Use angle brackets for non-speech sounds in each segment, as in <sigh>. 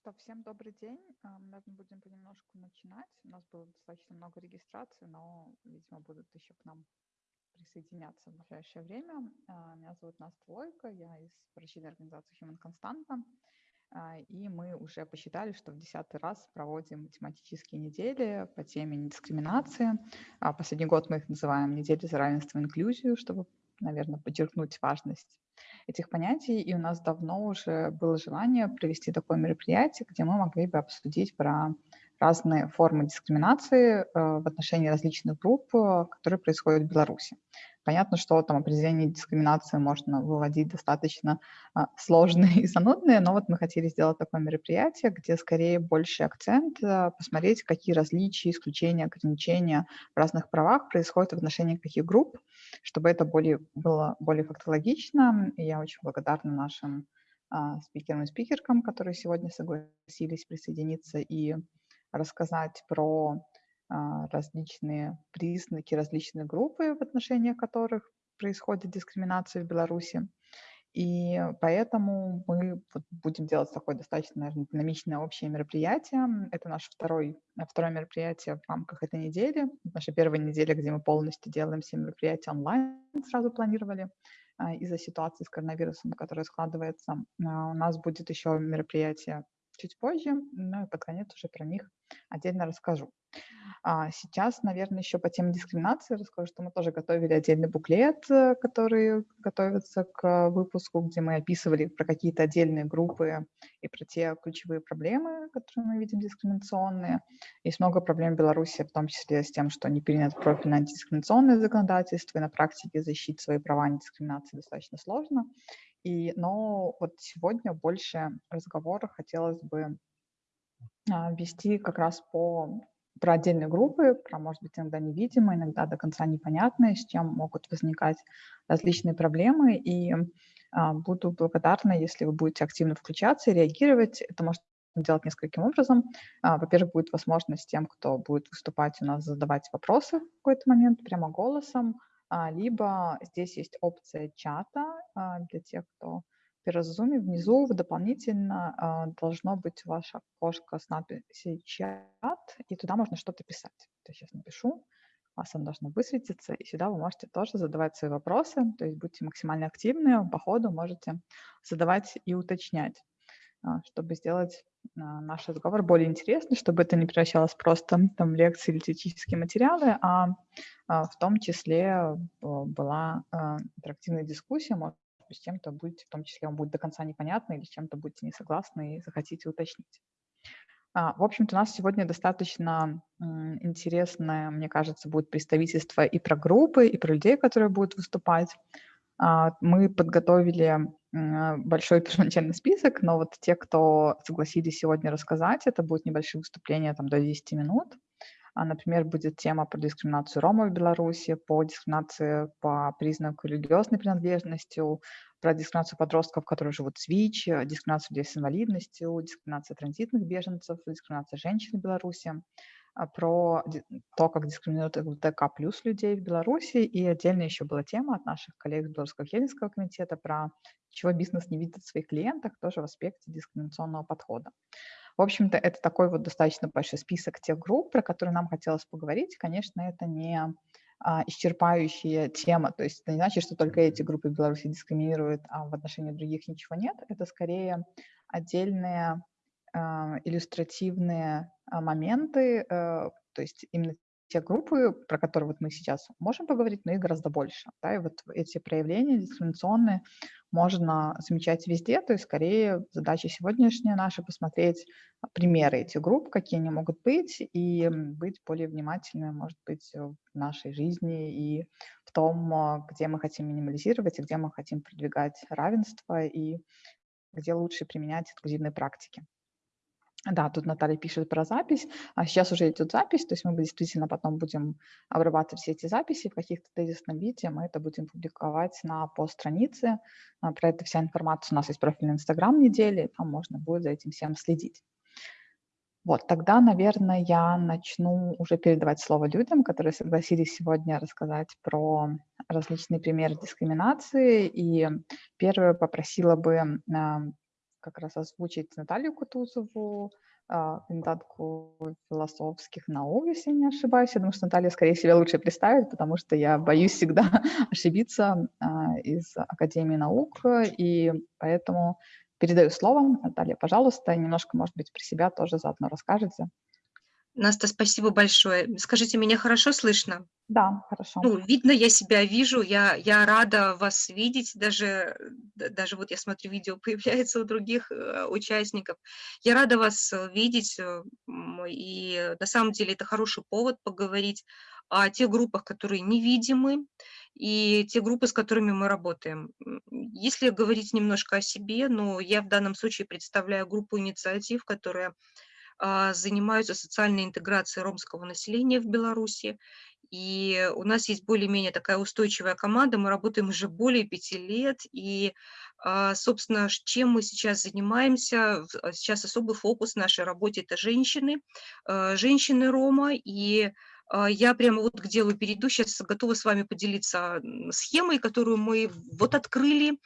что, всем добрый день. А, наверное, будем понемножку начинать. У нас было достаточно много регистрации, но, видимо, будут еще к нам присоединяться в ближайшее время. А, меня зовут Настя Лойко, я из врачебной организации Human Constanta. А, и мы уже посчитали, что в десятый раз проводим тематические недели по теме недискриминации. Последний год мы их называем «Недели за равенство и инклюзию», чтобы, наверное, подчеркнуть важность этих понятий, и у нас давно уже было желание провести такое мероприятие, где мы могли бы обсудить про разные формы дискриминации э, в отношении различных групп, э, которые происходят в Беларуси. Понятно, что там определение дискриминации можно выводить достаточно а, сложные и занудные, но вот мы хотели сделать такое мероприятие, где скорее больше акцент а, посмотреть, какие различия, исключения, ограничения в разных правах происходят в отношении каких групп, чтобы это более, было более фактологично. И я очень благодарна нашим а, спикерам и спикеркам, которые сегодня согласились присоединиться и рассказать про различные признаки, различные группы, в отношении которых происходит дискриминация в Беларуси. И поэтому мы будем делать такое достаточно, наверное, динамичное общее мероприятие. Это наше второй, второе мероприятие в рамках этой недели. Наша первая неделя, где мы полностью делаем все мероприятия онлайн, сразу планировали а, из-за ситуации с коронавирусом, которая складывается. А, у нас будет еще мероприятие чуть позже, но и под конец уже про них отдельно расскажу. А сейчас, наверное, еще по теме дискриминации расскажу, что мы тоже готовили отдельный буклет, э, который готовится к выпуску, где мы описывали про какие-то отдельные группы и про те ключевые проблемы, которые мы видим дискриминационные. Есть много проблем в Беларуси, в том числе с тем, что не принято профильное антидискриминационное законодательство, и на практике защитить свои права антидискриминации достаточно сложно. И, но вот сегодня больше разговора хотелось бы а, вести как раз по про отдельные группы, про, может быть, иногда невидимые, иногда до конца непонятные, с чем могут возникать различные проблемы. И а, буду благодарна, если вы будете активно включаться и реагировать. Это может делать нескольким образом. А, во-первых, будет возможность тем, кто будет выступать у нас, задавать вопросы в какой-то момент прямо голосом, а, либо здесь есть опция чата а, для тех, кто Zoom внизу дополнительно а, должно быть ваше окошко с надписью «Чат», и туда можно что-то писать. То есть сейчас напишу, вас оно должно высветиться, и сюда вы можете тоже задавать свои вопросы, то есть будьте максимально активны, по ходу можете задавать и уточнять, а, чтобы сделать а, наш разговор более интересным, чтобы это не превращалось просто там, в лекции или теоретические материалы, а в том числе была интерактивная дискуссия, может с чем-то будете, в том числе, вам будет до конца непонятно или с чем-то будете не согласны и захотите уточнить. А, в общем-то, у нас сегодня достаточно интересное, мне кажется, будет представительство и про группы, и про людей, которые будут выступать. А, мы подготовили большой <laughs> первоначальный список, но вот те, кто согласились сегодня рассказать, это будут небольшие выступления там, до 10 минут. А, например, будет тема про дискриминацию ромов в Беларуси, по дискриминации по признаку религиозной принадлежности, про дискриминацию подростков, которые живут в СВИЧ, дискриминацию людей с инвалидностью, дискриминацию транзитных беженцев, дискриминацию женщин в Беларуси, а, про то, как дискриминируют ЛГБТК плюс людей в Беларуси. И отдельно еще была тема от наших коллег из Белорусского Хельсинского комитета про чего бизнес не видит в своих клиентах, тоже в аспекте дискриминационного подхода. В общем-то, это такой вот достаточно большой список тех групп, про которые нам хотелось поговорить. Конечно, это не а, исчерпающая тема, то есть это не значит, что только эти группы Беларуси дискриминируют, а в отношении других ничего нет. Это скорее отдельные а, иллюстративные а, моменты, а, то есть именно те группы, про которые вот мы сейчас можем поговорить, но их гораздо больше. Да, и вот эти проявления дискриминационные можно замечать везде, то есть скорее задача сегодняшняя наша посмотреть примеры этих групп, какие они могут быть, и быть более внимательными, может быть, в нашей жизни и в том, где мы хотим минимализировать и где мы хотим продвигать равенство и где лучше применять инклюзивные практики. Да, тут Наталья пишет про запись. А сейчас уже идет запись, то есть мы действительно потом будем обрабатывать все эти записи в каких-то тезисном виде. Мы это будем публиковать на постстранице. А, про это вся информация у нас есть профиль Инстаграм недели, там можно будет за этим всем следить. Вот, тогда, наверное, я начну уже передавать слово людям, которые согласились сегодня рассказать про различные примеры дискриминации. И первую попросила бы как раз озвучить Наталью Кутузову, а, кандидатку философских наук, если не ошибаюсь. Я думаю, что Наталья, скорее себя лучше представит, потому что я боюсь всегда <laughs> ошибиться а, из Академии наук, и поэтому передаю слово. Наталья, пожалуйста, немножко, может быть, про себя тоже заодно расскажете. Наста, спасибо большое. Скажите, меня хорошо слышно? Да, хорошо. Ну, видно, я себя вижу, я, я рада вас видеть, даже, даже вот я смотрю, видео <laughs> появляется у других э, участников. Я рада вас э, видеть, э, и на самом деле это хороший повод поговорить о тех группах, которые невидимы, и те группы, с которыми мы работаем. Если говорить немножко о себе, ну, я в данном случае представляю группу инициатив, которая занимаются социальной интеграцией ромского населения в Беларуси. И у нас есть более-менее такая устойчивая команда, мы работаем уже более пяти лет, и, а, собственно, чем мы сейчас занимаемся, а, сейчас особый фокус нашей работе – это женщины, женщины Рома, и я прямо вот к делу перейду, сейчас готова с вами поделиться схемой, которую мы вот открыли,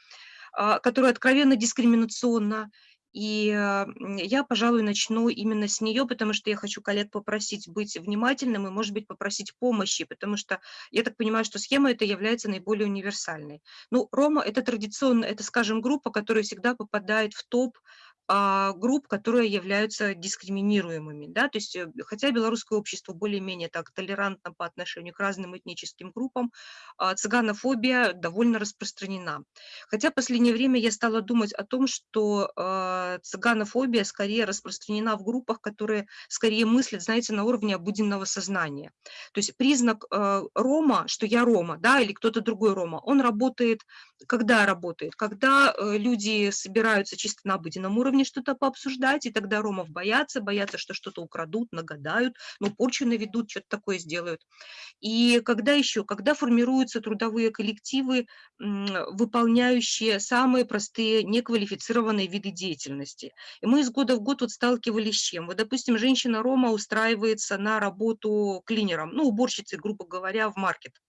которая откровенно дискриминационна, и я, пожалуй, начну именно с нее, потому что я хочу коллег попросить быть внимательным и, может быть, попросить помощи, потому что я так понимаю, что схема эта является наиболее универсальной. Ну, Рома – это традиционно, это, скажем, группа, которая всегда попадает в топ а, групп, которые являются дискриминируемыми. Да? То есть, э, хотя белорусское общество более-менее так толерантно по отношению к разным этническим группам, а, цыганофобия довольно распространена. Хотя в последнее время я стала думать о том, что а, цыганофобия скорее распространена в группах, которые скорее мыслят, знаете, на уровне обыденного сознания. То есть признак Рома, что я Рома, да, или кто-то другой Рома, он работает, когда работает? Когда э, люди собираются чисто на обыденном уровне, уровне что-то пообсуждать, и тогда ромов боятся, боятся, что что-то украдут, нагадают, ну, порчу наведут, что-то такое сделают. И когда еще? Когда формируются трудовые коллективы, выполняющие самые простые неквалифицированные виды деятельности. И мы из года в год вот сталкивались с чем? Вот, допустим, женщина-рома устраивается на работу клинером, ну, уборщицей, грубо говоря, в маркет.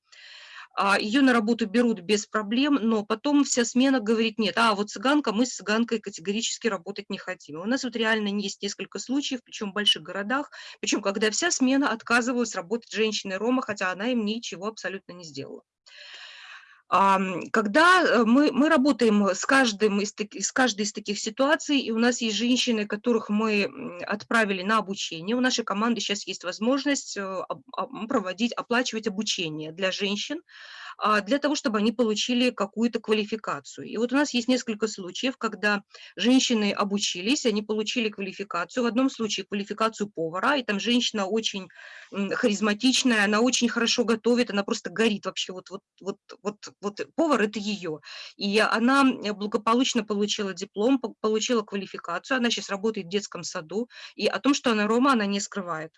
А, ее на работу берут без проблем, но потом вся смена говорит, нет, а вот цыганка, мы с цыганкой категорически работать не хотим. у нас вот реально есть несколько случаев, причем в больших городах, причем когда вся смена отказывалась работать женщиной Рома, хотя она им ничего абсолютно не сделала. Когда э, мы, мы работаем с, каждым из, с каждой из таких ситуаций, и у нас есть женщины, которых мы отправили на обучение, у нашей команды сейчас есть возможность э, проводить, оплачивать обучение для женщин, для того, чтобы они получили какую-то квалификацию. И вот у нас есть несколько случаев, когда женщины обучились, они получили квалификацию. В одном случае квалификацию повара, и там женщина очень харизматичная, она очень хорошо готовит, она просто горит вообще. Вот, вот, вот, вот, вот повар – это ее. И она благополучно получила диплом, получила квалификацию, она сейчас работает в детском саду, и о том, что она рома, она не скрывает.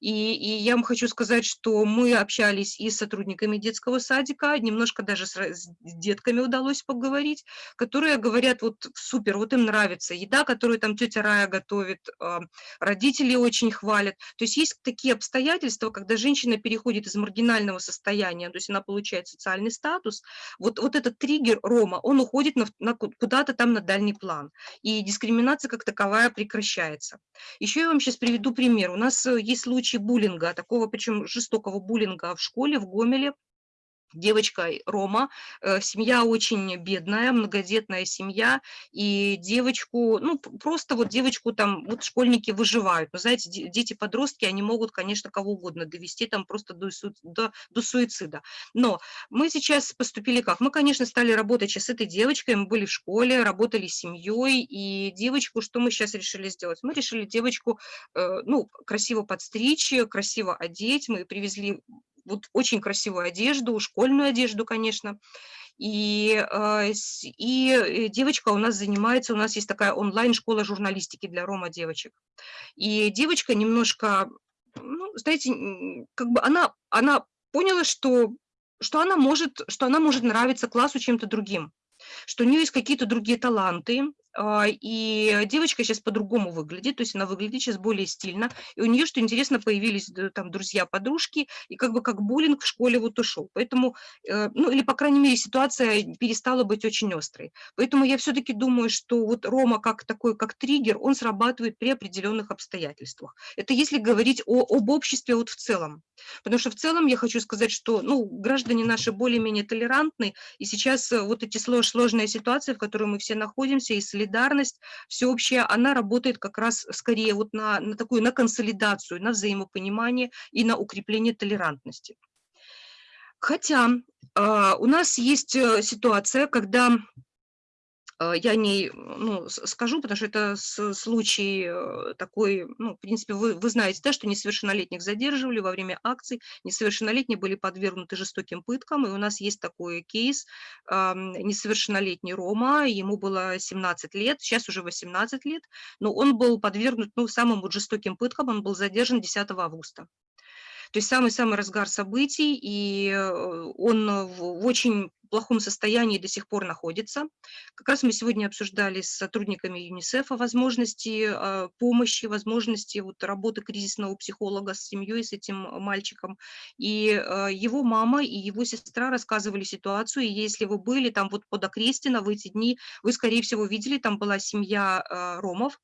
И, и я вам хочу сказать, что мы общались и с сотрудниками детского садика, немножко даже с, с детками удалось поговорить, которые говорят, вот супер, вот им нравится еда, которую там тетя Рая готовит, а, родители очень хвалят. То есть есть такие обстоятельства, когда женщина переходит из маргинального состояния, то есть она получает социальный статус, вот, вот этот триггер Рома, он уходит на, на, куда-то там на дальний план, и дискриминация как таковая прекращается. Еще я вам сейчас приведу пример. У нас есть есть случаи буллинга, такого причем жестокого буллинга в школе в Гомеле девочка Рома, э, семья очень бедная, многодетная семья, и девочку, ну, просто вот девочку там, вот школьники выживают. Но, знаете, дети-подростки, они могут, конечно, кого угодно довести там просто до, до, до суицида. Но мы сейчас поступили как? Мы, конечно, стали работать сейчас с этой девочкой, мы были в школе, работали с семьей, и девочку, что мы сейчас решили сделать? Мы решили девочку, э, ну, красиво подстричь, красиво одеть, мы привезли вот очень красивую одежду, школьную одежду, конечно. И, а, и э, девочка у нас занимается, у нас есть такая онлайн-школа журналистики для рома девочек. И девочка немножко, ну, знаете, как бы она, она поняла, что, что, она может, что она может нравиться классу чем-то другим, что у нее есть какие-то другие таланты, и девочка сейчас по-другому выглядит, то есть она выглядит сейчас более стильно, и у нее, что интересно, появились там друзья-подружки, и как бы как буллинг в школе вот ушел. Поэтому, э, ну или, по крайней мере, ситуация перестала быть очень острой. Поэтому я все-таки думаю, что вот Рома как такой, как триггер, он срабатывает при определенных обстоятельствах. Это если говорить о, об обществе вот в целом. Потому что в целом я хочу сказать, что ну, граждане наши более-менее толерантны, и сейчас э, вот эти сложные ситуации, в которой мы все находимся, и солидарность всеобщая, она работает как раз скорее вот на, на такую, на консолидацию, на взаимопонимание и на укрепление толерантности. Хотя э, у нас есть э, ситуация, когда а, я не ну, скажу, потому что это случай э, такой, ну, в принципе, вы, вы знаете, да, что несовершеннолетних задерживали во время акций, несовершеннолетние были подвергнуты жестоким пыткам, и у нас есть такой кейс, несовершеннолетний Рома, ему было 17 лет, сейчас уже 18 лет, но он был подвергнут, ну, самым вот жестоким пыткам, он был задержан 10 августа. То есть самый-самый разгар событий, и э, он в очень плохом состоянии до сих пор находится. Как раз мы сегодня обсуждали с сотрудниками ЮНИСЕФа возможности а, помощи, возможности вот работы кризисного психолога с семьей, с этим мальчиком. И его мама и его сестра рассказывали ситуацию, и если вы были там вот под Окрестино в эти дни, вы, скорее всего, видели, там была семья ромов,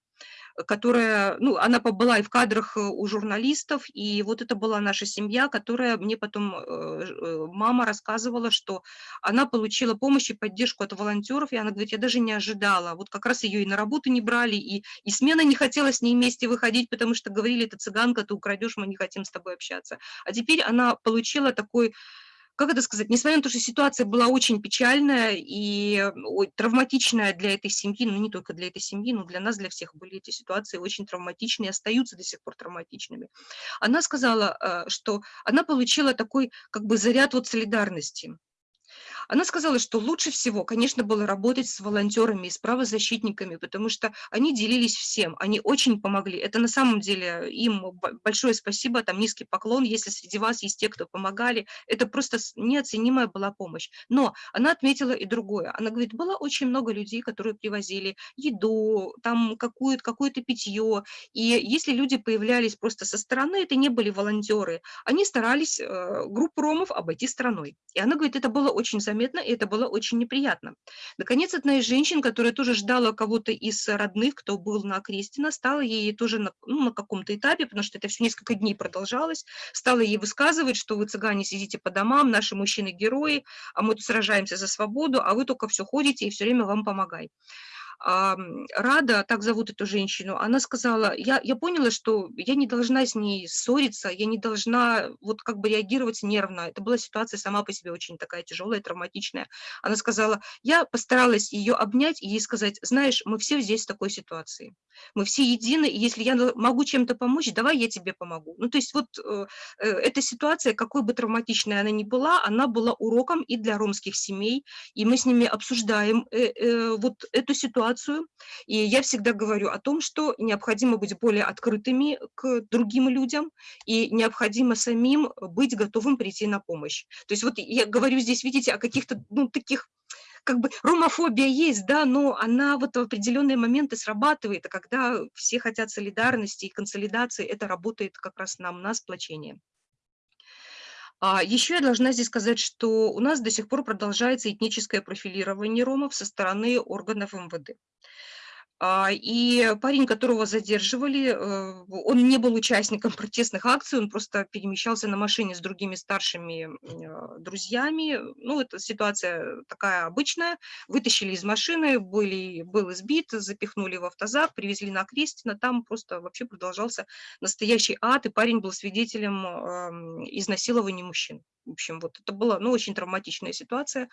которая, ну, она была и в кадрах э, у журналистов, и вот это была наша семья, которая мне потом э, э, мама рассказывала, что она получила помощь и поддержку от волонтеров, и она говорит, я даже не ожидала, вот как раз ее и на работу не брали, и, и смена не хотела с ней вместе выходить, потому что говорили, это цыганка, ты украдешь, мы не хотим с тобой общаться. А теперь она получила такой как это сказать, несмотря на то, что ситуация была очень печальная и ой, травматичная для этой семьи, ну не только для этой семьи, но для нас, для всех были эти ситуации очень травматичные, остаются до сих пор травматичными. Она сказала, э, что она получила такой как бы заряд вот солидарности. Она сказала, что лучше всего, конечно, было работать с волонтерами и с правозащитниками, потому что они делились всем, они очень помогли. Это на самом деле им большое спасибо, там низкий поклон, если среди вас есть те, кто помогали. Это просто неоценимая была помощь. Но она отметила и другое. Она говорит, было очень много людей, которые привозили еду, там какое-то какое питье. И если люди появлялись просто со стороны, это не были волонтеры, они старались э, группу ромов обойти стороной. И она говорит, это было очень заметно, и это было очень неприятно. Наконец, одна из женщин, которая тоже ждала кого-то из родных, кто был на Крестина, стала ей тоже на, ну, на каком-то этапе, потому что это все несколько дней продолжалось, стала ей высказывать, что вы, цыгане, сидите по домам, наши мужчины герои, а мы тут сражаемся за свободу, а вы только все ходите и все время вам помогай. Рада, так зовут эту женщину, она сказала, я, я поняла, что я не должна с ней ссориться, я не должна вот как бы реагировать нервно. Это была ситуация сама по себе очень такая тяжелая, травматичная. Она сказала, я постаралась ее обнять и ей сказать, знаешь, мы все здесь в такой ситуации. Мы все едины, и если я могу чем-то помочь, давай я тебе помогу. Ну, то есть вот э, э, эта ситуация, какой бы травматичной она ни была, она была уроком и для ромских семей, и мы с ними обсуждаем э, э, вот эту ситуацию. И я всегда говорю о том, что необходимо быть более открытыми к другим людям, и необходимо самим быть готовым прийти на помощь. То есть вот я говорю здесь, видите, о каких-то ну, таких как бы ромофобия есть, да, но она вот в определенные моменты срабатывает, а когда все хотят солидарности и консолидации, это работает как раз нам на сплочение. А еще я должна здесь сказать, что у нас до сих пор продолжается этническое профилирование ромов со стороны органов МВД. А, и парень, которого задерживали, э, он не был участником <laughs> протестных акций, он просто перемещался на машине с другими старшими а, друзьями. Ну, это ситуация такая обычная. Вытащили из машины, были, был избит, запихнули в автозак, привезли на Крестина. Там просто вообще продолжался настоящий ад, и парень был свидетелем изнасилования мужчин. В общем, вот это была ну, очень травматичная ситуация.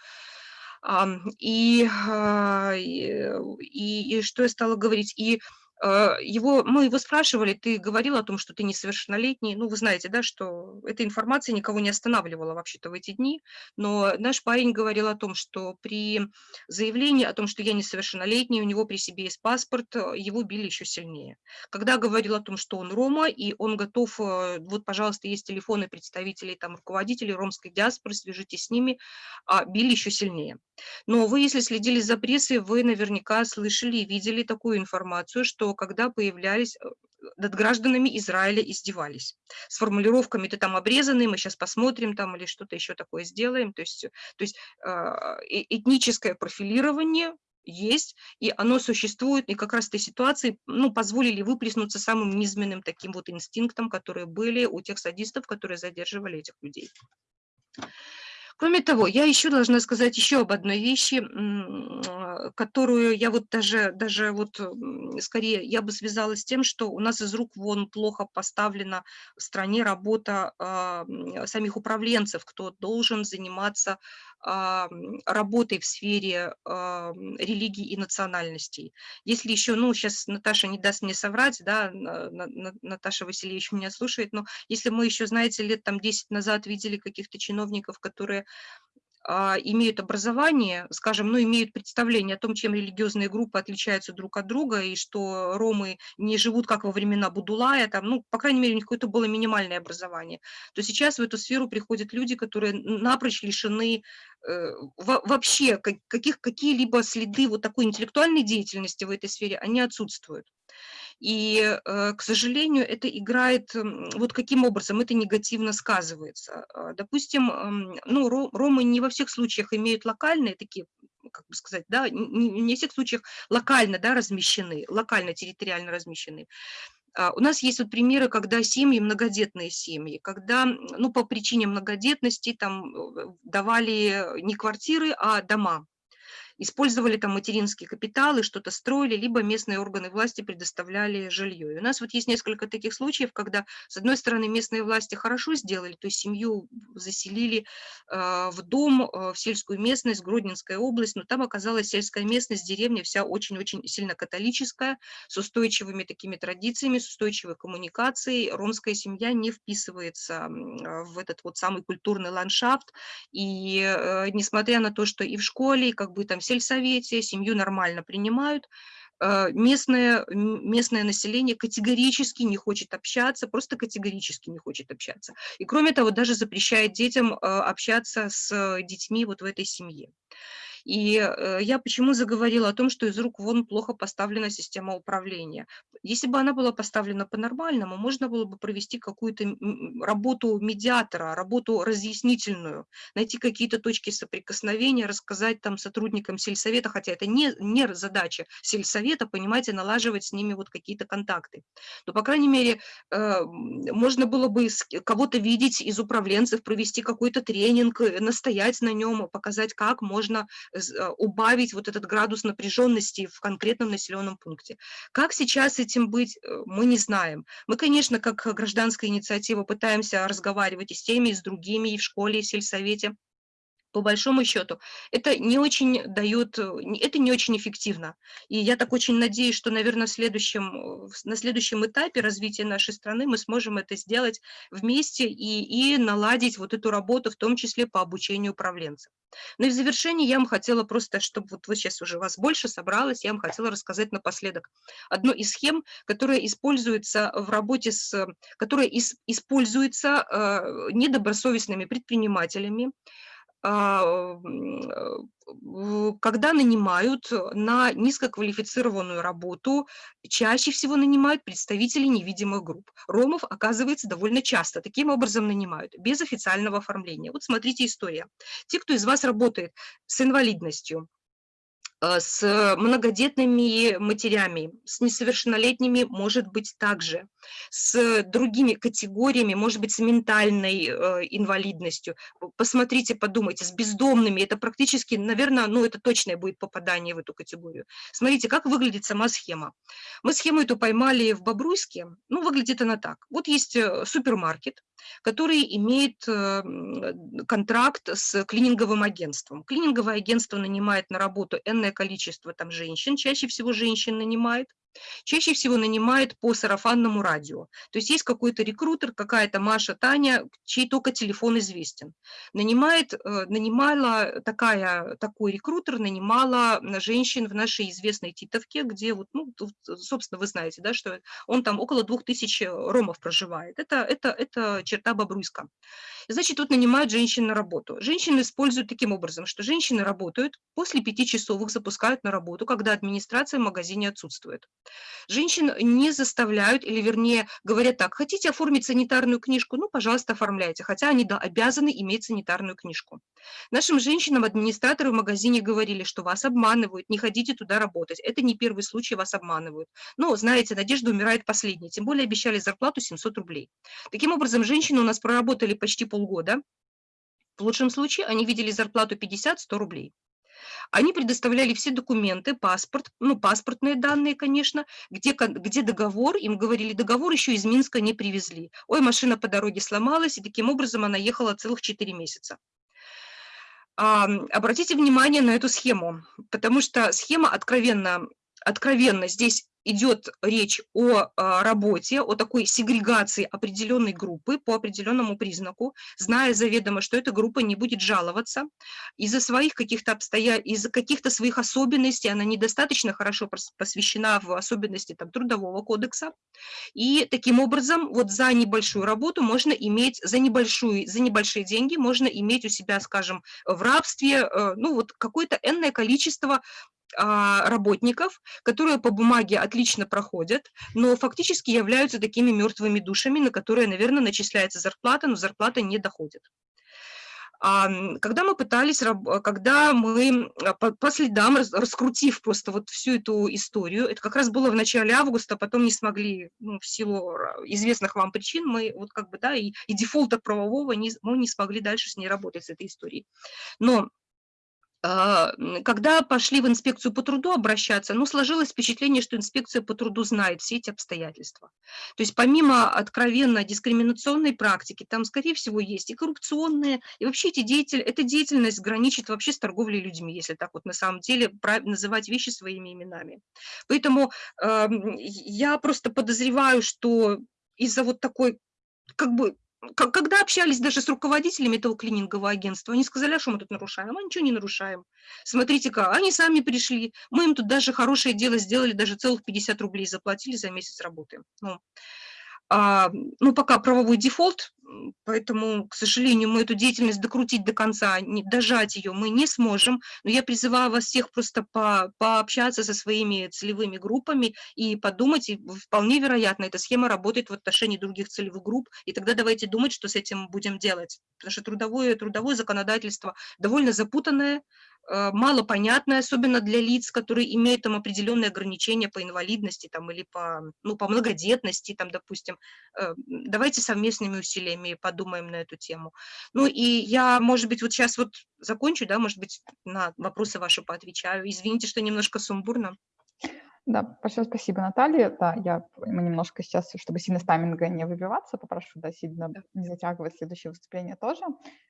И, а, и, и что я стала говорить? И его, мы его спрашивали, ты говорил о том, что ты несовершеннолетний. Ну, вы знаете, да, что эта информация никого не останавливала вообще-то в эти дни. Но наш парень говорил о том, что при заявлении о том, что я несовершеннолетний, у него при себе есть паспорт, э, его били еще сильнее. Когда говорил о том, что он рома, и он готов, э, вот, пожалуйста, есть телефоны представителей, там, руководителей ромской диаспоры, свяжитесь с ними, а били еще сильнее. Но вы, если следили за прессой, вы наверняка слышали и видели такую информацию, что когда появлялись э, над гражданами Израиля издевались. С формулировками «ты там обрезанный, мы сейчас посмотрим там» или что-то еще такое сделаем. То есть, то есть а, э, этническое профилирование есть, и оно существует, и как раз этой ситуации ну, позволили выплеснуться самым низменным таким вот инстинктом, которые были у тех садистов, которые задерживали этих людей. Кроме того, я еще должна сказать еще об одной вещи, а, которую я вот даже, даже вот скорее я бы связала с тем, что у нас из рук вон плохо поставлена в стране работа э, самих управленцев, кто должен заниматься работой в сфере э, религии и национальностей. Если еще, ну, сейчас Наташа не даст мне соврать, да, Наташа Васильевич меня слушает, но если мы еще, знаете, лет там 10 назад видели каких-то чиновников, которые а, имеют образование, скажем, ну, имеют представление о том, чем религиозные группы отличаются друг от друга, и что ромы не живут, как во времена Будулая, там, ну, по крайней мере, у них какое-то было минимальное образование, то сейчас в эту сферу приходят люди, которые напрочь лишены э, вообще каких, какие-либо следы вот такой интеллектуальной деятельности в этой сфере, они отсутствуют. И, э, к сожалению, это играет, вот каким образом это негативно сказывается. А, допустим, ну, ромы не во всех случаях имеют локальные такие как бы сказать, да, не, во всех случаях локально, да, размещены, локально, территориально размещены. А, у нас есть вот примеры, когда семьи, многодетные семьи, когда, ну, по причине многодетности там э, давали не квартиры, а дома использовали там материнские капиталы, что-то строили, либо местные органы власти предоставляли жилье. И у нас вот есть несколько таких случаев, когда, с одной стороны, местные власти хорошо сделали, то есть семью заселили э, в дом, э, в сельскую местность, Гродненская область, но там оказалась сельская местность, деревня вся очень-очень сильно католическая, с устойчивыми такими традициями, с устойчивой коммуникацией. Ромская семья не вписывается в этот вот самый культурный ландшафт, и э, несмотря на то, что и в школе, и как бы там сельсовете, семью нормально принимают, э, местное, местное население категорически не хочет общаться, просто категорически не хочет общаться. И кроме того, даже запрещает детям э, общаться с детьми вот в этой семье. И э, я почему заговорила о том, что из рук вон плохо поставлена система управления. Если бы она была поставлена по-нормальному, можно было бы провести какую-то работу медиатора, работу разъяснительную, найти какие-то точки соприкосновения, рассказать там сотрудникам сельсовета, хотя это не, не задача сельсовета, понимаете, налаживать с ними вот какие-то контакты. Но, по крайней мере, э, можно было бы кого-то видеть из управленцев, провести какой-то тренинг, э, настоять на нем, показать, как можно убавить вот этот градус напряженности в конкретном населенном пункте. Как сейчас этим быть, э, мы не знаем. Мы, конечно, как гражданская инициатива пытаемся разговаривать и с теми, и с другими, и в школе, и в сельсовете по большому счету, это не очень дает, это не очень эффективно. И я так очень надеюсь, что, наверное, в следующем, на следующем этапе развития нашей страны мы сможем это сделать вместе и, и наладить вот эту работу, в том числе по обучению управленцев. Ну и в завершении я вам хотела просто, чтобы вот, вот сейчас уже вас больше собралось, я вам хотела рассказать напоследок одну из схем, которая используется в работе с, которая из, используется э, недобросовестными предпринимателями, когда нанимают на низкоквалифицированную работу, чаще всего нанимают представителей невидимых групп. Ромов, оказывается, довольно часто таким образом нанимают, без официального оформления. Вот смотрите история. Те, кто из вас работает с инвалидностью, Э, с многодетными матерями, с несовершеннолетними, может быть, также, с другими категориями, может быть, с ментальной э, инвалидностью. Посмотрите, подумайте, с бездомными, это практически, наверное, ну, это точное будет попадание в эту категорию. Смотрите, как выглядит сама схема. Мы схему эту поймали в Бобруйске, ну, выглядит она так. Вот есть э, супермаркет, который имеет контракт с клининговым агентством. Клининговое агентство нанимает на работу энное количество там женщин, чаще всего женщин нанимает, Чаще всего нанимает по сарафанному радио. То есть есть какой-то рекрутер, какая-то Маша, Таня, чей только телефон известен. Нанимает, э, нанимала такая, такой рекрутер, нанимала женщин в нашей известной Титовке, где вот, ну, собственно, вы знаете, да, что он там около двух тысяч ромов проживает. Это, это, это черта Бобруйска. Значит, тут нанимают женщин на работу. Женщины используют таким образом, что женщины работают, после пяти часов их запускают на работу, когда администрация в магазине отсутствует. Женщин не заставляют, или вернее говорят так, хотите оформить санитарную книжку, ну, пожалуйста, оформляйте, хотя они да, обязаны иметь санитарную книжку. Нашим женщинам администраторы в магазине говорили, что вас обманывают, не ходите туда работать. Это не первый случай, вас обманывают. Но, знаете, надежда умирает последней, тем более обещали зарплату 700 рублей. Таким образом, женщины у нас проработали почти полгода. В лучшем случае они видели зарплату 50-100 рублей. Они предоставляли все документы, паспорт, ну, паспортные данные, конечно, где, где договор, им говорили, договор еще из Минска не привезли. Ой, машина по дороге сломалась, и таким образом она ехала целых 4 месяца. А, обратите внимание на эту схему, потому что схема откровенно, откровенно здесь идет речь о а, работе, о такой сегрегации определенной группы по определенному признаку, зная заведомо, что эта группа не будет жаловаться из-за своих каких-то обстоятельств, из-за каких-то своих особенностей, она недостаточно хорошо посвящена в особенности там, трудового кодекса, и таким образом вот за небольшую работу можно иметь, за, небольшую, за небольшие деньги можно иметь у себя, скажем, в рабстве, э, ну вот какое-то энное количество работников, которые по бумаге отлично проходят, но фактически являются такими мертвыми душами, на которые, наверное, начисляется зарплата, но зарплата не доходит. Когда мы пытались, когда мы а, по, следам, раскрутив просто вот всю эту историю, это как раз было в начале августа, потом не смогли, ну, в силу известных вам причин, мы вот как бы, да, и, и дефолта правового не, мы не смогли дальше с ней работать, с этой историей. Но а, когда пошли в инспекцию по труду обращаться, ну, сложилось впечатление, что инспекция по труду знает все эти обстоятельства. То есть помимо откровенно дискриминационной практики, там, скорее всего, есть и коррупционные, и вообще эти деятель, эта деятельность граничит вообще с торговлей людьми, если так вот на самом деле называть вещи своими именами. Поэтому э, я просто подозреваю, что из-за вот такой как бы когда общались даже с руководителями этого клинингового агентства, они сказали, а что мы тут нарушаем? Мы ничего не нарушаем. Смотрите-ка, они сами пришли, мы им тут даже хорошее дело сделали, даже целых 50 рублей заплатили за месяц работы. Ну, а, ну, пока правовой дефолт, поэтому, к сожалению, мы эту деятельность докрутить до конца, не, дожать ее мы не сможем, но я призываю вас всех просто по, пообщаться со своими целевыми группами и подумать, и вполне вероятно, эта схема работает в отношении других целевых групп, и тогда давайте думать, что с этим будем делать, потому что трудовое, трудовое законодательство довольно запутанное, Э, мало понятное, особенно для лиц, которые имеют там определенные ограничения по инвалидности там, или по, ну, по многодетности, там, допустим. Э, давайте совместными усилиями подумаем на эту тему. Ну и я, может быть, вот сейчас вот закончу, да, может быть, на вопросы ваши поотвечаю. Извините, что немножко сумбурно. Да, большое спасибо, Наталья. Да, я мы немножко сейчас, чтобы сильно с тайминга не выбиваться, попрошу, да, сильно да. не затягивать следующее выступление тоже.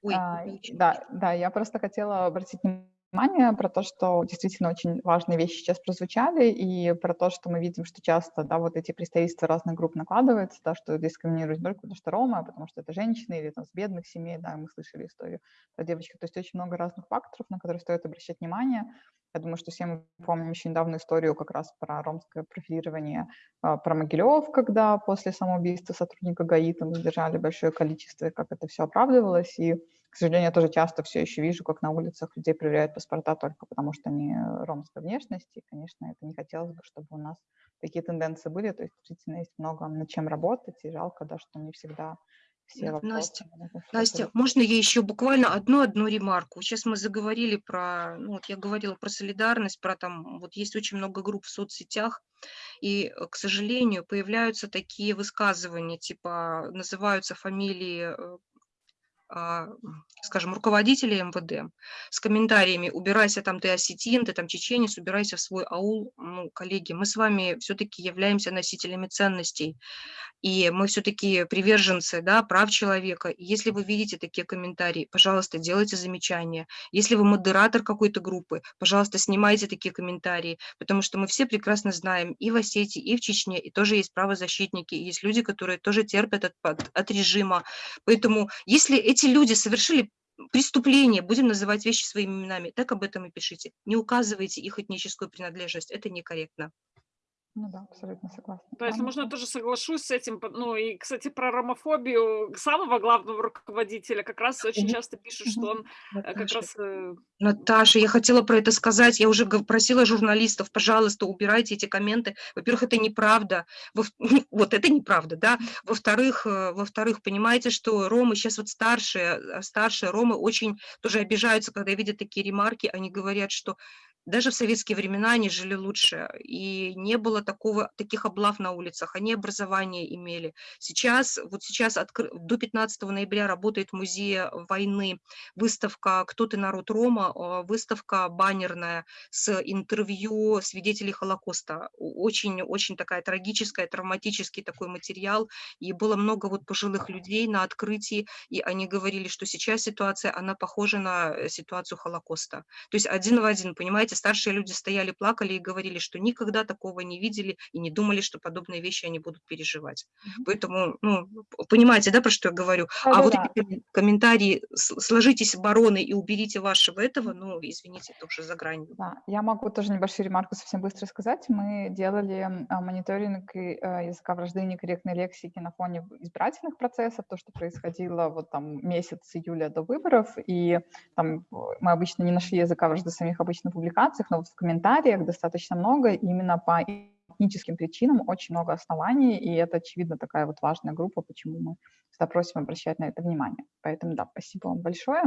Ой, а, да, да, я просто хотела обратить внимание внимание про то, что действительно очень важные вещи сейчас прозвучали, и про то, что мы видим, что часто, да, вот эти представительства разных групп накладываются, да, что дискриминируют только потому что Рома, потому что это женщины или там с бедных семей, да, мы слышали историю про девочку, то есть очень много разных факторов, на которые стоит обращать внимание. Я думаю, что все мы помним еще недавно историю как раз про ромское профилирование, а, про Могилев, когда после самоубийства сотрудника ГАИ там задержали большое количество, как это все оправдывалось, и к сожалению, я тоже часто все еще вижу, как на улицах людей проверяют паспорта только потому, что они э, ромской внешности. И, конечно, это не хотелось бы, чтобы у нас такие тенденции были. То есть действительно есть много над чем работать, и жалко, да, что не всегда все вопросы. Настя, Настя, можно я еще буквально одну-одну ремарку? Сейчас мы заговорили про, ну вот я говорила про солидарность, про там, вот есть очень много групп в соцсетях, и, э, к сожалению, появляются такие высказывания, типа называются фамилии э, скажем, руководителей МВД с комментариями «убирайся там, ты осетин, ты там чеченец, убирайся в свой аул». Ну, коллеги, мы с вами все-таки являемся носителями ценностей, и мы все-таки приверженцы да, прав человека. И если вы видите такие комментарии, пожалуйста, делайте замечания. Если вы модератор какой-то группы, пожалуйста, снимайте такие комментарии, потому что мы все прекрасно знаем и в Осетии, и в Чечне, и тоже есть правозащитники, и есть люди, которые тоже терпят от, от, от режима. Поэтому если эти люди совершили преступление, будем называть вещи своими именами, так об этом и пишите. Не указывайте их этническую принадлежность, это некорректно. Ну да, абсолютно согласна. Да, если можно, я тоже соглашусь с этим. Ну и, кстати, про ромофобию самого главного руководителя как раз очень часто пишут, что он э, как раз... Э, Наташа, я хотела про это сказать. Я уже просила журналистов, пожалуйста, убирайте эти комменты. Во-первых, это неправда. Во <laughs> вот это неправда, да. Во-вторых, э, во-вторых, понимаете, что ромы сейчас вот старшие, старшие ромы очень тоже обижаются, когда видят такие ремарки. Они говорят, что даже в советские времена они жили лучше, и не было такого, таких облав на улицах, они образование имели. Сейчас, вот сейчас откры, до 15 ноября работает музей войны, выставка «Кто ты, народ Рома», а, выставка баннерная с интервью свидетелей Холокоста. Очень-очень такая трагическая, травматический такой материал, и было много вот пожилых людей на открытии, и они говорили, что сейчас ситуация, она похожа на э, ситуацию Холокоста. То есть один в один, понимаете, старшие люди стояли, плакали и говорили, что никогда такого не видели и не думали, что подобные вещи они будут переживать. Поэтому, ну, понимаете, да, про что я говорю? А да, вот да. эти комментарии «сложитесь бароны и уберите вашего этого», ну, извините, это уже за гранью. Да, я могу тоже небольшую ремарку совсем быстро сказать. Мы делали а, мониторинг э, языка вражды и некорректной лексики на фоне избирательных процессов, то, что происходило вот там месяц июля до выборов, и там мы обычно не нашли языка вражды самих обычно публикаций, публикациях, но в комментариях достаточно много именно по этническим причинам, очень много оснований, и это, очевидно, такая вот важная группа, почему мы всегда просим обращать на это внимание. Поэтому, да, спасибо вам большое.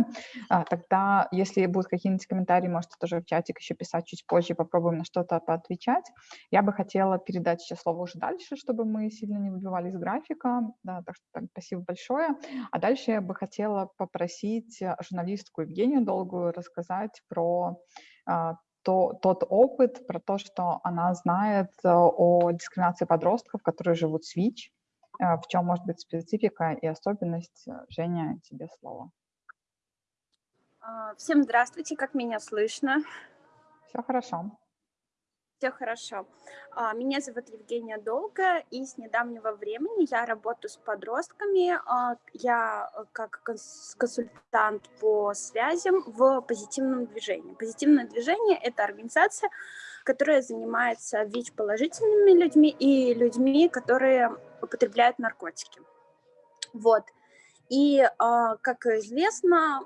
А, тогда, если будут какие-нибудь комментарии, можете тоже в чатик еще писать чуть позже, попробуем на что-то поотвечать. Я бы хотела передать сейчас слово уже дальше, чтобы мы сильно не выбивали из графика. Да, так что так, спасибо большое. А дальше я бы хотела попросить журналистку Евгению Долгую рассказать про то, тот опыт, про то, что она знает э, о дискриминации подростков, которые живут с ВИЧ, э, в чем может быть специфика и особенность. Женя, тебе слово. А, всем здравствуйте, как меня слышно? Все хорошо. Все хорошо. А, меня зовут Евгения Долга, и с недавнего времени я работаю с подростками. А, я э, как консультант по связям в позитивном движении. Позитивное движение – это организация, которая занимается ВИЧ-положительными людьми и людьми, которые употребляют наркотики. Вот. И, а, как известно,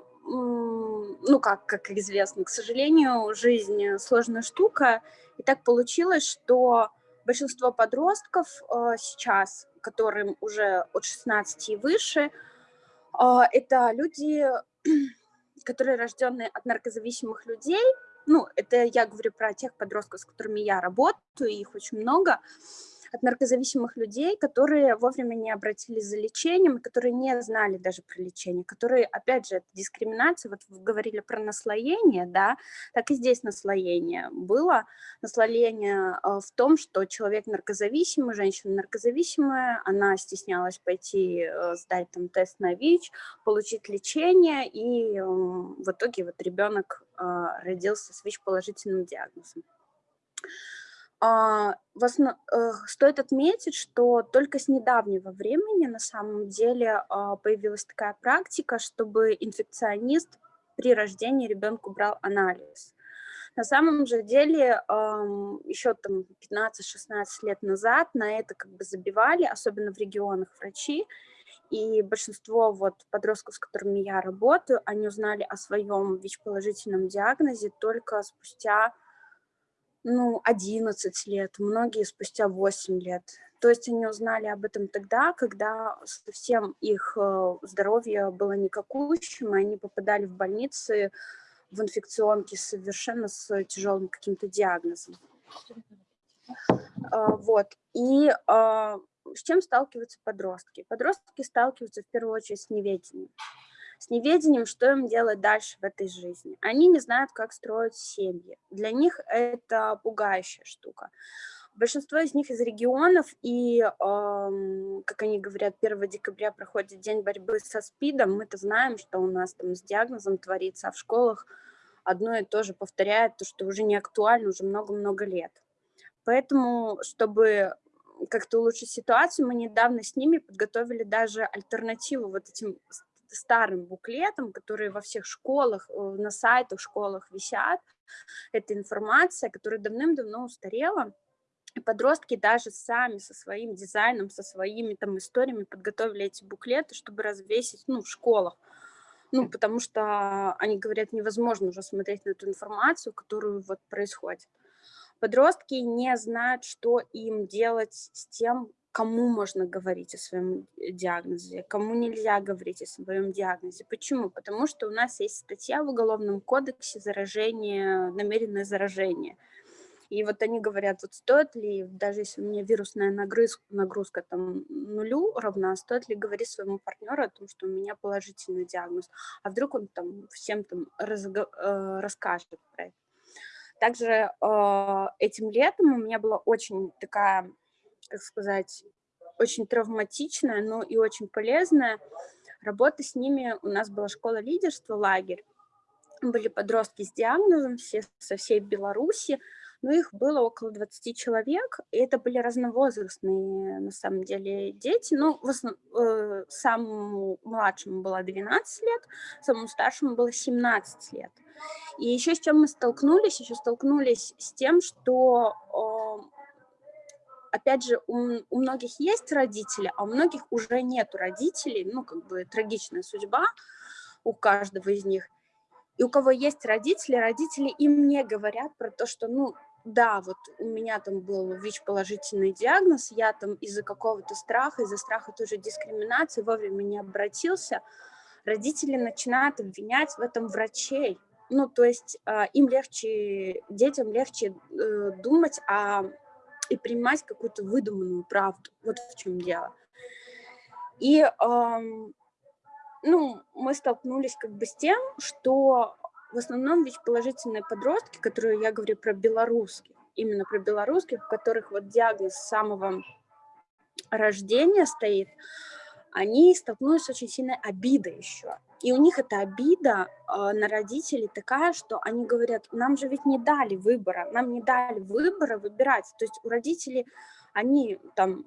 ну как, как известно, к сожалению, жизнь сложная штука, и так получилось, что большинство подростков э, сейчас, которым уже от 16 и выше, э, это люди, <clears throat> которые рожденные от наркозависимых людей. Ну, это я говорю про тех подростков, с которыми я работаю, их очень много от наркозависимых людей, которые вовремя не обратились за лечением, которые не знали даже про лечение, которые, опять же, дискриминация, вот вы говорили про наслоение, да, так и здесь наслоение было, наслоение э, в том, что человек наркозависимый, женщина наркозависимая, она стеснялась пойти э, сдать там тест на ВИЧ, получить лечение, и в итоге вот ребенок э, родился с ВИЧ-положительным диагнозом. А. Э, стоит отметить, что только с недавнего времени на самом деле а, появилась такая практика, чтобы инфекционист при рождении ребенку брал анализ. На самом же деле еще там 15-16 лет назад на это как бы забивали, особенно в регионах врачи, и большинство вот подростков, с которыми я работаю, они узнали о своем ВИЧ-положительном диагнозе только спустя ну, 11 лет, многие спустя 8 лет. То есть они узнали об этом тогда, когда совсем их э, здоровье было никакущим, и они попадали в больницы, в инфекционки совершенно с тяжелым каким-то диагнозом. А, вот. И а, с чем сталкиваются подростки? Подростки сталкиваются в первую очередь с неведением. С неведением, что им делать дальше в этой жизни. Они не знают, как строить семьи. Для них это пугающая штука. Большинство из них из регионов, и, э, как они говорят, 1 декабря проходит день борьбы со СПИДом. Мы-то знаем, что у нас там с диагнозом творится, а в школах одно и то же повторяет, то, что уже не актуально уже много-много лет. Поэтому, чтобы как-то улучшить ситуацию, мы недавно с ними подготовили даже альтернативу вот этим старым буклетам, которые во всех школах, э, на сайтах школах висят. Это информация, которая давным-давно устарела, и подростки даже сами со своим дизайном, со своими там историями подготовили эти буклеты, чтобы развесить ну, в школах. Ну, потому что они говорят, невозможно уже смотреть на эту информацию, которую вот происходит. Подростки не знают, что им делать с тем, кому можно говорить о своем диагнозе, кому нельзя говорить о своем диагнозе. Почему? Потому что у нас есть статья в Уголовном кодексе заражение, намеренное заражение – и вот они говорят, вот стоит ли, даже если у меня вирусная нагрузка, нагрузка там нулю равна, стоит ли говорить своему партнеру о том, что у меня положительный диагноз, а вдруг он там всем там разго, э, расскажет про это. Также э, этим летом у меня была очень такая, как сказать, очень травматичная, но и очень полезная работа с ними. У нас была школа лидерства, лагерь. Были подростки с диагнозом все, со всей Беларуси, но их было около 20 человек, и это были разновозрастные, на самом деле, дети. Ну, в основ... э, самому младшему было 12 лет, самому старшему было 17 лет. И еще с чем мы столкнулись? Еще столкнулись с тем, что, э, опять же, у, у многих есть родители, а у многих уже нет родителей, ну, как бы трагичная судьба у каждого из них. И у кого есть родители, родители им не говорят про то, что, ну, да, вот у меня там был ВИЧ-положительный диагноз, я там из-за какого-то страха, из-за страха тоже дискриминации вовремя не обратился, родители начинают обвинять в этом врачей. Ну, то есть э, им легче, детям легче э, думать а, и принимать какую-то выдуманную правду. Вот в чем дело. И, э, ну, мы столкнулись как бы с тем, что в основном ведь положительные подростки, которые я говорю про белорусских, именно про белорусских, у которых вот диагноз самого рождения стоит, они столкнулись с очень сильной обидой еще. И у них эта обида э, на родителей такая, что они говорят, нам же ведь не дали выбора, нам не дали выбора выбирать. То есть у родителей, они там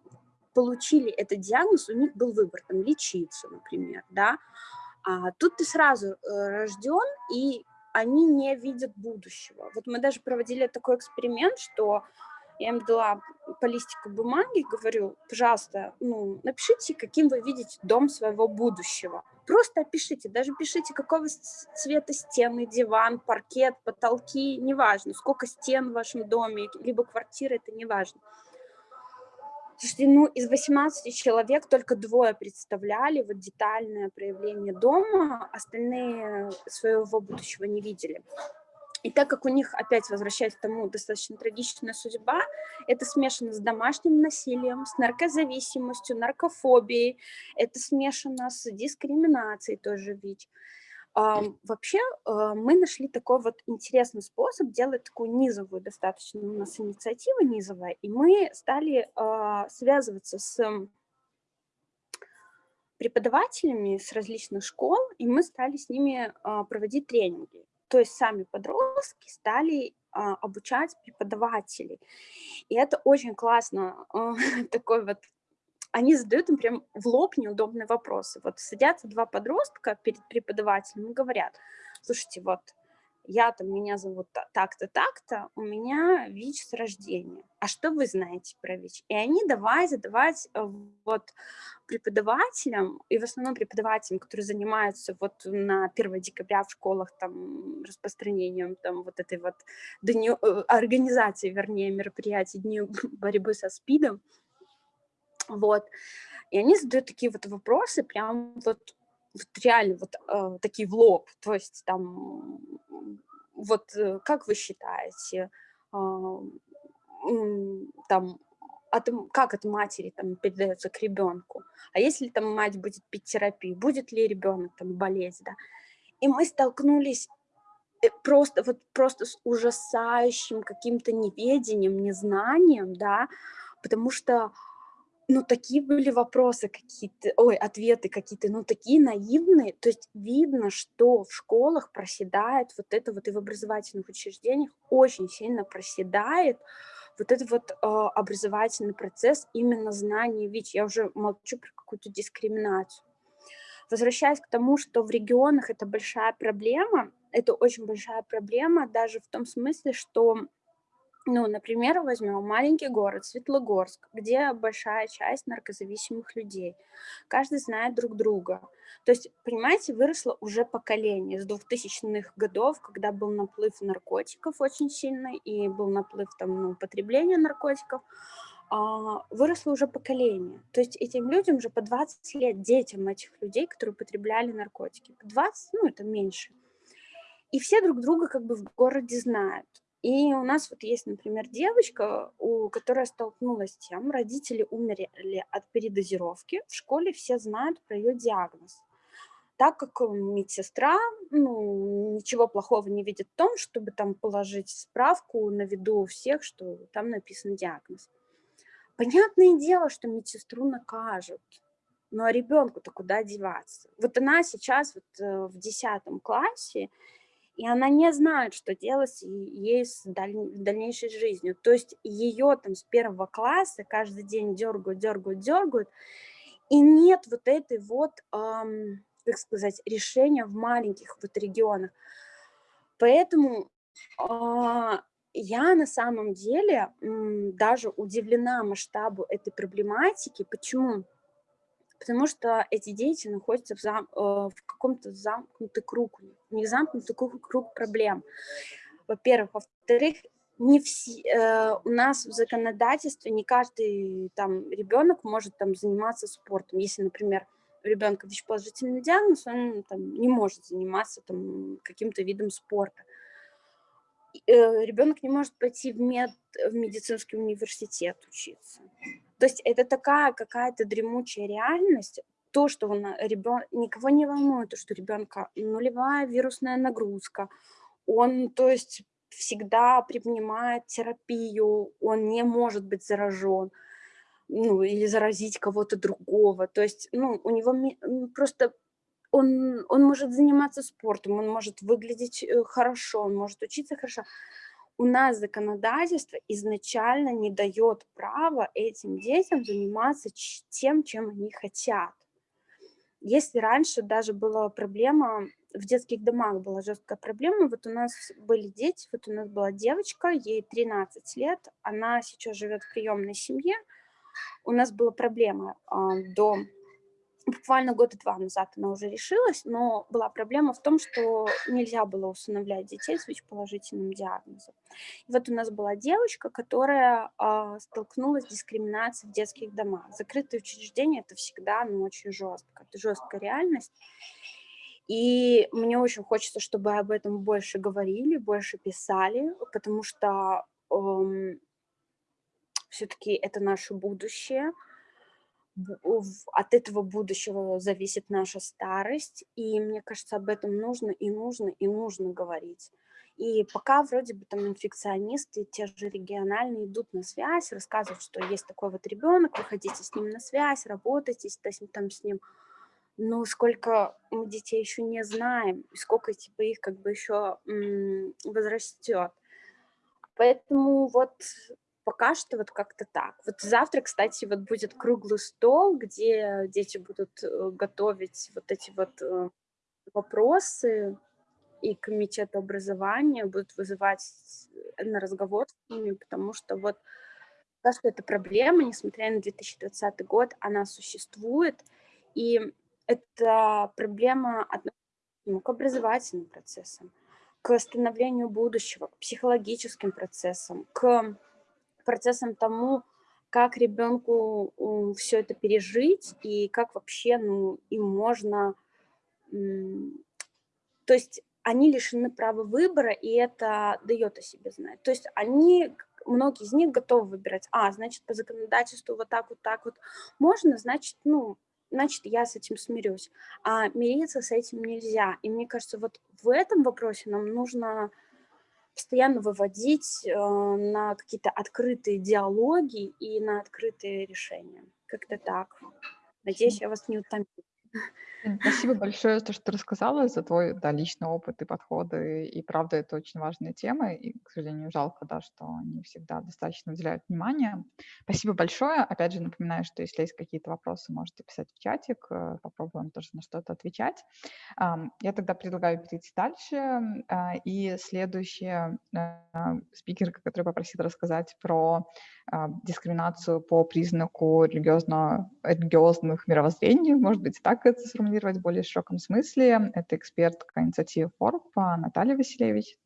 получили этот диагноз, у них был выбор, там, лечиться, например, да. А тут ты сразу э, рожден, и они не видят будущего. Вот мы даже проводили такой эксперимент, что я им дала по листику бумаги, говорю, пожалуйста, ну, напишите, каким вы видите дом своего будущего. Просто опишите, даже пишите, какого цвета стены, диван, паркет, потолки, неважно, сколько стен в вашем доме, либо квартиры, это неважно. Слушайте, ну, из 18 человек только двое представляли вот детальное проявление дома, остальные своего будущего не видели. И так как у них, опять возвращаясь к тому, достаточно трагичная судьба, это смешано с домашним насилием, с наркозависимостью, наркофобией, это смешано с дискриминацией тоже ведь. Вообще а, мы нашли такой вот интересный способ делать такую низовую достаточно, у нас инициатива низовая, и мы стали а, связываться с преподавателями с различных школ, и мы стали с ними а, проводить тренинги. То есть сами подростки стали обучать преподавателей. И это очень классно, <laughs> такой вот они задают им прям в лоб неудобные вопросы. Вот садятся два подростка перед преподавателем и говорят, слушайте, вот я там, меня зовут так-то, так-то, у меня ВИЧ с рождения. А что вы знаете про ВИЧ? И они давай задавать э, вот преподавателям, и в основном преподавателям, которые занимаются вот на 1 декабря в школах там распространением там вот этой вот дню, э, организации, вернее, мероприятий Дню <laughs> борьбы со СПИДом, вот. И они задают такие вот вопросы, прям вот, вот реально вот э, такие в лоб. То есть там, вот э, как вы считаете, э, там, от, как от матери там передается к ребенку. А если там мать будет пить терапию, будет ли ребенок там болеть, да? И мы столкнулись э, просто вот просто с ужасающим каким-то неведением, незнанием, да, потому что ну, такие были вопросы какие-то, ой, ответы какие-то, ну, такие наивные. То есть видно, что в школах проседает вот это вот и в образовательных учреждениях очень сильно проседает вот этот вот э, образовательный процесс именно знания ВИЧ. Я уже молчу про какую-то дискриминацию. Возвращаясь к тому, что в регионах это большая проблема, это очень большая проблема даже в том смысле, что ну, например, возьмем маленький город Светлогорск, где большая часть наркозависимых людей. Каждый знает друг друга. То есть, понимаете, выросло уже поколение с 2000-х годов, когда был наплыв наркотиков очень сильный и был наплыв там, ну, потребления наркотиков, а, выросло уже поколение. То есть этим людям уже по 20 лет, детям этих людей, которые употребляли наркотики. 20, ну, это меньше. И все друг друга как бы в городе знают. И у нас вот есть, например, девочка, у которой столкнулась с тем, родители умерли от передозировки, в школе все знают про ее диагноз. Так как медсестра ну, ничего плохого не видит в том, чтобы там положить справку на виду у всех, что там написан диагноз. Понятное дело, что медсестру накажут, но а ребенку-то куда деваться? Вот она сейчас вот э, в 10 классе, и она не знает, что делать ей с дальнейшей жизнью. То есть ее там с первого класса каждый день дергают, дергают, дергают, и нет вот этой вот, эм, как сказать, решения в маленьких вот регионах. Поэтому э, я на самом деле э, даже удивлена масштабу этой проблематики. Почему? Потому что эти дети находятся в, зам, э, в каком-то замкнутый круг, не замкнутый круг, круг проблем. Во-первых. Во-вторых, не все, э, у нас в законодательстве не каждый там ребенок может там заниматься спортом. Если, например, у ребенка ВИЧ-положительный диагноз, он там, не может заниматься там каким-то видом спорта. Э, ребенок не может пойти в, мед, в медицинский университет учиться. То есть это такая какая-то дремучая реальность, то, что он, ребен... никого не волнует, то, что ребенка нулевая вирусная нагрузка, он, то есть, всегда принимает терапию, он не может быть заражен, ну, или заразить кого-то другого, то есть, ну, у него просто он, он может заниматься спортом, он может выглядеть э, хорошо, он может учиться хорошо, у нас законодательство изначально не дает права этим детям заниматься тем, чем они хотят. Если раньше даже была проблема, в детских домах была жесткая проблема, вот у нас были дети, вот у нас была девочка, ей 13 лет, она сейчас живет в приемной семье, у нас была проблема э, до буквально года два назад она уже решилась, но была проблема в том, что нельзя было усыновлять детей с ВИЧ-положительным диагнозом. И вот у нас была девочка, которая э, столкнулась с дискриминацией в детских домах. Закрытые учреждения – это всегда ну, очень жестко, это жесткая реальность. И мне очень хочется, чтобы об этом больше говорили, больше писали, потому что эм, все-таки это наше будущее – от этого будущего зависит наша старость, и мне кажется, об этом нужно и нужно и нужно говорить. И пока вроде бы там инфекционисты, те же региональные идут на связь, рассказывают, что есть такой вот ребенок, выходите с ним на связь, работайте там с ним. Но сколько мы детей еще не знаем, сколько типа их как бы еще возрастет. Поэтому вот пока что вот как-то так. Вот завтра, кстати, вот будет круглый стол, где дети будут э, готовить вот эти вот э, вопросы, и комитет образования будут вызывать на разговор с ними, потому что вот пока что эта проблема, несмотря на 2020 год, она существует, и это проблема относится к образовательным процессам, к становлению будущего, к психологическим процессам, к процессом тому, как ребенку все это пережить и как вообще ну, им можно... То есть они лишены права выбора, и это дает о себе знать. То есть они многие из них готовы выбирать, а, значит, по законодательству вот так, вот так вот можно, значит, ну, значит, я с этим смирюсь. А мириться с этим нельзя. И мне кажется, вот в этом вопросе нам нужно постоянно выводить э, на какие-то открытые диалоги и на открытые решения. Как-то так. Надеюсь, я вас не утомила. Спасибо большое за то, что рассказала, за твой да, личный опыт и подходы. И правда, это очень важная тема. И, к сожалению, жалко, да, что не всегда достаточно уделяют внимания. Спасибо большое. Опять же, напоминаю, что если есть какие-то вопросы, можете писать в чатик. Э, попробуем тоже на что-то отвечать. Я тогда предлагаю перейти дальше. А, и следующая э, спикерка, которая попросит рассказать про а, дискриминацию по признаку религиозно, религиозных мировоззрений, может быть, так это сформулировать в более широком смысле. Это экспертка инициативы Форб Наталья Васильевич.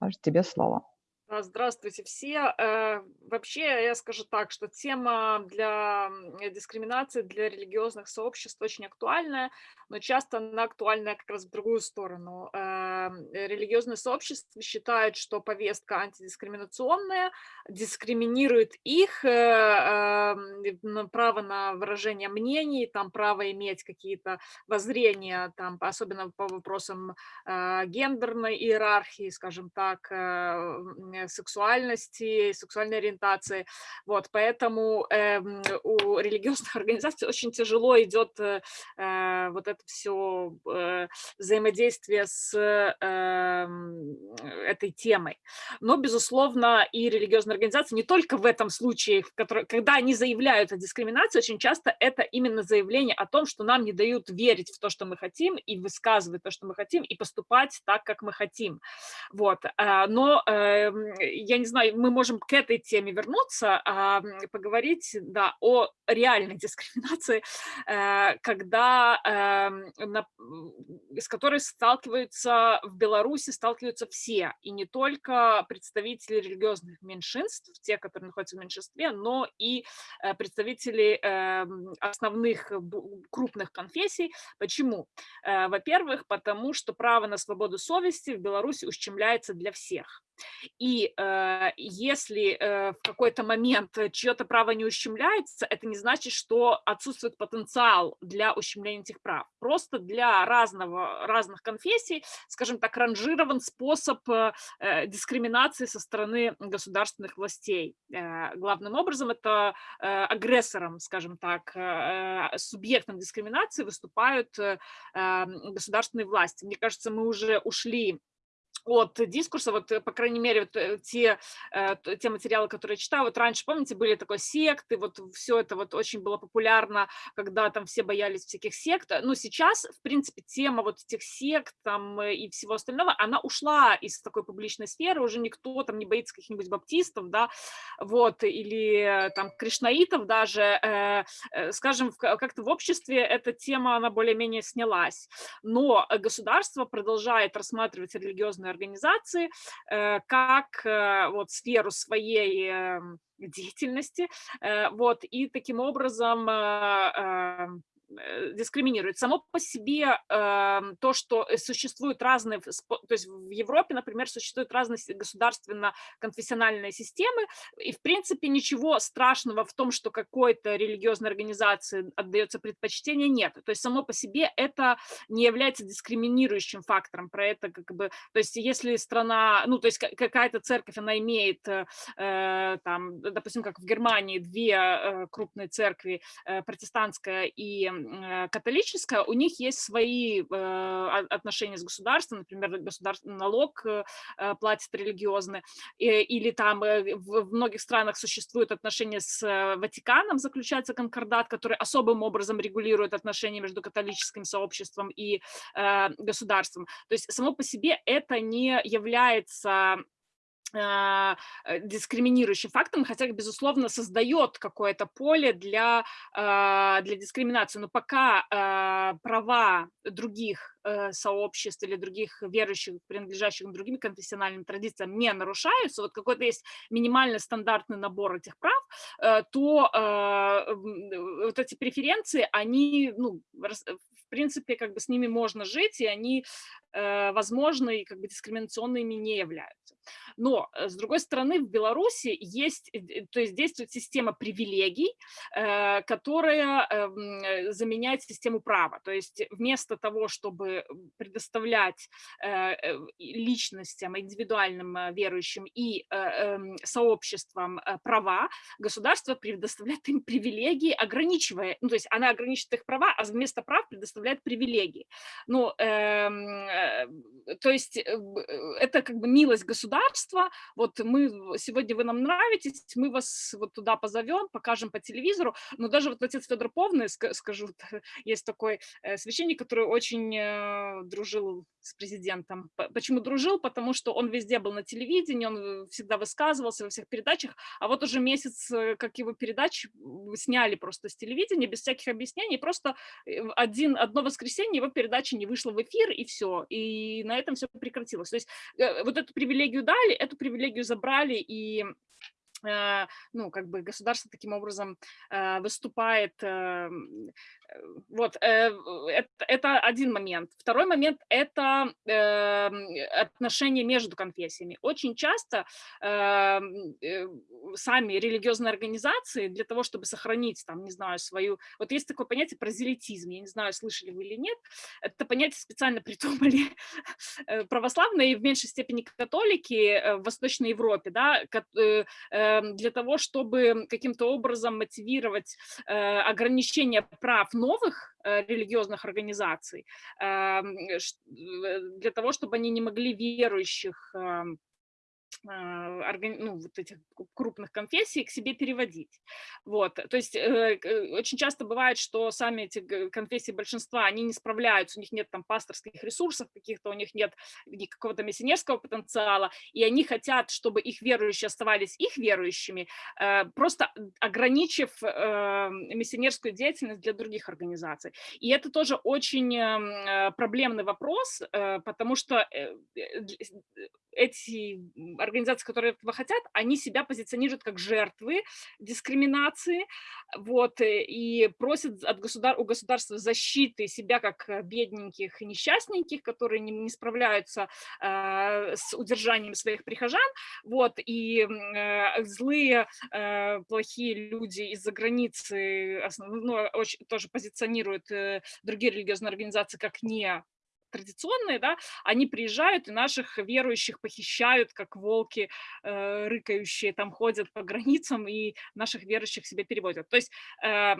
Даже тебе слово. Здравствуйте все. Э, вообще, я скажу так, что тема для дискриминации, для религиозных сообществ очень актуальная, но часто она актуальная как раз в другую сторону. Э, религиозные сообщества считают, что повестка антидискриминационная, дискриминирует их э, право на выражение мнений, там право иметь какие-то воззрения, там, особенно по вопросам гендерной иерархии, скажем так, Э, сексуальности, сексуальной ориентации. Вот, поэтому э, у религиозных <laughs> организаций очень тяжело идет э, э, вот это все э, взаимодействие с э, этой темой. Но, безусловно, и религиозные организации не только в этом случае, в который, когда они заявляют о дискриминации, очень часто это именно заявление о том, что нам не дают верить в то, что мы хотим, и высказывать то, что мы хотим, и поступать так, как мы хотим. Вот. Э, но я не знаю, мы можем к этой теме вернуться, а, поговорить, да, о реальной дискриминации, э, когда, эм, с которой сталкиваются в Беларуси, сталкиваются все, и не только представители религиозных меньшинств, те, которые находятся в меньшинстве, но и э, представители основных крупных конфессий. Почему? Э, во-первых, потому что право на свободу совести в Беларуси ущемляется для всех. И э, если э, в какой-то момент чье-то право не ущемляется, это не значит, что отсутствует потенциал для ущемления этих прав. Просто для разного, разных конфессий, скажем так, ранжирован способ э, э дискриминации со стороны государственных властей. Э, главным образом это э, агрессором, скажем так, э, э субъектом дискриминации выступают э, государственные власти. Мне кажется, мы уже ушли от дискурса, вот, э, по крайней мере, вот, э, те, э, те материалы, которые я читаю, вот раньше, помните, были такой секты, вот все это вот очень было популярно, когда там все боялись всяких сект, но сейчас, в принципе, тема вот этих сект там и всего остального, она ушла из такой публичной сферы, уже никто там не боится каких-нибудь баптистов, да, вот, или там кришнаитов даже, скажем, как-то в обществе эта тема, она более-менее снялась, но государство продолжает рассматривать религиозные организации э, как э, вот сферу своей эм, деятельности, э, вот, и таким образом эм, дискриминирует. Само по себе э, то, что э, существуют разные, то есть в Европе, например, существуют разные государственно-конфессиональные системы, и в принципе ничего страшного в том, что какой-то религиозной организации отдается предпочтение, нет. То есть само по себе это не является дискриминирующим фактором. Про это как бы, то есть если страна, ну то есть какая-то церковь, она имеет, э, там, допустим, как в Германии, две э, крупные церкви, э, протестантская и Э, католическая, у них есть свои э, отношения с государством, например, государственный налог э, платит религиозный, или там в многих странах существуют отношения с Ватиканом, заключается конкордат, который особым образом регулирует отношения между католическим сообществом и государством. То есть само по себе это не является э, дискриминирующим фактором, хотя, безусловно, создает какое-то поле для, а, для дискриминации. Но пока а, права других э, сообществ или других верующих, принадлежащих другим конфессиональным традициям, не нарушаются, вот какой-то есть минимальный стандартный набор этих прав, э, то э, вот эти преференции, они, ну, в принципе, как бы с ними можно жить, и они э, возможны, и как бы дискриминационными не являются. Но, э, с другой стороны, в Беларуси есть, э, то есть действует система привилегий, э, которая заменяет систему права. То есть вместо того, чтобы предоставлять личностям, индивидуальным верующим и эм, сообществам права, государство предоставляет им привилегии, ограничивая, ну, то есть она ограничивает их права, а вместо прав предоставляет привилегии. Ну, то есть это как бы милость государства, вот мы, сегодня вы нам нравитесь, мы вас вот туда позовем, покажем по телевизору, но даже вот отец Федор Повный, скажу, <laughs> есть такой э, священник, который очень э, дружил с президентом. Почему дружил? Потому что он везде был на телевидении, он э, всегда высказывался во всех передачах, а вот уже месяц, как его передачи сняли просто с телевидения, без всяких объяснений, просто один, одно воскресенье его передача не вышла в эфир, и все, и на этом все прекратилось. То есть вот эту привилегию дали, эту привилегию забрали, и э, ну, как бы государство таким образом э, выступает Э, вот, э, это, один момент. Второй момент – это э, отношения между конфессиями. Очень часто э, сами религиозные организации для того, чтобы сохранить, там, не знаю, свою… Вот есть такое понятие прозелитизм, я не знаю, слышали вы или нет. Это понятие специально <laughs> придумали э, православные и в меньшей степени католики в Восточной Европе, да, для того, чтобы каким-то образом мотивировать ограничение прав новых э, религиозных организаций э, для того, чтобы они не могли верующих эм, ну, вот этих крупных конфессий к себе переводить. Вот. То есть э, очень часто бывает, что сами эти конфессии большинства, они не справляются, у них нет там пасторских ресурсов каких-то, у них нет какого-то миссионерского потенциала, и они хотят, чтобы их верующие оставались их верующими, э, просто ограничив э, миссионерскую деятельность для других организаций. И это тоже очень эм, проблемный вопрос, потому что эти организации, которые этого хотят, они себя позиционируют как жертвы дискриминации, вот, э, и просят от государ у государства защиты себя как э, бедненьких и несчастненьких, которые не, не справляются э, с удержанием своих прихожан, вот, и э, злые, э, плохие люди из-за границы, основ, ну, очень, тоже позиционируют э, другие религиозные организации как не традиционные, да, они приезжают и наших верующих похищают, как волки э, рыкающие, там ходят по границам и наших верующих себе переводят. То есть э,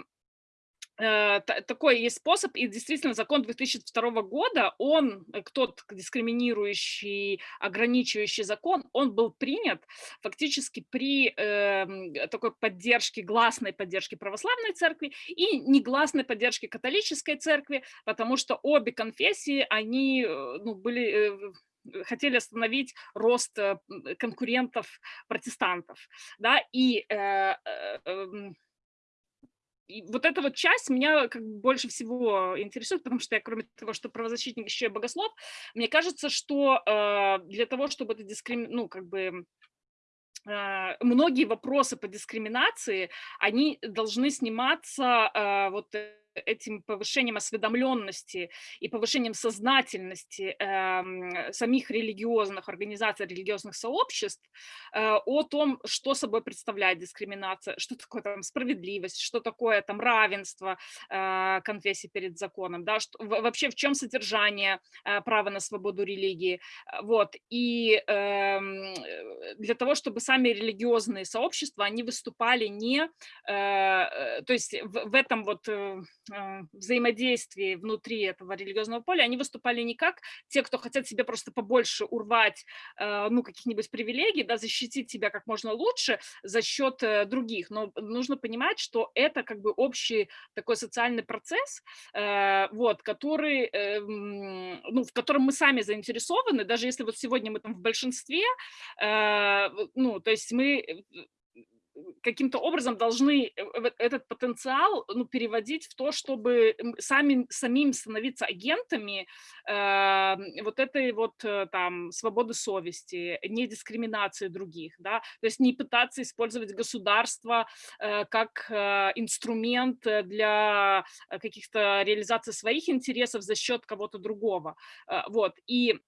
такой есть способ, и действительно закон 2002 года, он, э, тот дискриминирующий, ограничивающий закон, он был принят фактически при э, такой поддержке, гласной поддержке православной церкви и негласной поддержке католической церкви, потому что обе конфессии, они э, ну, были хотели остановить рост конкурентов протестантов, да, и э, э, эм, и вот эта вот часть меня как бы больше всего интересует, потому что я, кроме того, что правозащитник, еще и богослов, мне кажется, что э, для того, чтобы это дискрим... ну, как бы э, многие вопросы по дискриминации, они должны сниматься э, вот этим повышением осведомленности и повышением сознательности э, самих религиозных организаций, религиозных сообществ э, о том, что собой представляет дискриминация, что такое там справедливость, что такое там равенство э, конфессии перед законом, да, что, вообще в чем содержание э, права на свободу религии. Вот. И э, для того, чтобы сами религиозные сообщества, они выступали не, э, э то есть в, в этом вот э, взаимодействии внутри этого религиозного поля, они выступали не как те, кто хотят себе просто побольше урвать, а, ну, каких-нибудь привилегий, да, защитить себя как можно лучше за счет э, других, но нужно понимать, что это как бы общий такой социальный процесс, э, вот, который, эм, ну, в котором мы сами заинтересованы, даже если вот сегодня мы там в большинстве, э, ну, то есть мы каким-то образом должны этот потенциал ну, переводить в то, чтобы сами, самим становиться агентами э, вот этой вот э, там свободы совести, не дискриминации других, да, то есть не пытаться использовать государство э, как э, инструмент для каких-то реализации своих интересов за счет кого-то другого, э, вот, и Э,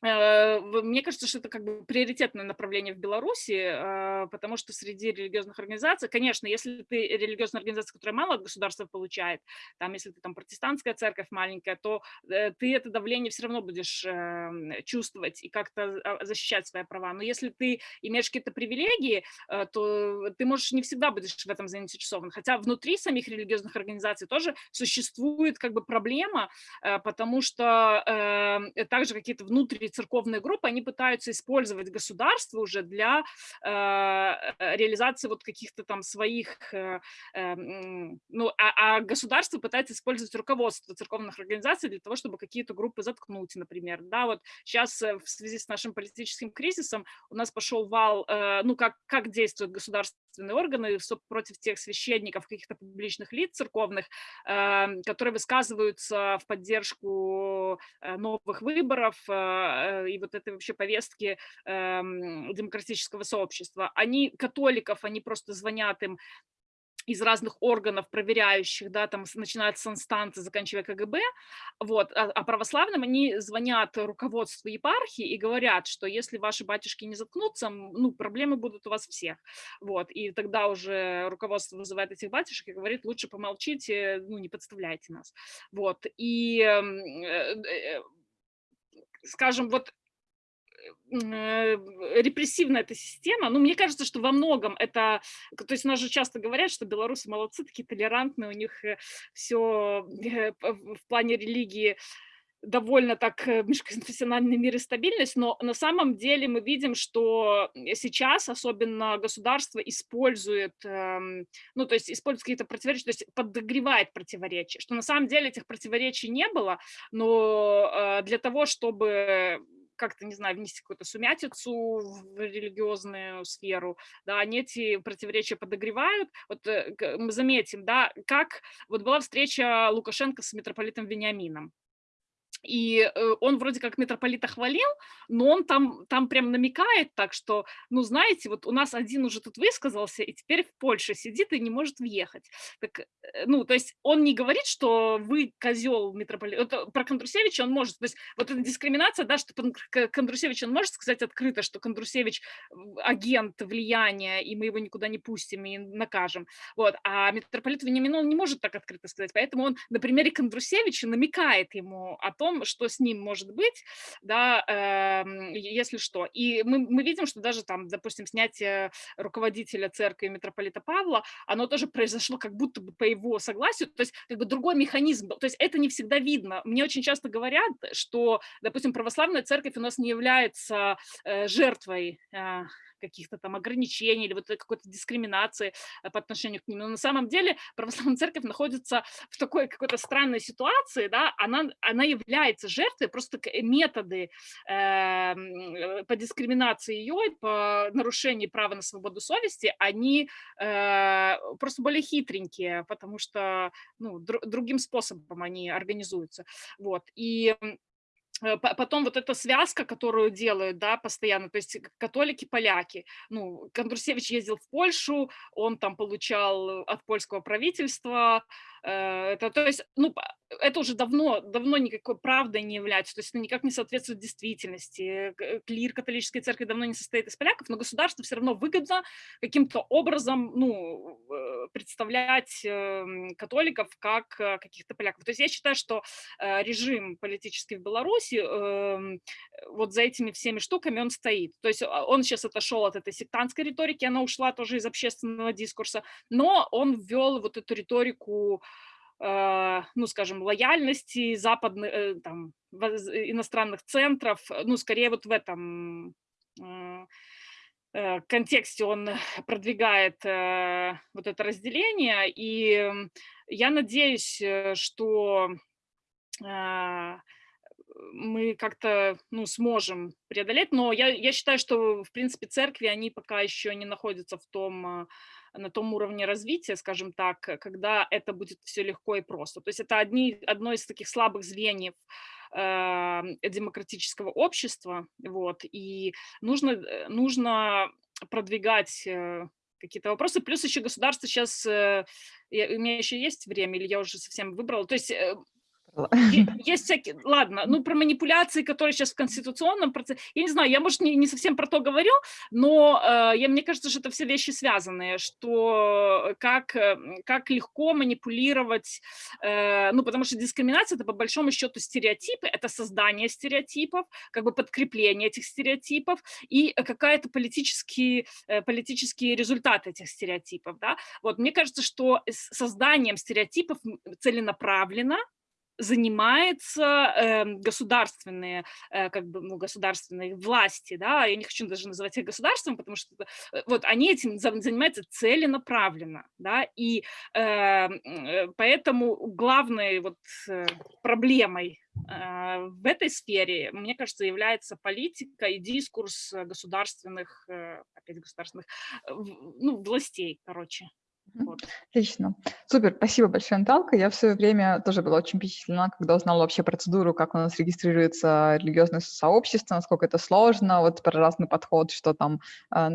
мне кажется, что это как бы приоритетное направление в Беларуси, а, потому что среди религиозных организаций, конечно, если ты религиозная организация, которая мало от государства получает, там, если ты там протестантская церковь маленькая, то э, ты это давление все равно будешь эм, чувствовать и как-то а, защищать свои права. Но если ты имеешь какие-то привилегии, э, то ты можешь не всегда будешь в этом заинтересован. Хотя внутри самих религиозных организаций тоже существует как бы проблема, потому что эм, также какие-то внутренние или церковные группы, они пытаются использовать государство уже для э, э реализации вот каких-то там своих, э, ну, а, а государство пытается использовать руководство церковных организаций для того, чтобы какие-то группы заткнуть, например, да, вот сейчас в связи с нашим политическим кризисом у нас пошел вал, ну, как, как действуют государственные органы против тех священников, каких-то публичных лиц церковных, э, которые высказываются в поддержку э, новых выборов, Э, и вот этой вообще повестки эм, демократического сообщества. Они, католиков, они просто звонят им из разных органов проверяющих, да, там начинают с инстанции, заканчивая КГБ, вот, а, а православным они звонят руководству епархии и говорят, что если ваши батюшки не заткнутся, ну, проблемы будут у вас всех, вот, и тогда уже руководство вызывает этих батюшек и говорит, лучше помолчите, ну, не подставляйте нас, вот, и эм, э, э, скажем, вот э, репрессивная эта система, ну, мне кажется, что во многом это, то есть у нас же часто говорят, что белорусы молодцы, такие толерантные, у них э, все э, в плане религии довольно так э, межконфессиональный мир и стабильность, но на самом деле мы видим, что сейчас особенно государство использует, эм, ну, то есть использует какие-то противоречия, то есть подогревает противоречия, что на самом деле этих противоречий не было, но э, для того, чтобы как-то, не знаю, внести какую-то сумятицу в религиозную сферу, да, они эти противоречия подогревают. Вот э, мы заметим, да, как вот была встреча Лукашенко с митрополитом Вениамином, и э, он вроде как митрополита хвалил, но он там, там прям намекает так, что, ну, знаете, вот у нас один уже тут высказался, и теперь в Польше сидит и не может въехать. Так, э, ну, то есть он не говорит, что вы козел митрополит. Это про Кондрусевича он может, то есть вот эта дискриминация, да, что Кондрусевич он может сказать открыто, что Кондрусевич агент влияния, и мы его никуда не пустим и накажем. Вот, а митрополит Вениамин он не может так открыто сказать, поэтому он на примере Кондрусевича намекает ему о том, том, что с ним может быть, да, э, если что. И мы, мы видим, что даже там, допустим, снятие руководителя церкви митрополита Павла, оно тоже произошло как будто бы по его согласию, то есть как бы другой механизм был. То есть это не всегда видно. Мне очень часто говорят, что, допустим, православная церковь у нас не является э, жертвой э, каких-то там ограничений или вот какой-то дискриминации э, по отношению к ним. Но на самом деле <laughs> православная церковь находится в такой какой-то странной ситуации, да, она, она является жертвой, просто методы эм, э, по дискриминации ее, по нарушению права на свободу совести, они э, просто более хитренькие, потому что ну, др другим способом они организуются. Вот. И Э, потом вот эта связка, которую делают, да, постоянно, то есть католики-поляки. Ну, Кондрусевич ездил в Польшу, он там получал от польского правительства Э, это, то есть, ну, это уже давно, давно никакой правдой не является, то есть это никак не соответствует действительности. Э, клир католической церкви давно не состоит из поляков, но государству все равно выгодно каким-то образом, ну, э, представлять эм, католиков как каких-то поляков. То есть я считаю, что режим политический в Беларуси эм, вот за этими всеми штуками он стоит. То есть а, он сейчас отошел от этой сектантской риторики, она ушла тоже из общественного дискурса, но он ввел вот эту риторику Э, ну, скажем, лояльности западных, э, там, иностранных центров, ну, скорее вот в этом э, контексте он продвигает вот это разделение, и я надеюсь, что мы как-то ну, сможем преодолеть. Но я, я считаю, что, в принципе, церкви, они пока еще не находятся в том, на том уровне развития, скажем так, когда это будет все легко и просто. То есть это одни, одно из таких слабых звеньев э, демократического общества, вот, и нужно, э, нужно продвигать э, какие-то вопросы. Плюс еще государство сейчас, э, я, у меня еще есть время, или я уже совсем выбрала, то есть э, <laughs> есть всякие, ладно, ну про манипуляции, которые сейчас в конституционном процессе, я не знаю, я, может, не, не совсем про то говорю, но э, я, мне кажется, что это все вещи связанные, что как, э, как легко манипулировать, э, ну потому что дискриминация это по большому счету стереотипы, это создание стереотипов, как бы подкрепление этих стереотипов и какая-то политические, э, политические результаты этих стереотипов, да, вот мне кажется, что созданием стереотипов целенаправленно, занимается э, государственные, э, как бы, ну, государственные власти, да, я не хочу даже называть их государством, потому что э, вот они этим занимаются целенаправленно, да, и эм, э, поэтому главной вот э, проблемой э, в этой сфере, мне кажется, является политика и дискурс государственных, опять государственных, ну, властей, короче. Вот. Отлично. Супер, спасибо большое, Наталка. Я в свое время тоже была очень впечатлена, когда узнала вообще процедуру, как у нас регистрируется религиозное сообщество, насколько это сложно, вот про разный подход, что там, э,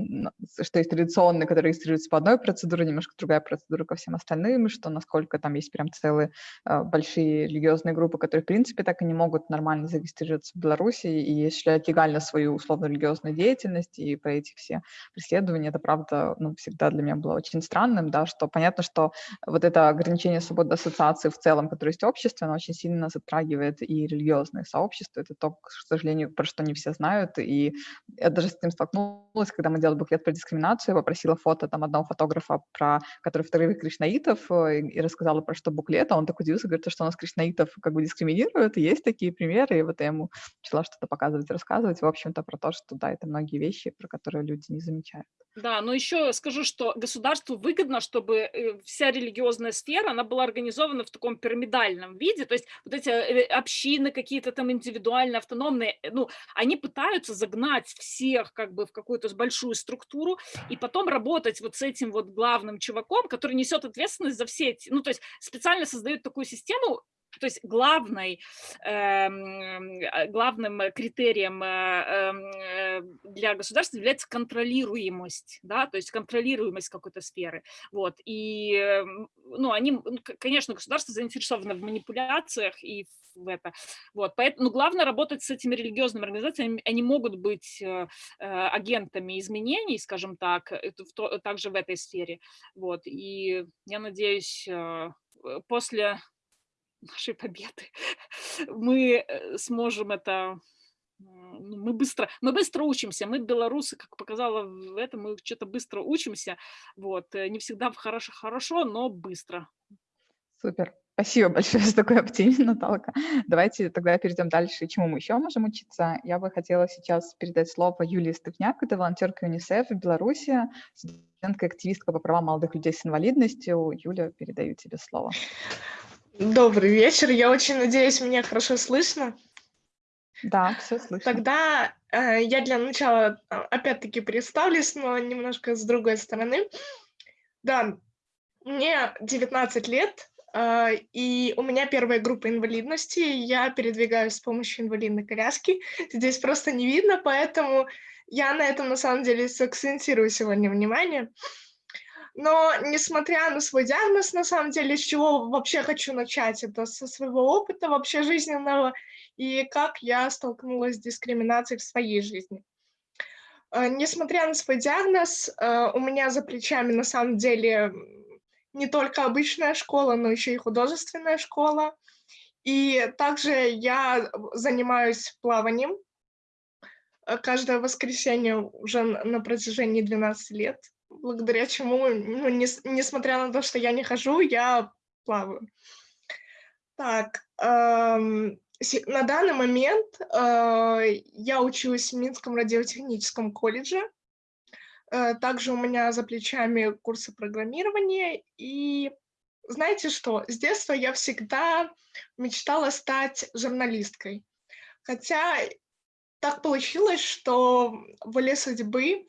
что есть традиционные, которые регистрируются по одной процедуре, немножко другая процедура ко всем остальным, что насколько там есть прям целые э, большие религиозные группы, которые, в принципе, так и не могут нормально зарегистрироваться в Беларуси и осуществлять легально свою условно-религиозную деятельность, и про эти все преследования, это, правда, ну, всегда для меня было очень странным, да, что понятно, что вот это ограничение свободы ассоциации в целом, которое есть в обществе, оно очень сильно затрагивает и религиозные сообщества. Это то, к сожалению, про что не все знают. И я даже с этим столкнулась, когда мы делали буклет про дискриминацию, попросила фото там одного фотографа, про, который фотографирует кришнаитов, э, и, и рассказала про что буклет, а он так удивился, говорит, что у нас кришнаитов как бы дискриминируют, и есть такие примеры, и вот я ему начала что-то показывать, рассказывать, в общем-то, про то, что да, это многие вещи, про которые люди не замечают. Да, но еще скажу, что государству выгодно, чтобы э, вся религиозная сфера, она была организована в таком пирамидальном виде, то есть вот эти э, общины какие-то там индивидуальные, автономные, э, ну, они пытаются загнать всех как бы в какую-то большую структуру и потом работать вот с этим вот главным чуваком, который несет ответственность за все эти, ну, то есть специально создают такую систему, то есть главной, эм, э, главным критерием э, эм, э, для государства является контролируемость, да, то есть контролируемость какой-то сферы. Вот. И, эм, ну, они, ну, конечно, государство заинтересовано в манипуляциях и в это. Вот. Поэтому ну, главное работать с этими религиозными организациями. Они могут быть агентами изменений, скажем так, также в этой сфере. Вот. И я надеюсь, после нашей победы, <laughs> мы э, сможем это ну, мы быстро, мы быстро учимся, мы белорусы, как показала в этом, мы что-то быстро учимся, вот, э, не всегда хорошо, хорошо, но быстро. Супер, спасибо большое за такой оптимизм, <laughs> Наталка. Давайте тогда перейдем дальше, чему мы еще можем учиться. Я бы хотела сейчас передать слово Юлии Стывняк, это волонтерка ЮНИСЕФ в Беларуси, студентка активистка по правам молодых людей с инвалидностью. Юля, передаю тебе слово. Добрый вечер. Я очень надеюсь, меня хорошо слышно. Да, все слышно. Тогда э, я для начала э, опять-таки представлюсь, но немножко с другой стороны. Да, мне 19 лет, э, и у меня первая группа инвалидности. Я передвигаюсь с помощью инвалидной коляски. Здесь просто не видно, поэтому я на этом на самом деле сакцентирую сегодня внимание. Но несмотря на свой диагноз, на самом деле, с чего вообще хочу начать, это со своего опыта вообще жизненного и как я столкнулась с дискриминацией в своей жизни. Э, несмотря на свой диагноз, э, у меня за плечами на самом деле не только обычная школа, но еще и художественная школа. И также я занимаюсь плаванием э, каждое воскресенье уже на протяжении 12 лет благодаря чему, ну, не, несмотря на то, что я не хожу, я плаваю. Так, эм, на данный момент э, я учусь в Минском радиотехническом колледже. Э, также у меня за плечами курсы программирования. И знаете что, с детства я всегда мечтала стать журналисткой. Хотя так получилось, что воле судьбы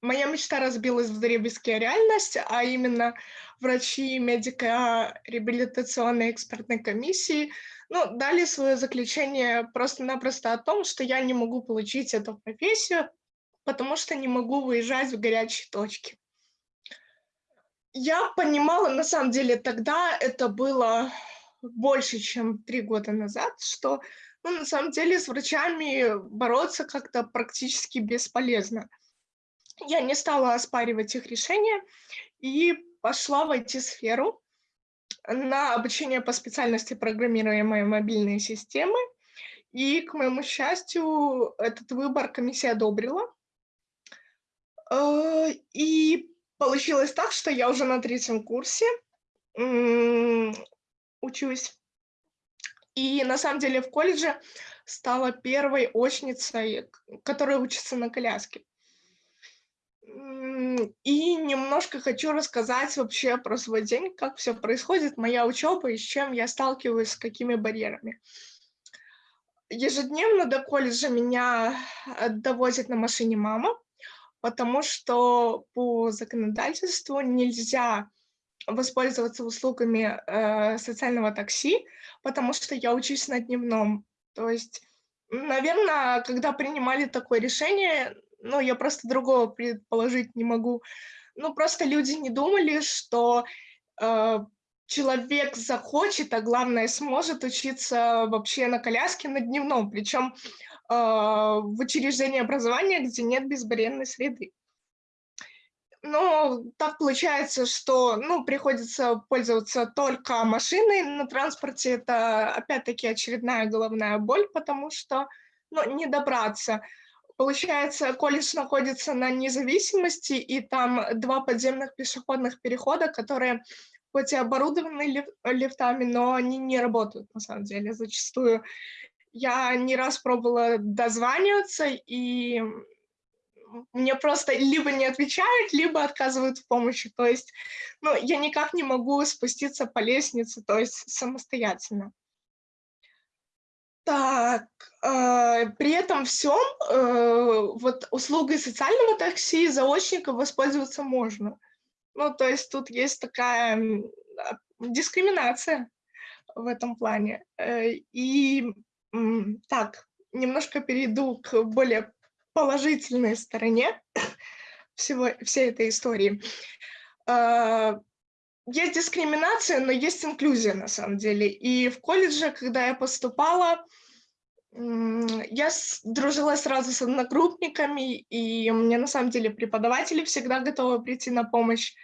моя мечта разбилась в дребезги реальность, а именно врачи медико-реабилитационной экспертной комиссии ну, дали свое заключение просто-напросто о том, что я не могу получить эту профессию, потому что не могу выезжать в горячие точки. Я понимала, на самом деле, тогда это было больше, чем три года назад, что ну, на самом деле с врачами бороться как-то практически бесполезно. Я не стала оспаривать их решение и пошла в IT-сферу на обучение по специальности программируемые мобильные системы. И, к моему счастью, этот выбор комиссия одобрила. Э, и получилось так, что я уже на третьем курсе учусь. И на самом деле в колледже стала первой очницей, которая учится на коляске. И немножко хочу рассказать вообще про свой день, как все происходит, моя учеба и с чем я сталкиваюсь, с какими барьерами. Ежедневно до колледжа меня э, довозит на машине мама, потому что по законодательству нельзя воспользоваться услугами э, социального такси, потому что я учусь на дневном. То есть, наверное, когда принимали такое решение, ну, я просто другого предположить не могу. Ну, просто люди не думали, что э, человек захочет, а главное, сможет учиться вообще на коляске на дневном, причем э, в учреждении образования, где нет безбарьерной среды. Но так получается, что ну, приходится пользоваться только машиной на транспорте. Это опять-таки очередная головная боль, потому что ну, не добраться. Получается, колледж находится на независимости, и там два подземных пешеходных перехода, которые хоть и оборудованы лиф лифтами, но они не работают на самом деле зачастую. Я не раз пробовала дозваниваться, и мне просто либо не отвечают, либо отказывают в помощи. То есть ну, я никак не могу спуститься по лестнице, то есть самостоятельно. Так, при этом всем э, вот услугой социального такси заочника воспользоваться можно. Ну, то есть тут есть такая а, дискриминация в этом плане. Э, и так, немножко перейду к более положительной стороне <coughs> всего, всей этой истории. Э, есть дискриминация, но есть инклюзия на самом деле. И в колледже, когда я поступала, я дружила сразу с одногруппниками, и мне на самом деле преподаватели всегда готовы прийти на помощь.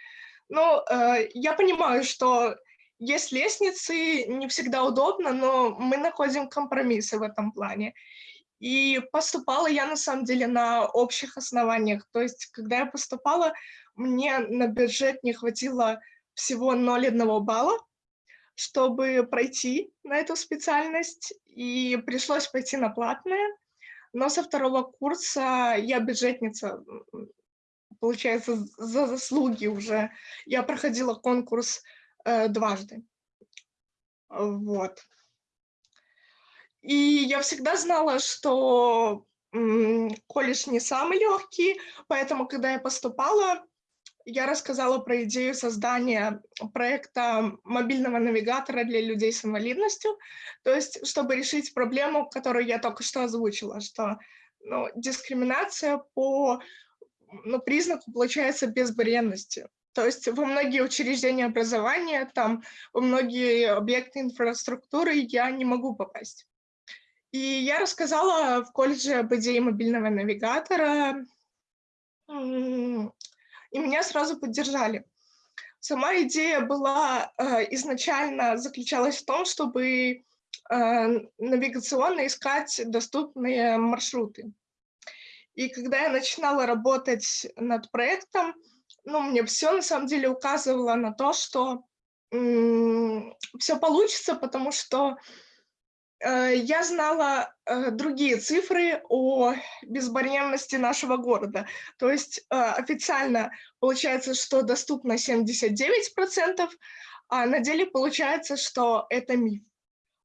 Но э, я понимаю, что есть лестницы, не всегда удобно, но мы находим компромиссы в этом плане. И поступала я на самом деле на общих основаниях. То есть, когда я поступала, мне на бюджет не хватило всего 0,1 балла, чтобы пройти на эту специальность, и пришлось пойти на платное. Но со второго курса я бюджетница, получается, за заслуги уже. Я проходила конкурс э, дважды. Вот. И я всегда знала, что колледж не самый легкий, поэтому, когда я поступала, я рассказала про идею создания проекта мобильного навигатора для людей с инвалидностью, то есть чтобы решить проблему, которую я только что озвучила, что ну, дискриминация по ну, признаку получается безбарьерности. То есть во многие учреждения образования, там, во многие объекты инфраструктуры я не могу попасть. И я рассказала в колледже об идее мобильного навигатора, и меня сразу поддержали. Сама идея была э, изначально заключалась в том, чтобы э, навигационно искать доступные маршруты. И когда я начинала работать над проектом, ну, мне все на самом деле указывало на то, что все получится, потому что я знала э, другие цифры о безбарьерности нашего города. То есть э, официально получается, что доступно 79%, а на деле получается, что это миф.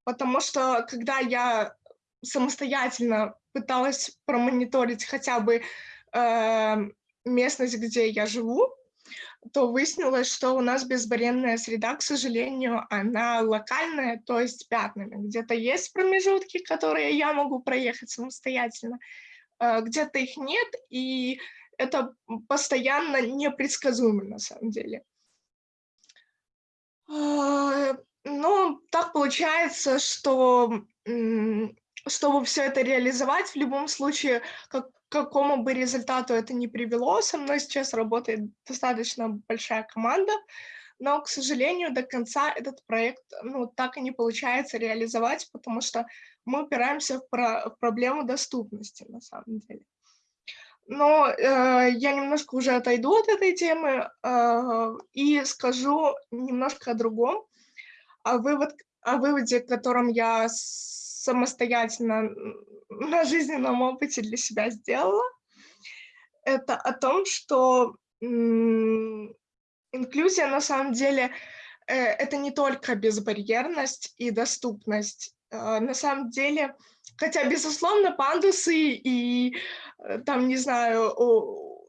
Потому что когда я самостоятельно пыталась промониторить хотя бы э, местность, где я живу, то выяснилось, что у нас безбарьерная среда, к сожалению, она локальная, то есть пятнами. Где-то есть промежутки, которые я могу проехать самостоятельно, э, где-то их нет, и это постоянно непредсказуемо на самом деле. А, ну, так получается, что чтобы все это реализовать, в любом случае, как, какому бы результату это ни привело, со мной сейчас работает достаточно большая команда, но, к сожалению, до конца этот проект ну, так и не получается реализовать, потому что мы упираемся в, про в проблему доступности на самом деле. Но э, я немножко уже отойду от этой темы э, и скажу немножко о другом, о, вывод, о выводе, которым я самостоятельно на жизненном опыте для себя сделала, это о том, что инклюзия на самом деле э, это не только безбарьерность и доступность. Э, на самом деле, хотя, безусловно, пандусы и э, там, не знаю,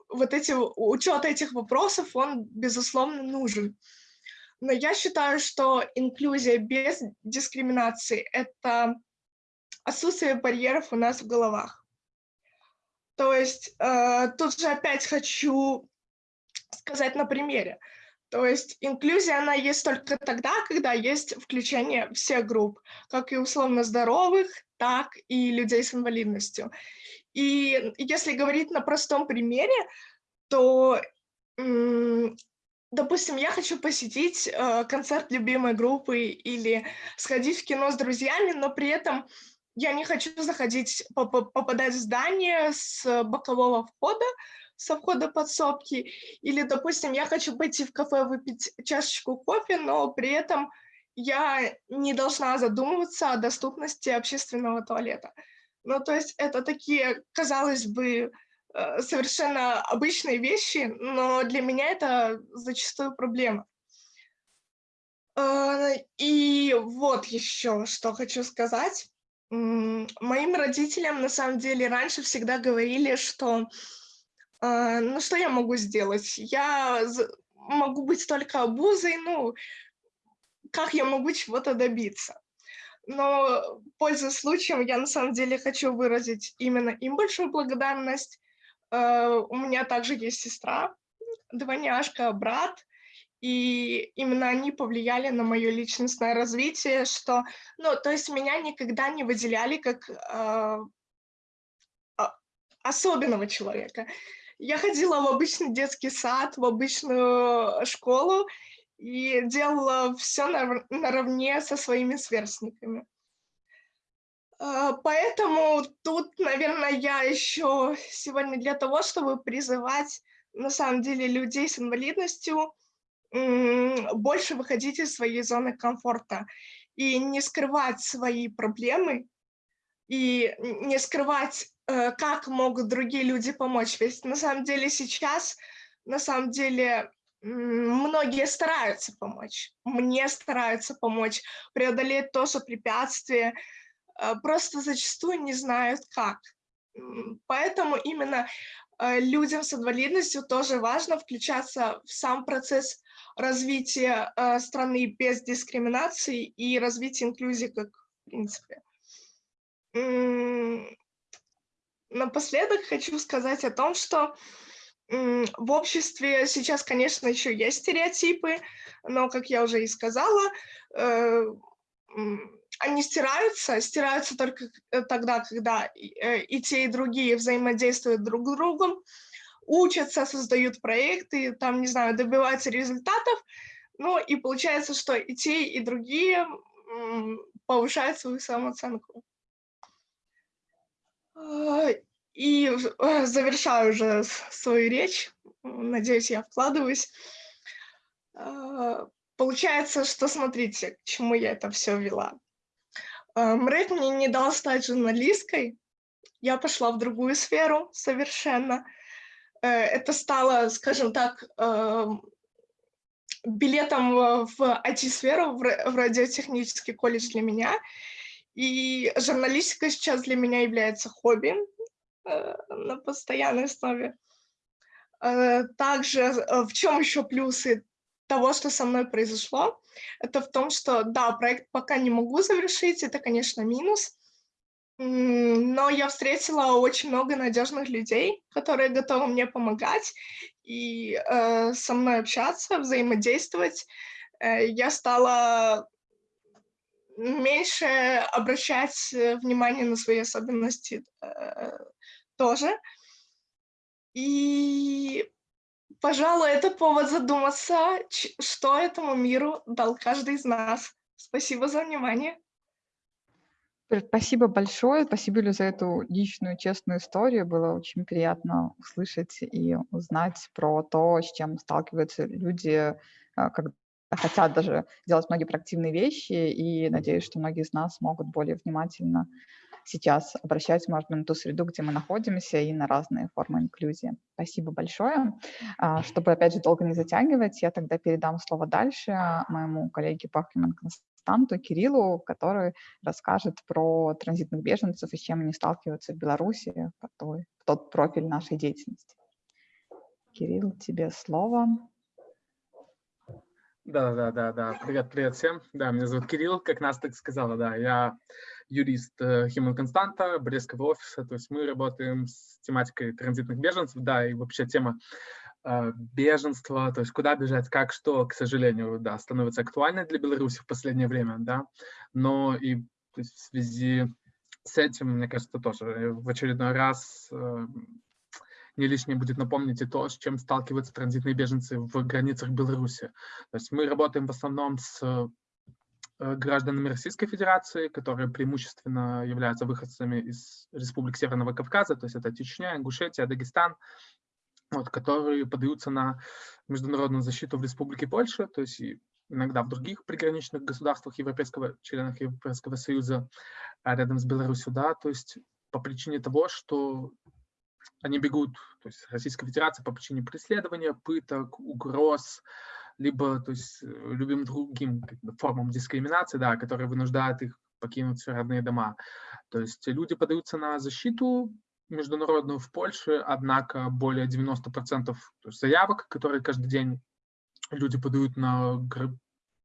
вот эти, учет этих вопросов, он, безусловно, нужен. Но я считаю, что инклюзия без дискриминации — это отсутствие барьеров у нас в головах. То есть э, тут же опять хочу сказать на примере. То есть инклюзия, она есть только тогда, когда есть включение всех групп, как и условно здоровых, так и людей с инвалидностью. И если говорить на простом примере, то, допустим, я хочу посетить э, концерт любимой группы или сходить в кино с друзьями, но при этом я не хочу заходить, попадать в здание с бокового входа, со входа подсобки, или, допустим, я хочу пойти в кафе выпить чашечку кофе, но при этом я не должна задумываться о доступности общественного туалета. Ну, то есть это такие, казалось бы, э, совершенно обычные вещи, но для меня это зачастую проблема. Э, и вот еще что хочу сказать. Моим родителям, на самом деле, раньше всегда говорили, что э, ну что я могу сделать? Я могу быть только обузой, ну, как я могу чего-то добиться? Но, пользуясь случаем, я на самом деле хочу выразить именно им большую благодарность. Э, у меня также есть сестра, двойняшка, брат, и именно они повлияли на мое личностное развитие, что, ну, то есть меня никогда не выделяли как э, особенного человека. Я ходила в обычный детский сад, в обычную школу и делала все наравне со своими сверстниками. А, поэтому тут, наверное, я еще сегодня для того, чтобы призывать на самом деле людей с инвалидностью больше выходить из своей зоны комфорта и не скрывать свои проблемы, и не скрывать, э, как могут другие люди помочь. Ведь на самом деле сейчас, на самом деле, многие стараются помочь, мне стараются помочь, преодолеть то, что препятствие, э, просто зачастую не знают как. Поэтому именно э, людям с инвалидностью тоже важно включаться в сам процесс развития э, страны без дискриминации и развития инклюзии как в принципе. Напоследок хочу сказать о том, что в обществе сейчас, конечно, еще есть стереотипы, но, как я уже и сказала, э, они стираются, стираются только э, тогда, когда и те, и другие взаимодействуют друг с другом, учатся, создают проекты, там, не знаю, добиваются результатов, ну и получается, что и те, и другие повышают свою самооценку. А, и э, завершаю уже свою речь, надеюсь, я вкладываюсь. А, получается, что смотрите, к чему я это все вела. А, МРЭК мне не дал стать журналисткой, я пошла в другую сферу совершенно – это стало, скажем так, эм, билетом в IT-сферу, в радиотехнический колледж для меня. И журналистика сейчас для меня является хобби э, на постоянной основе. Э, также э, в чем еще плюсы того, что со мной произошло, это в том, что, да, проект пока не могу завершить, это, конечно, минус, но я встретила очень много надежных людей, которые готовы мне помогать и э, со мной общаться, взаимодействовать. Э, я стала меньше обращать внимание на свои особенности э, тоже. И, пожалуй, это повод задуматься, что этому миру дал каждый из нас. Спасибо за внимание. Спасибо большое. Спасибо, Лю, за эту личную, честную историю. Было очень приятно услышать и узнать про то, с чем сталкиваются люди, а, когда хотят даже делать многие проактивные вещи. И надеюсь, что многие из нас могут более внимательно сейчас обращать, быть, на ту среду, где мы находимся, и на разные формы инклюзии. Спасибо большое. А, чтобы, опять же, долго не затягивать, я тогда передам слово дальше моему коллеге по Human Константу Кириллу, который расскажет про транзитных беженцев и с чем они сталкиваются в Беларуси, в тот профиль нашей деятельности. Кирилл, тебе слово. Да, да, да, да. Привет, привет всем. Да, меня зовут Кирилл, как нас так сказала, да. Я юрист э, Human Константа, Брестского офиса. То есть мы работаем с тематикой транзитных беженцев, да, и вообще тема э, беженства, то есть куда бежать, как, что, к сожалению, да, становится актуальной для Беларуси в последнее время, да. Но и в связи с этим, мне кажется, тоже в очередной раз э, не лишнее будет напомнить и то, с чем сталкиваются транзитные беженцы в границах Беларуси. То есть мы работаем в основном с э, гражданами Российской Федерации, которые преимущественно являются выходцами из республик Северного Кавказа, то есть это Чечня, Ингушетия, Дагестан, вот, которые подаются на международную защиту в Республике Польша, то есть иногда в других приграничных государствах Европейского, членах Европейского Союза, а рядом с Беларусью, да, то есть по причине того, что они бегут, то есть Российская Федерация по причине преследования, пыток, угроз, либо то есть, э, любым другим формам дискриминации, да, которые вынуждают их покинуть свои родные дома. То есть люди подаются на защиту международную в Польше, однако более 90% заявок, которые каждый день люди подают на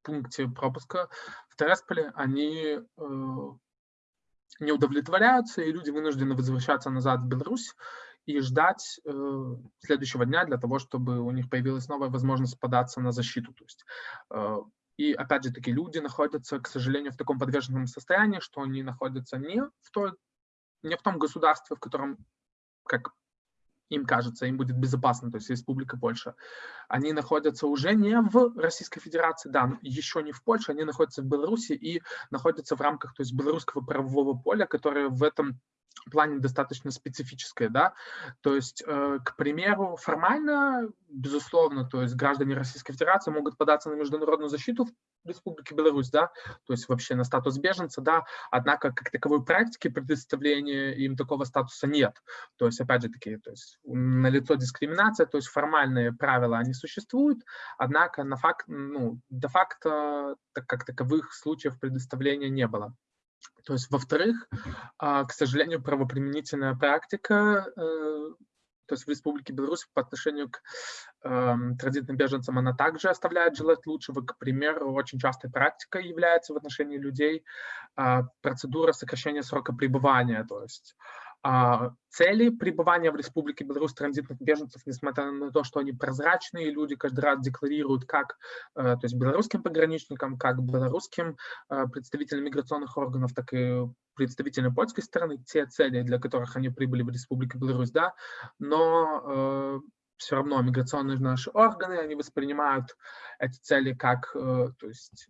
пункте пропуска в Тересполе, они э, не удовлетворяются, и люди вынуждены возвращаться назад в Беларусь и ждать э, следующего дня для того, чтобы у них появилась новая возможность податься на защиту. То есть, э, и опять же таки люди находятся, к сожалению, в таком подвешенном состоянии, что они находятся не в, той, не в том государстве, в котором, как им кажется, им будет безопасно, то есть Республика Польша. Они находятся уже не в Российской Федерации, да, еще не в Польше, они находятся в Беларуси и находятся в рамках то есть, белорусского правового поля, которое в этом плане достаточно специфическое, да, то есть, э, к примеру, формально, безусловно, то есть граждане Российской Федерации могут податься на международную защиту в Республике Беларусь, да, то есть вообще на статус беженца, да, однако как таковой практики предоставления им такого статуса нет, то есть, опять же таки, то есть налицо дискриминация, то есть формальные правила, они существуют, однако на факт, ну, де-факто так, как таковых случаев предоставления не было. То есть, во-вторых, а, к сожалению, правоприменительная практика, э, то есть в Республике Беларусь по отношению к эм, транзитным беженцам, она также оставляет желать лучшего. К примеру, очень частой практикой является в отношении людей а, процедура сокращения срока пребывания. То есть цели пребывания в Республике Беларусь транзитных беженцев, несмотря на то, что они прозрачные, люди каждый раз декларируют как э, то есть белорусским пограничникам, как белорусским э, представителям миграционных органов, так и представителям польской стороны, те цели, для которых они прибыли в Республику Беларусь, да, но э, все равно миграционные наши органы, они воспринимают эти цели как, то есть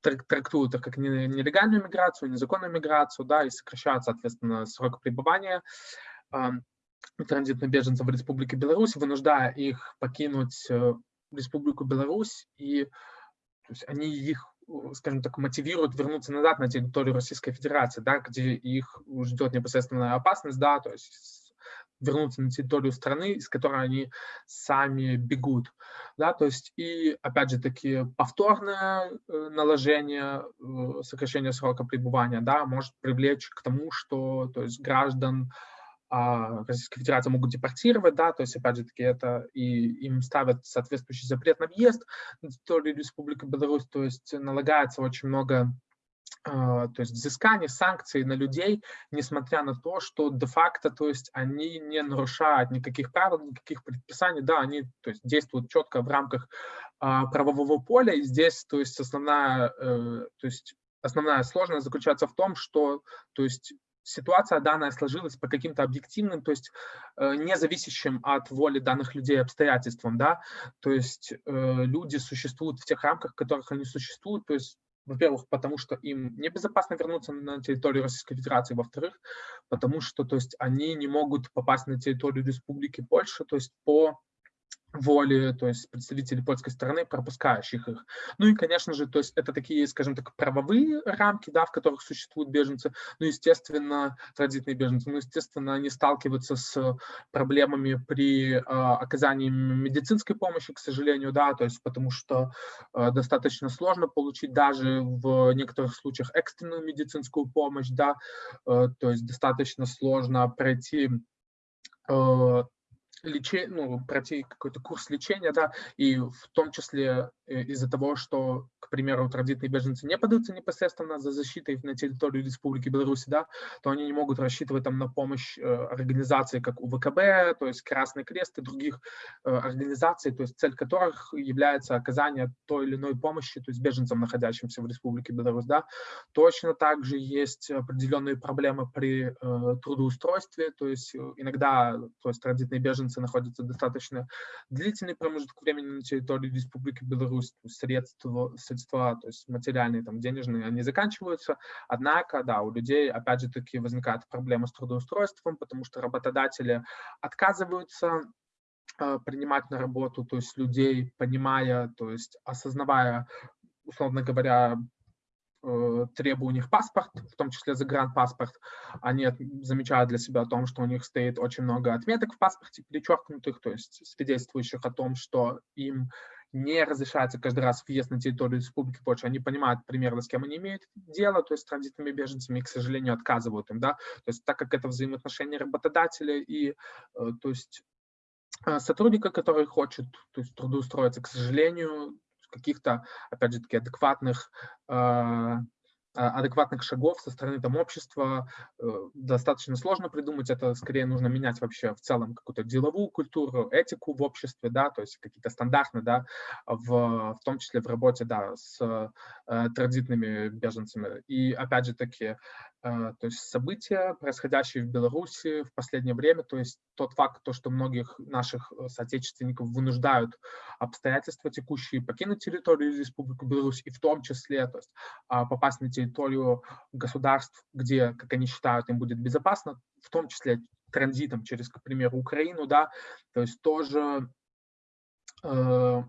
трактуют их как нелегальную миграцию, незаконную миграцию, да, и сокращают, соответственно, срок пребывания э, транзитных беженцев в Республике Беларусь, вынуждая их покинуть э, Республику Беларусь, и то есть они их, скажем так, мотивируют вернуться назад на территорию Российской Федерации, да, где их ждет непосредственная опасность, да, то есть вернуться на территорию страны, из которой они сами бегут. Да, то есть и, опять же, таки повторное э, наложение, э, сокращение срока пребывания, да, может привлечь к тому, что, то есть граждан а, Российской Федерации могут депортировать, да, то есть, опять же таки, это и им ставят соответствующий запрет на въезд на территорию Республики Беларусь, то есть налагается очень много то есть взыскание санкций на людей, несмотря на то, что де-факто, то есть они не нарушают никаких правил, никаких предписаний, да, они то есть, действуют четко в рамках а, правового поля, и здесь, то есть основная, э, то есть основная сложность заключается в том, что, то есть ситуация данная сложилась по каким-то объективным, то есть э, не зависящим от воли данных людей обстоятельствам, да, то есть э, люди существуют в тех рамках, в которых они существуют, то есть во-первых, потому что им небезопасно вернуться на территорию Российской Федерации, во-вторых, потому что то есть, они не могут попасть на территорию Республики Польша, то есть по воли, то есть представителей польской стороны, пропускающих их. Ну и, конечно же, то есть это такие, скажем так, правовые рамки, да, в которых существуют беженцы, ну, естественно, транзитные беженцы, ну, естественно, они сталкиваются с проблемами при э, оказании медицинской помощи, к сожалению, да, то есть потому что э, достаточно сложно получить даже в некоторых случаях экстренную медицинскую помощь, да, э, то есть достаточно сложно пройти лечение, ну, пройти какой-то курс лечения, да, и в том числе э, из-за того, что, к примеру, транзитные беженцы не подаются непосредственно за защитой на территорию Республики Беларусь, да, то они не могут рассчитывать там на помощь э, организации, как УВКБ, то есть Красный Крест и других э, организаций, то есть цель которых является оказание той или иной помощи, то есть беженцам, находящимся в Республике Беларусь, да. Точно так же есть определенные проблемы при трудоустройстве, то есть иногда, то есть транзитные беженцы беженцы находятся достаточно длительный промежуток времени на территории Республики Беларусь, средства, средства то есть материальные, там, денежные, они заканчиваются, однако, да, у людей, опять же таки, возникает проблема с трудоустройством, потому что работодатели отказываются э, принимать на работу, то есть людей, понимая, то есть осознавая, условно говоря, требую у них паспорт, в том числе загранпаспорт. Они замечают для себя о том, что у них стоит очень много отметок в паспорте, перечеркнутых, то есть свидетельствующих о том, что им не разрешается каждый раз въезд на территорию Республики Польша. Они понимают примерно, с кем они имеют дело, то есть с транзитными беженцами, и, к сожалению, отказывают им. Да? То есть так как это взаимоотношения работодателя и э, то есть, э, сотрудника, который хочет то есть, трудоустроиться, к сожалению, каких-то, опять же таки, адекватных а, а, адекватных шагов со стороны там общества э, достаточно сложно придумать. Это скорее нужно менять вообще в целом какую-то деловую культуру, этику в обществе, да, то есть какие-то стандарты, да, в, в том числе в работе, да, с э, транзитными беженцами. И опять же таки, то есть события, происходящие в Беларуси в последнее время, то есть тот факт, то, что многих наших э, соотечественников вынуждают обстоятельства текущие покинуть территорию Республики Беларусь, и в том числе то есть, а, попасть на территорию государств, где, как они считают, им будет безопасно, в том числе транзитом через, к примеру, Украину, да, то есть тоже э,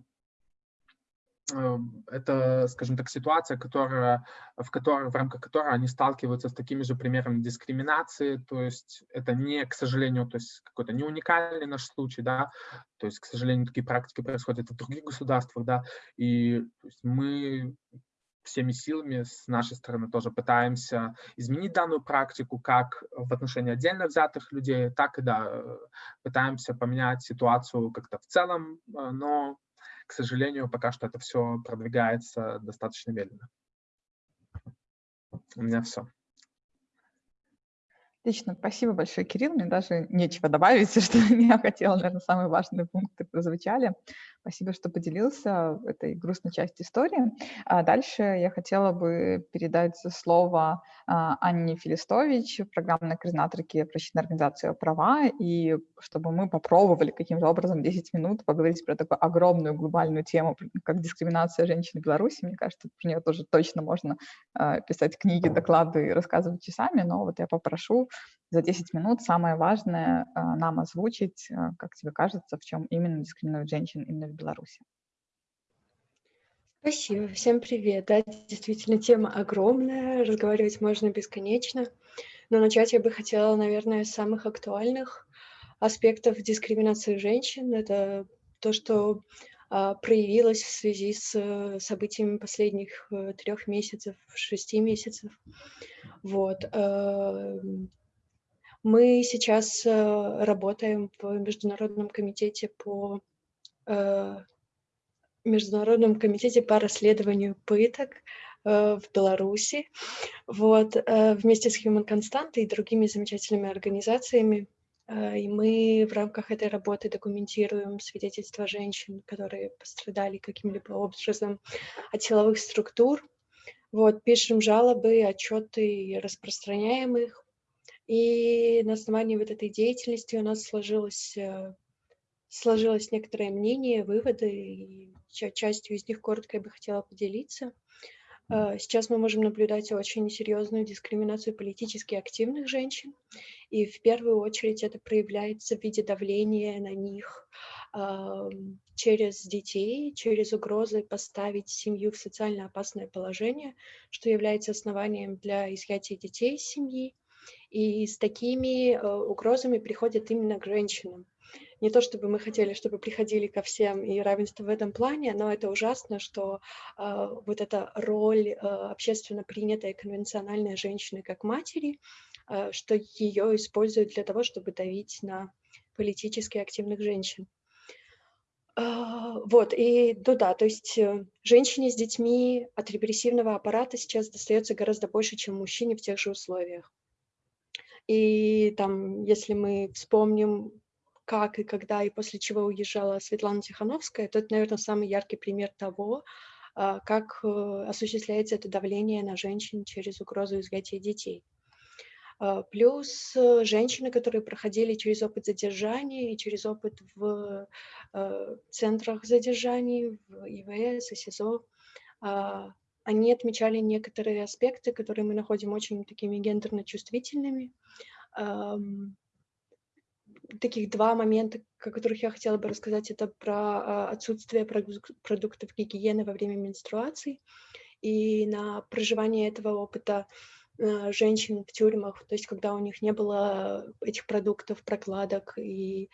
это, скажем так, ситуация, которая, в, которой, в рамках которой они сталкиваются с такими же примерами дискриминации, то есть это не, к сожалению, то есть какой-то не уникальный наш случай, да, то есть, к сожалению, такие практики происходят в других государствах, да, и мы всеми силами с нашей стороны тоже пытаемся изменить данную практику как в отношении отдельно взятых людей, так и да, пытаемся поменять ситуацию как-то в целом, э, но к сожалению, пока что это все продвигается достаточно медленно. У меня все. Отлично, спасибо большое, Кирилл. Мне даже нечего добавить, <laughs> что я хотела, наверное, самые важные пункты прозвучали. Спасибо, что поделился этой грустной частью истории. А дальше я хотела бы передать слово а, Анне Филистович, программной координаторке прощенной организации «Права», и чтобы мы попробовали каким-то образом 10 минут поговорить про такую огромную глобальную тему, как дискриминация женщин в Беларуси. Мне кажется, про нее тоже точно можно а, писать книги, доклады и рассказывать часами, но вот я попрошу за 10 минут самое важное нам озвучить, как тебе кажется, в чем именно дискриминируют женщин именно в Беларуси. Спасибо, всем привет. Да, действительно, тема огромная, разговаривать можно бесконечно, но начать я бы хотела, наверное, с самых актуальных аспектов дискриминации женщин. Это то, что а, проявилась в связи с э, событиями последних э, трех месяцев, шести месяцев. Вот. Эм, мы сейчас э, работаем в Международном комитете по Международном комитете по расследованию пыток в Беларуси, вот, вместе с Human Constant и другими замечательными организациями. Э, и мы в рамках этой работы документируем свидетельства женщин, которые пострадали каким-либо образом от силовых структур. Вот, пишем жалобы, отчеты, распространяем их. И на основании вот этой деятельности у нас сложилось, э, сложилось некоторое мнение, выводы, и частью из них коротко я бы хотела поделиться. Э, сейчас мы можем наблюдать очень серьезную дискриминацию политически активных женщин, и в первую очередь это проявляется в виде давления на них через детей, через угрозы поставить семью в социально опасное положение, что является основанием для изъятия детей из семьи. И с такими э, угрозами приходят именно к женщинам не то чтобы мы хотели, чтобы приходили ко всем и равенство в этом плане, но это ужасно, что э, вот эта роль э, общественно принятой конвенциональной женщины как матери, э, что ее используют для того, чтобы давить на политически активных женщин. Вот, и ну да, то есть э, женщине с детьми от репрессивного аппарата сейчас достается гораздо больше, чем мужчине в тех же условиях. И там, если мы вспомним как и когда и после чего уезжала Светлана Тихановская, то это, наверное, самый яркий пример того, а, как э, осуществляется это давление на женщин через угрозу изъятия детей. А, плюс э, женщины, которые проходили через опыт задержания и через опыт в э, центрах задержаний, в ИВС и СИЗО, а, они отмечали некоторые аспекты, которые мы находим очень такими гендерно чувствительными таких два момента, о которых я хотела бы рассказать, это про а, отсутствие продуктов гигиены во время менструаций и на проживание этого опыта а, женщин в тюрьмах, то есть когда у них не было этих продуктов, прокладок и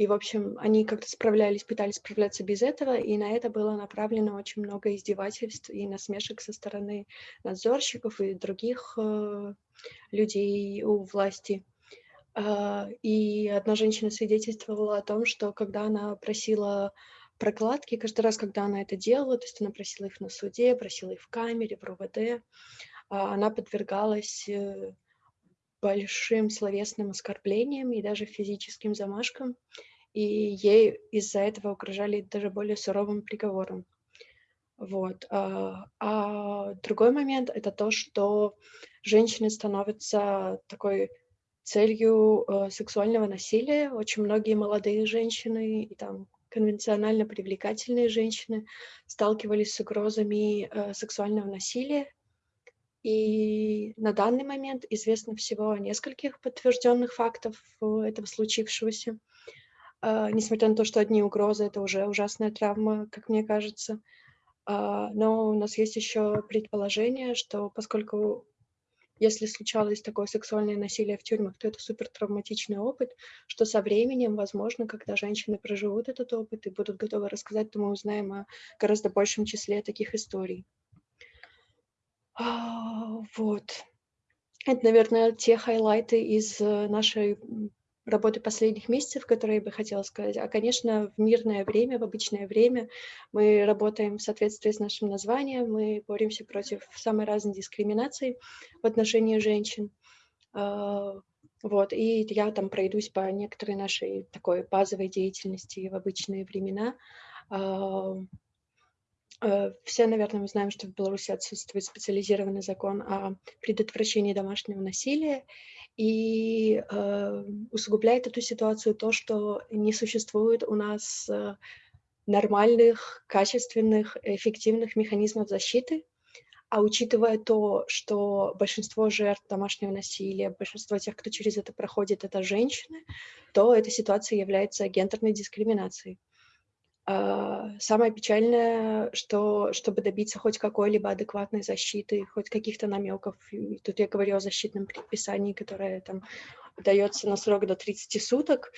и, в общем, они как-то справлялись, пытались справляться без этого, и на это было направлено очень много издевательств и насмешек со стороны надзорщиков и других э, людей у власти. А, и одна женщина свидетельствовала о том, что когда она просила прокладки, каждый раз, когда она это делала, то есть она просила их на суде, просила их в камере, в РУВД, а, она подвергалась э, большим словесным оскорблениям и даже физическим замашкам, и ей из-за этого угрожали даже более суровым приговором. Вот. А, а другой момент — это то, что женщины становятся такой целью э, сексуального насилия. Очень многие молодые женщины и там конвенционально привлекательные женщины сталкивались с угрозами э, сексуального насилия. И на данный момент известно всего о нескольких подтвержденных фактов этого случившегося. Э, несмотря на то, что одни угрозы — это уже ужасная травма, как мне кажется. Uh, но у нас есть еще предположение, что поскольку если случалось такое сексуальное насилие в тюрьмах, то это супер травматичный опыт, что со временем, возможно, когда женщины проживут этот опыт и будут готовы рассказать, то мы узнаем о гораздо большем числе таких историй. А, вот. Это, наверное, те хайлайты из э, нашей работы последних месяцев, которые я бы хотела сказать. А, конечно, в мирное время, в обычное время мы работаем в соответствии с нашим названием, мы боремся против самой разной дискриминации в отношении женщин. А, вот, и я там пройдусь по некоторой нашей такой базовой деятельности в обычные времена. А, э, все, наверное, мы знаем, что в Беларуси отсутствует специализированный закон о предотвращении домашнего насилия, и э, усугубляет эту ситуацию то, что не существует у нас э, нормальных, качественных, эффективных механизмов защиты. А учитывая то, что большинство жертв домашнего насилия, большинство тех, кто через это проходит, это женщины, то эта ситуация является гендерной дискриминацией. А, самое печальное, что чтобы добиться хоть какой-либо адекватной защиты, хоть каких-то намеков, тут я говорю о защитном предписании, которое там дается на срок до 30 суток,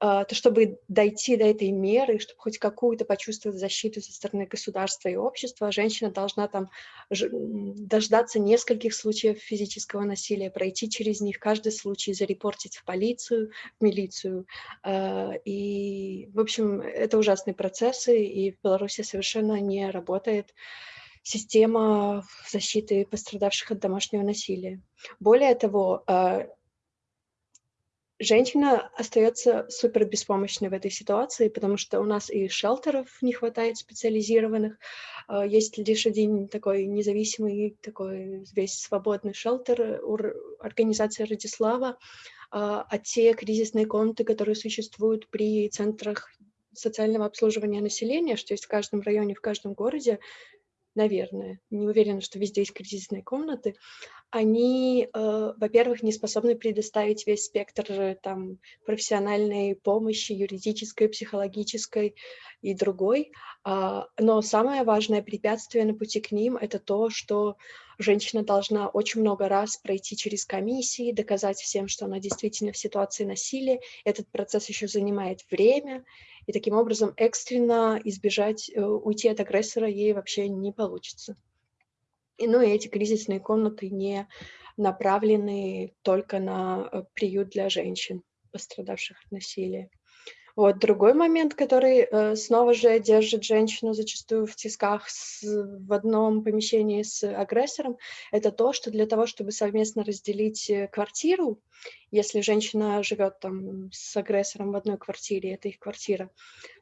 а, то чтобы дойти до этой меры, чтобы хоть какую-то почувствовать защиту со стороны государства и общества, женщина должна там дождаться нескольких случаев физического насилия, пройти через них, каждый случай зарепортить в полицию, в милицию. А, и, в общем, это ужасные процессы, и в Беларуси совершенно не работает система защиты пострадавших от домашнего насилия. Более того, а, женщина остается супер беспомощной в этой ситуации, потому что у нас и шелтеров не хватает специализированных. А, есть лишь один такой независимый, такой весь свободный шелтер организации Радислава, а, а те кризисные комнаты, которые существуют при центрах социального обслуживания населения, что есть в каждом районе, в каждом городе, наверное, не уверена, что везде есть кризисные комнаты, они, э, во-первых, не способны предоставить весь спектр э, там, профессиональной помощи, юридической, психологической и другой. А, но самое важное препятствие на пути к ним – это то, что женщина должна очень много раз пройти через комиссии, доказать всем, что она действительно в ситуации насилия. Этот процесс еще занимает время, и таким образом экстренно избежать, э, уйти от агрессора ей вообще не получится. И, ну и эти кризисные комнаты не направлены только на э, приют для женщин, пострадавших от насилия. Вот другой момент, который э, снова же держит женщину зачастую в тисках с, в одном помещении с агрессором, это то, что для того, чтобы совместно разделить э, квартиру, если женщина живет там с агрессором в одной квартире, это их квартира,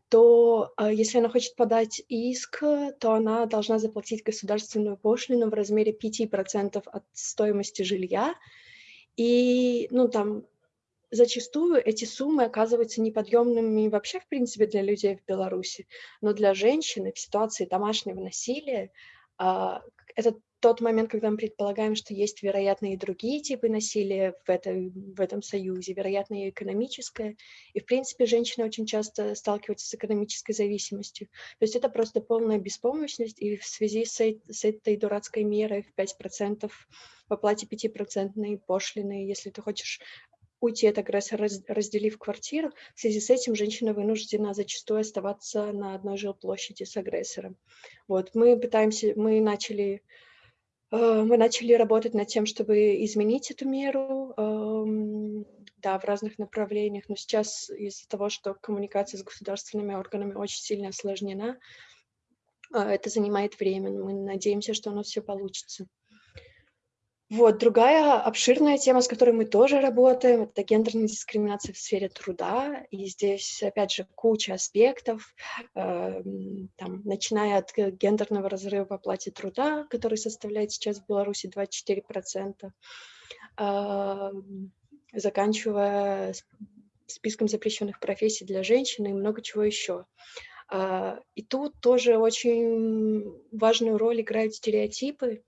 то э, если она хочет подать иск, то она должна заплатить государственную пошлину в размере 5% от стоимости жилья. И, ну, там, зачастую эти суммы оказываются неподъемными вообще, в принципе, для людей в Беларуси, но для женщины в ситуации домашнего насилия а, это тот момент, когда мы предполагаем, что есть, вероятно, и другие типы насилия в, этой, в этом союзе, вероятно, и экономическое. И, в принципе, женщины очень часто сталкиваются с экономической зависимостью. То есть это просто полная беспомощность, и в связи с, с этой дурацкой мерой в 5% в оплате 5% пошлины, если ты хочешь уйти от агрессора, разделив квартиру. В связи с этим женщина вынуждена зачастую оставаться на одной жилплощади с агрессором. Вот, мы пытаемся, мы начали, э, мы начали работать над тем, чтобы изменить эту меру, э, да, в разных направлениях, но сейчас из-за того, что коммуникация с государственными органами очень сильно осложнена, э, это занимает время, мы надеемся, что нас все получится. Вот, другая обширная тема, с которой мы тоже работаем, это гендерная дискриминация в сфере труда. И здесь, опять же, куча аспектов, э, там, начиная от гендерного разрыва в оплате труда, который составляет сейчас в Беларуси 24%, э, заканчивая списком запрещенных профессий для женщин и много чего еще. Э, и тут тоже очень важную роль играют стереотипы,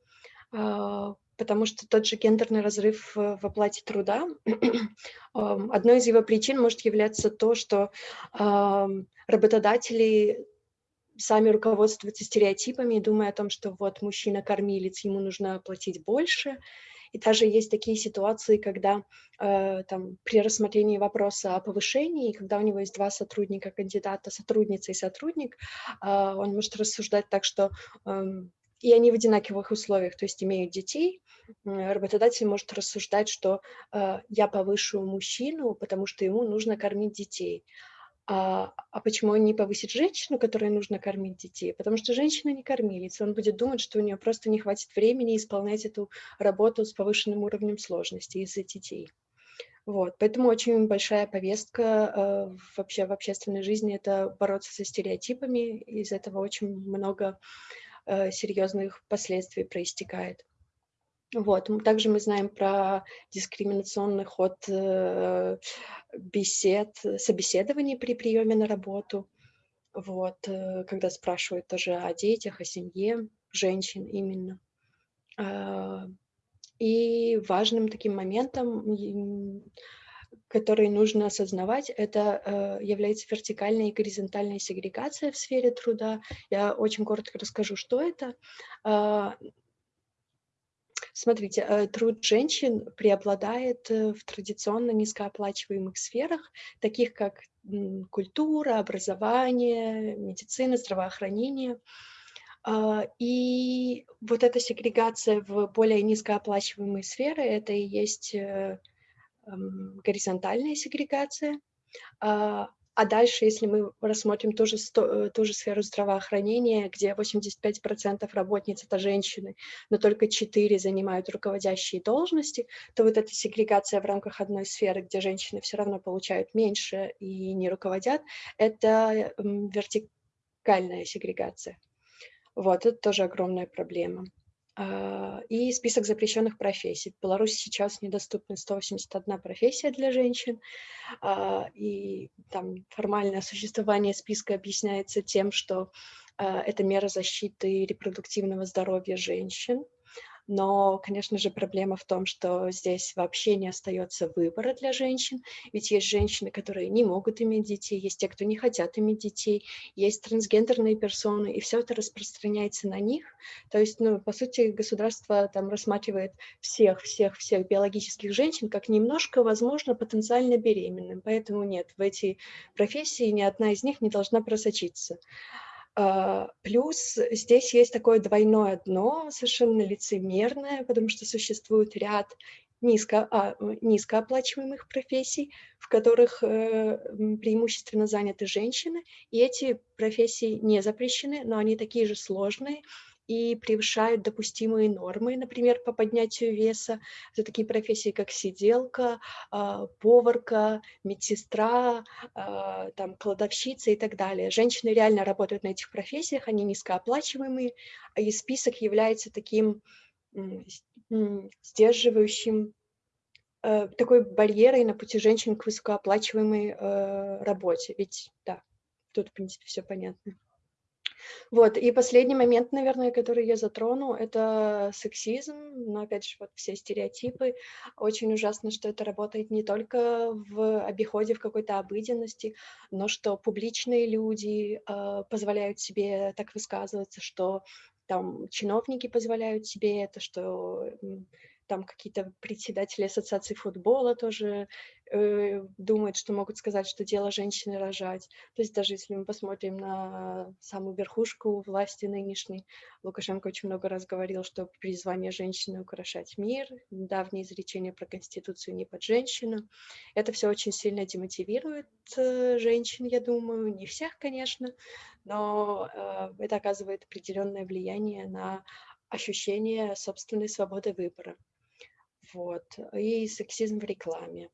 э, потому что тот же гендерный разрыв в оплате труда, <clears throat> одной из его причин может являться то, что работодатели сами руководствуются стереотипами, думая о том, что вот мужчина кормилец, ему нужно платить больше. И даже есть такие ситуации, когда э, там, при рассмотрении вопроса о повышении, когда у него есть два сотрудника, кандидата, сотрудница и сотрудник, э, он может рассуждать так, что э, и они в одинаковых условиях, то есть имеют детей, работодатель может рассуждать, что э, я повышу мужчину, потому что ему нужно кормить детей. А, а почему он не повысит женщину, которой нужно кормить детей? Потому что женщина не кормилица. Он будет думать, что у нее просто не хватит времени исполнять эту работу с повышенным уровнем сложности из-за детей. Вот, поэтому очень большая повестка э, вообще в общественной жизни – это бороться со стереотипами. Из этого очень много э, серьезных последствий проистекает. Вот. Также мы знаем про дискриминационный ход э, бесед, собеседований при приеме на работу. Вот. Э, когда спрашивают тоже о детях, о семье, женщин именно. Э, и важным таким моментом, который нужно осознавать, это э, является вертикальная и горизонтальная сегрегация в сфере труда. Я очень коротко расскажу, что это. Смотрите, э, труд женщин преобладает э, в традиционно низкооплачиваемых сферах, таких как культура, образование, медицина, здравоохранение. А, и вот эта сегрегация в более низкооплачиваемые сферы, это и есть э, горизонтальная сегрегация. А, а дальше, если мы рассмотрим ту же, э, ту же сферу здравоохранения, где 85% работниц – это женщины, но только 4 занимают руководящие должности, то вот эта сегрегация в рамках одной сферы, где женщины все равно получают меньше и не руководят, это вертикальная сегрегация. Вот, это тоже огромная проблема. А, и список запрещенных профессий. В Беларуси сейчас недоступны 181 профессия для женщин, а, и там формальное существование списка объясняется тем, что а, это мера защиты репродуктивного здоровья женщин, но, конечно же, проблема в том, что здесь вообще не остается выбора для женщин, ведь есть женщины, которые не могут иметь детей, есть те, кто не хотят иметь детей, есть трансгендерные персоны, и все это распространяется на них. То есть, ну, по сути, государство там рассматривает всех, всех, всех биологических женщин как немножко, возможно, потенциально беременным. Поэтому нет, в эти профессии ни одна из них не должна просочиться. А, плюс здесь есть такое двойное дно, совершенно лицемерное, потому что существует ряд низко, а, низкооплачиваемых профессий, в которых э, преимущественно заняты женщины, и эти профессии не запрещены, но они такие же сложные, и превышают допустимые нормы, например, по поднятию веса. Это такие профессии, как сиделка, а, поварка, медсестра, а, там, кладовщица и так далее. Женщины реально работают на этих профессиях, они низкооплачиваемые, и список является таким сдерживающим э, такой барьерой на пути женщин к высокооплачиваемой э, работе. Ведь, да, тут, в принципе, все понятно. Вот, и последний момент, наверное, который я затрону, это сексизм, но опять же, вот все стереотипы. Очень ужасно, что это работает не только в обиходе, в какой-то обыденности, но что публичные люди э, позволяют себе так высказываться, что там чиновники позволяют себе это, что там какие-то председатели ассоциации футбола тоже э, думают, что могут сказать, что дело женщины рожать. То есть даже если мы посмотрим на самую верхушку власти нынешней, Лукашенко очень много раз говорил, что призвание женщины украшать мир, давнее изречение про Конституцию не под женщину. Это все очень сильно демотивирует э, женщин, я думаю, не всех, конечно, но э, это оказывает определенное влияние на ощущение собственной свободы выбора. Вот. И сексизм в рекламе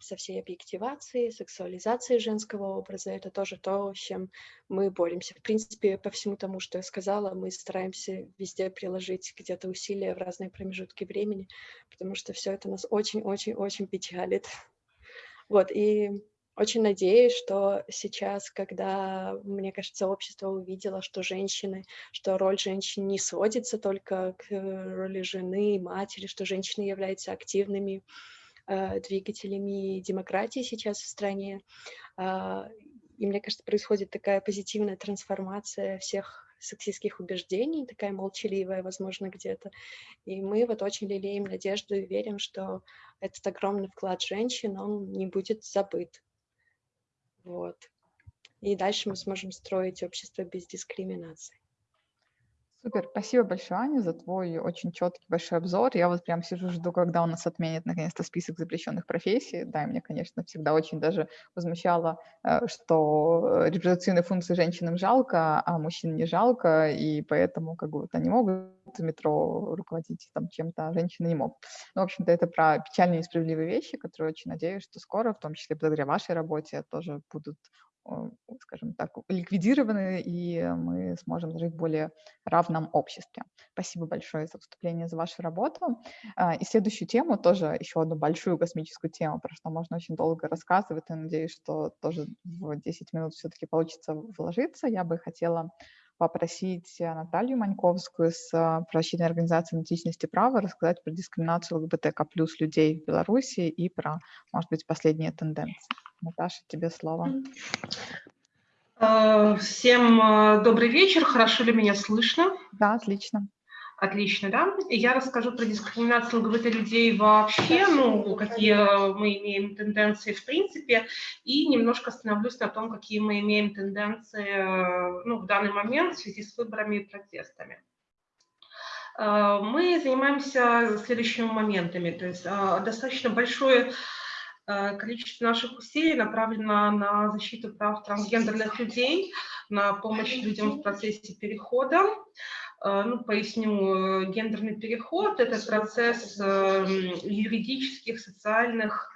со всей объективацией, сексуализацией женского образа. Это тоже то, с чем мы боремся. В принципе, по всему тому, что я сказала, мы стараемся везде приложить где-то усилия в разные промежутки времени, потому что все это нас очень-очень-очень печалит. Вот, и очень надеюсь, что сейчас, когда, мне кажется, общество увидело, что женщины, что роль женщин не сводится только к роли жены, матери, что женщины являются активными э, двигателями демократии сейчас в стране. Э, и мне кажется, происходит такая позитивная трансформация всех сексистских убеждений, такая молчаливая, возможно, где-то. И мы вот очень лелеем надежду и верим, что этот огромный вклад женщин, он не будет забыт. Вот. И дальше мы сможем строить общество без дискриминации. Супер, спасибо большое, Аня, за твой очень четкий большой обзор. Я вот прям сижу, жду, когда у нас отменят наконец-то список запрещенных профессий. Да, и мне, конечно, всегда очень даже возмущало, э, что репродуктивные функции женщинам жалко, а мужчин не жалко, и поэтому как бы они могут в метро руководить там чем-то, а женщины не могут. Ну, в общем-то, это про печальные и несправедливые вещи, которые очень надеюсь, что скоро, в том числе благодаря вашей работе, тоже будут скажем так, ликвидированы, и мы сможем жить в более равном обществе. Спасибо большое за выступление, за вашу работу. А, и следующую тему, тоже еще одну большую космическую тему, про что можно очень долго рассказывать, и надеюсь, что тоже в 10 минут все-таки получится вложиться. Я бы хотела попросить Наталью Маньковскую с правозащитной организации идентичности права рассказать про дискриминацию ЛГБТК плюс людей в Беларуси и про, может быть, последние тенденции. Наташа, тебе слово. Э, всем э, добрый вечер. Хорошо ли меня слышно? Да, отлично. Отлично, да? И я расскажу про дискриминацию ЛГБТ-людей вообще, ну, какие мы имеем тенденции в принципе, и немножко остановлюсь на том, какие мы имеем тенденции ну, в данный момент в связи с выборами и протестами. Э, мы занимаемся следующими моментами, то есть э, достаточно большое э, количество наших усилий направлено на защиту прав трансгендерных людей, на помощь людям в процессе перехода, Э, ну, поясню, э, гендерный переход – это процесс юридических, социальных,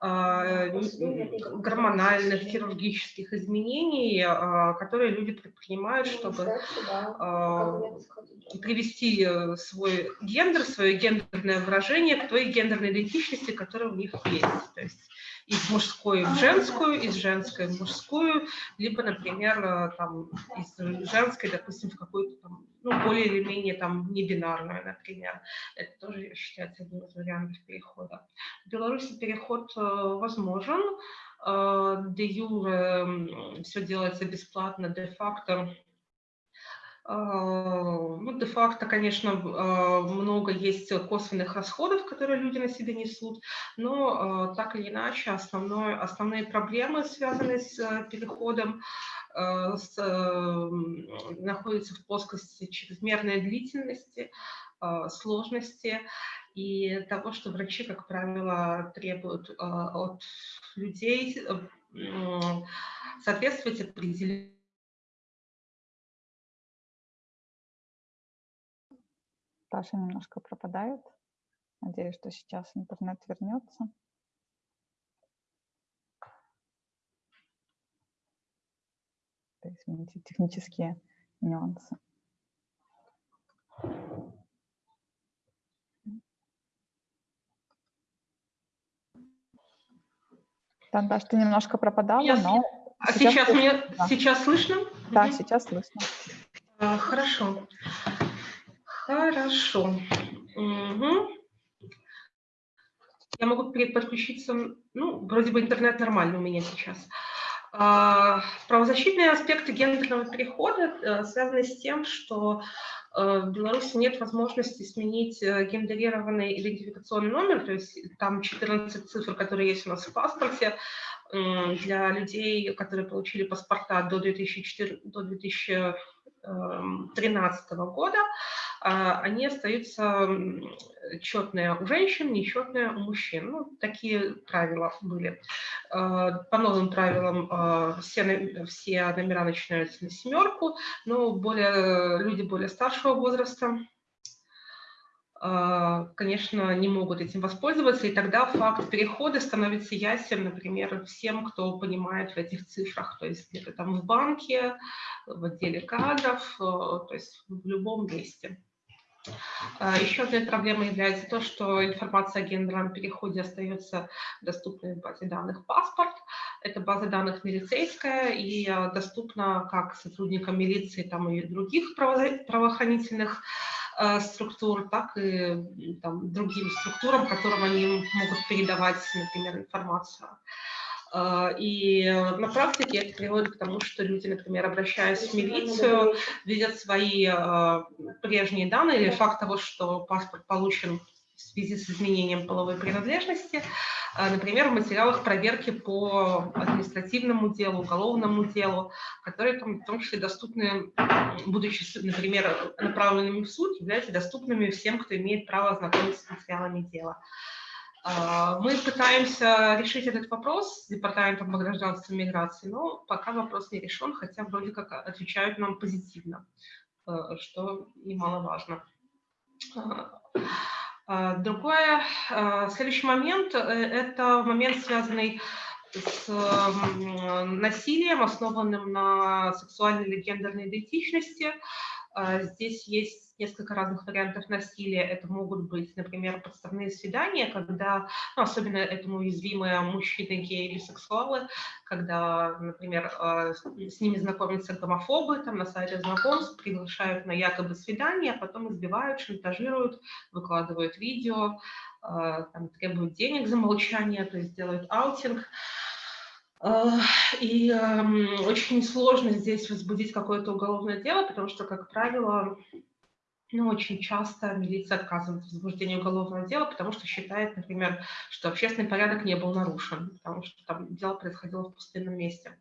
гормональных, хирургических изменений, а, которые люди предпринимают, чтобы а, привести э, свой гендер, свое гендерное выражение к той гендерной идентичности, которая у них есть. То есть из мужской в женскую, из женской в мужскую, либо, например, э, там, из женской, допустим, в какую-то ну, более или менее там небинарную, например. Это тоже считается одним из вариантов перехода. В Беларуси переход э, возможен, э, де юре все делается бесплатно, де-факто ну, де-факто, конечно, а, много есть косвенных расходов, которые люди на себе несут, но так или иначе основное, основные проблемы, связанные с переходом, с, находятся в плоскости чрезмерной длительности, сложности и того, что врачи, как правило, требуют от людей соответствовать определенным Паша немножко пропадает. Надеюсь, что сейчас интернет вернется. Извините, технические нюансы. Да, Даш, ты немножко пропадала, Я но... А сейчас, сейчас, мне, да. сейчас слышно? Да, сейчас слышно. А, хорошо. Хорошо. Угу. Я могу подключиться, ну, вроде бы интернет нормальный у меня сейчас. А, правозащитные аспекты гендерного перехода э, связаны с тем, что э, в Беларуси нет возможности сменить э, гендерированный идентификационный номер, то есть там 14 цифр, которые есть у нас в паспорте, для людей, которые получили паспорта до 2004, до 2013 года, а, они остаются четные у женщин, нечетные у мужчин. Ну, такие правила были. А, по новым правилам а, все, все номера начинаются на семерку, но более, люди более старшего возраста конечно, не могут этим воспользоваться, и тогда факт перехода становится ясен, например, всем, кто понимает в этих цифрах, то есть где-то там в банке, в отделе кадров, э, то есть в любом месте. А, Еще одной проблемой является то, что информация о гендерном переходе остается доступной в базе данных паспорт. Это база данных милицейская и а, доступна как сотрудникам милиции там, и других правоохранительных а, структур, так и там, другим структурам, которым они могут передавать, например, информацию. А, и на практике это приводит к тому, что люди, например, обращаясь в милицию, видят свои а, прежние данные или факт того, что паспорт получен в связи с изменением половой принадлежности, а, например, в материалах проверки по административному делу, уголовному делу, которые там, в том числе доступны, будучи, например, направленными в суд, являются доступными всем, кто имеет право ознакомиться с материалами дела. А, мы пытаемся решить этот вопрос с Департаментом по и миграции, но пока вопрос не решен, хотя вроде как отвечают нам позитивно, э, что немаловажно. А, а, другое, следующий момент – э, это момент, связанный с насилием, основанным на сексуальной или гендерной идентичности. Здесь есть несколько разных вариантов насилия. Это могут быть, например, подставные свидания, когда, ну, особенно этому уязвимые мужчины, геи, бисексуалы, когда, например, а, с ними знакомятся гомофобы, там на сайте знакомств приглашают на якобы свидание, а потом избивают, шантажируют, выкладывают видео, а, там, требуют денег за молчание, то есть делают аутинг. И очень сложно здесь возбудить какое-то уголовное дело, потому что, как правило, но очень часто милиция отказывает в возбуждении уголовного дела, потому что считает, например, что общественный порядок не был нарушен, потому что там дело происходило в пустынном месте.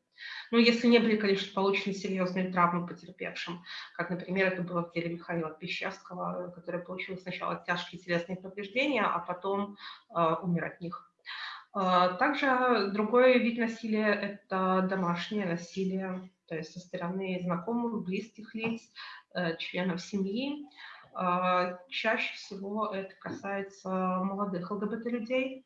Ну, если не были, конечно, получены серьезные травмы потерпевшим, как, например, это было в деле Михаила Пещерского, который получил сначала тяжкие телесные повреждения, а потом э, умер от них. Э, также другой вид насилия – это домашнее насилие, то есть со стороны знакомых, близких лиц, э, членов семьи. Э, чаще всего это касается молодых ЛГБТ-людей,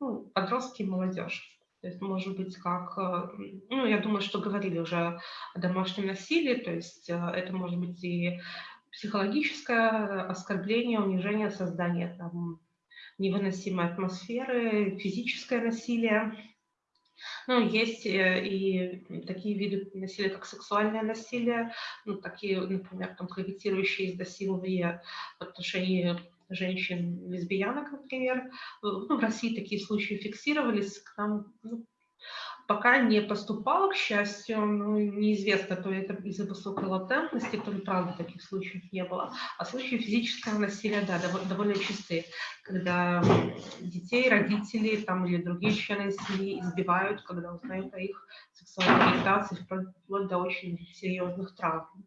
ну, подростки и молодежь. То есть, может быть, как, э, ну, я думаю, что говорили уже о домашнем насилии, то есть э, это может быть и психологическое оскорбление, унижение, создание там невыносимой атмосферы, физическое насилие. Ну, есть э, и такие виды насилия, как сексуальное насилие, ну, такие, например, там, гравитирующие изнасилования в отношении женщин лесбиянок, например. Ну, в России такие случаи фиксировались, к нам ну, пока не поступало, к счастью, ну, неизвестно, то это из-за высокой латентности, то ли правда таких случаев не было. А случаи физического насилия, да, довольно, чистые, когда детей, родители там, или другие члены семьи избивают, когда узнают о их сексуальной ориентации, вплоть до очень серьезных травм.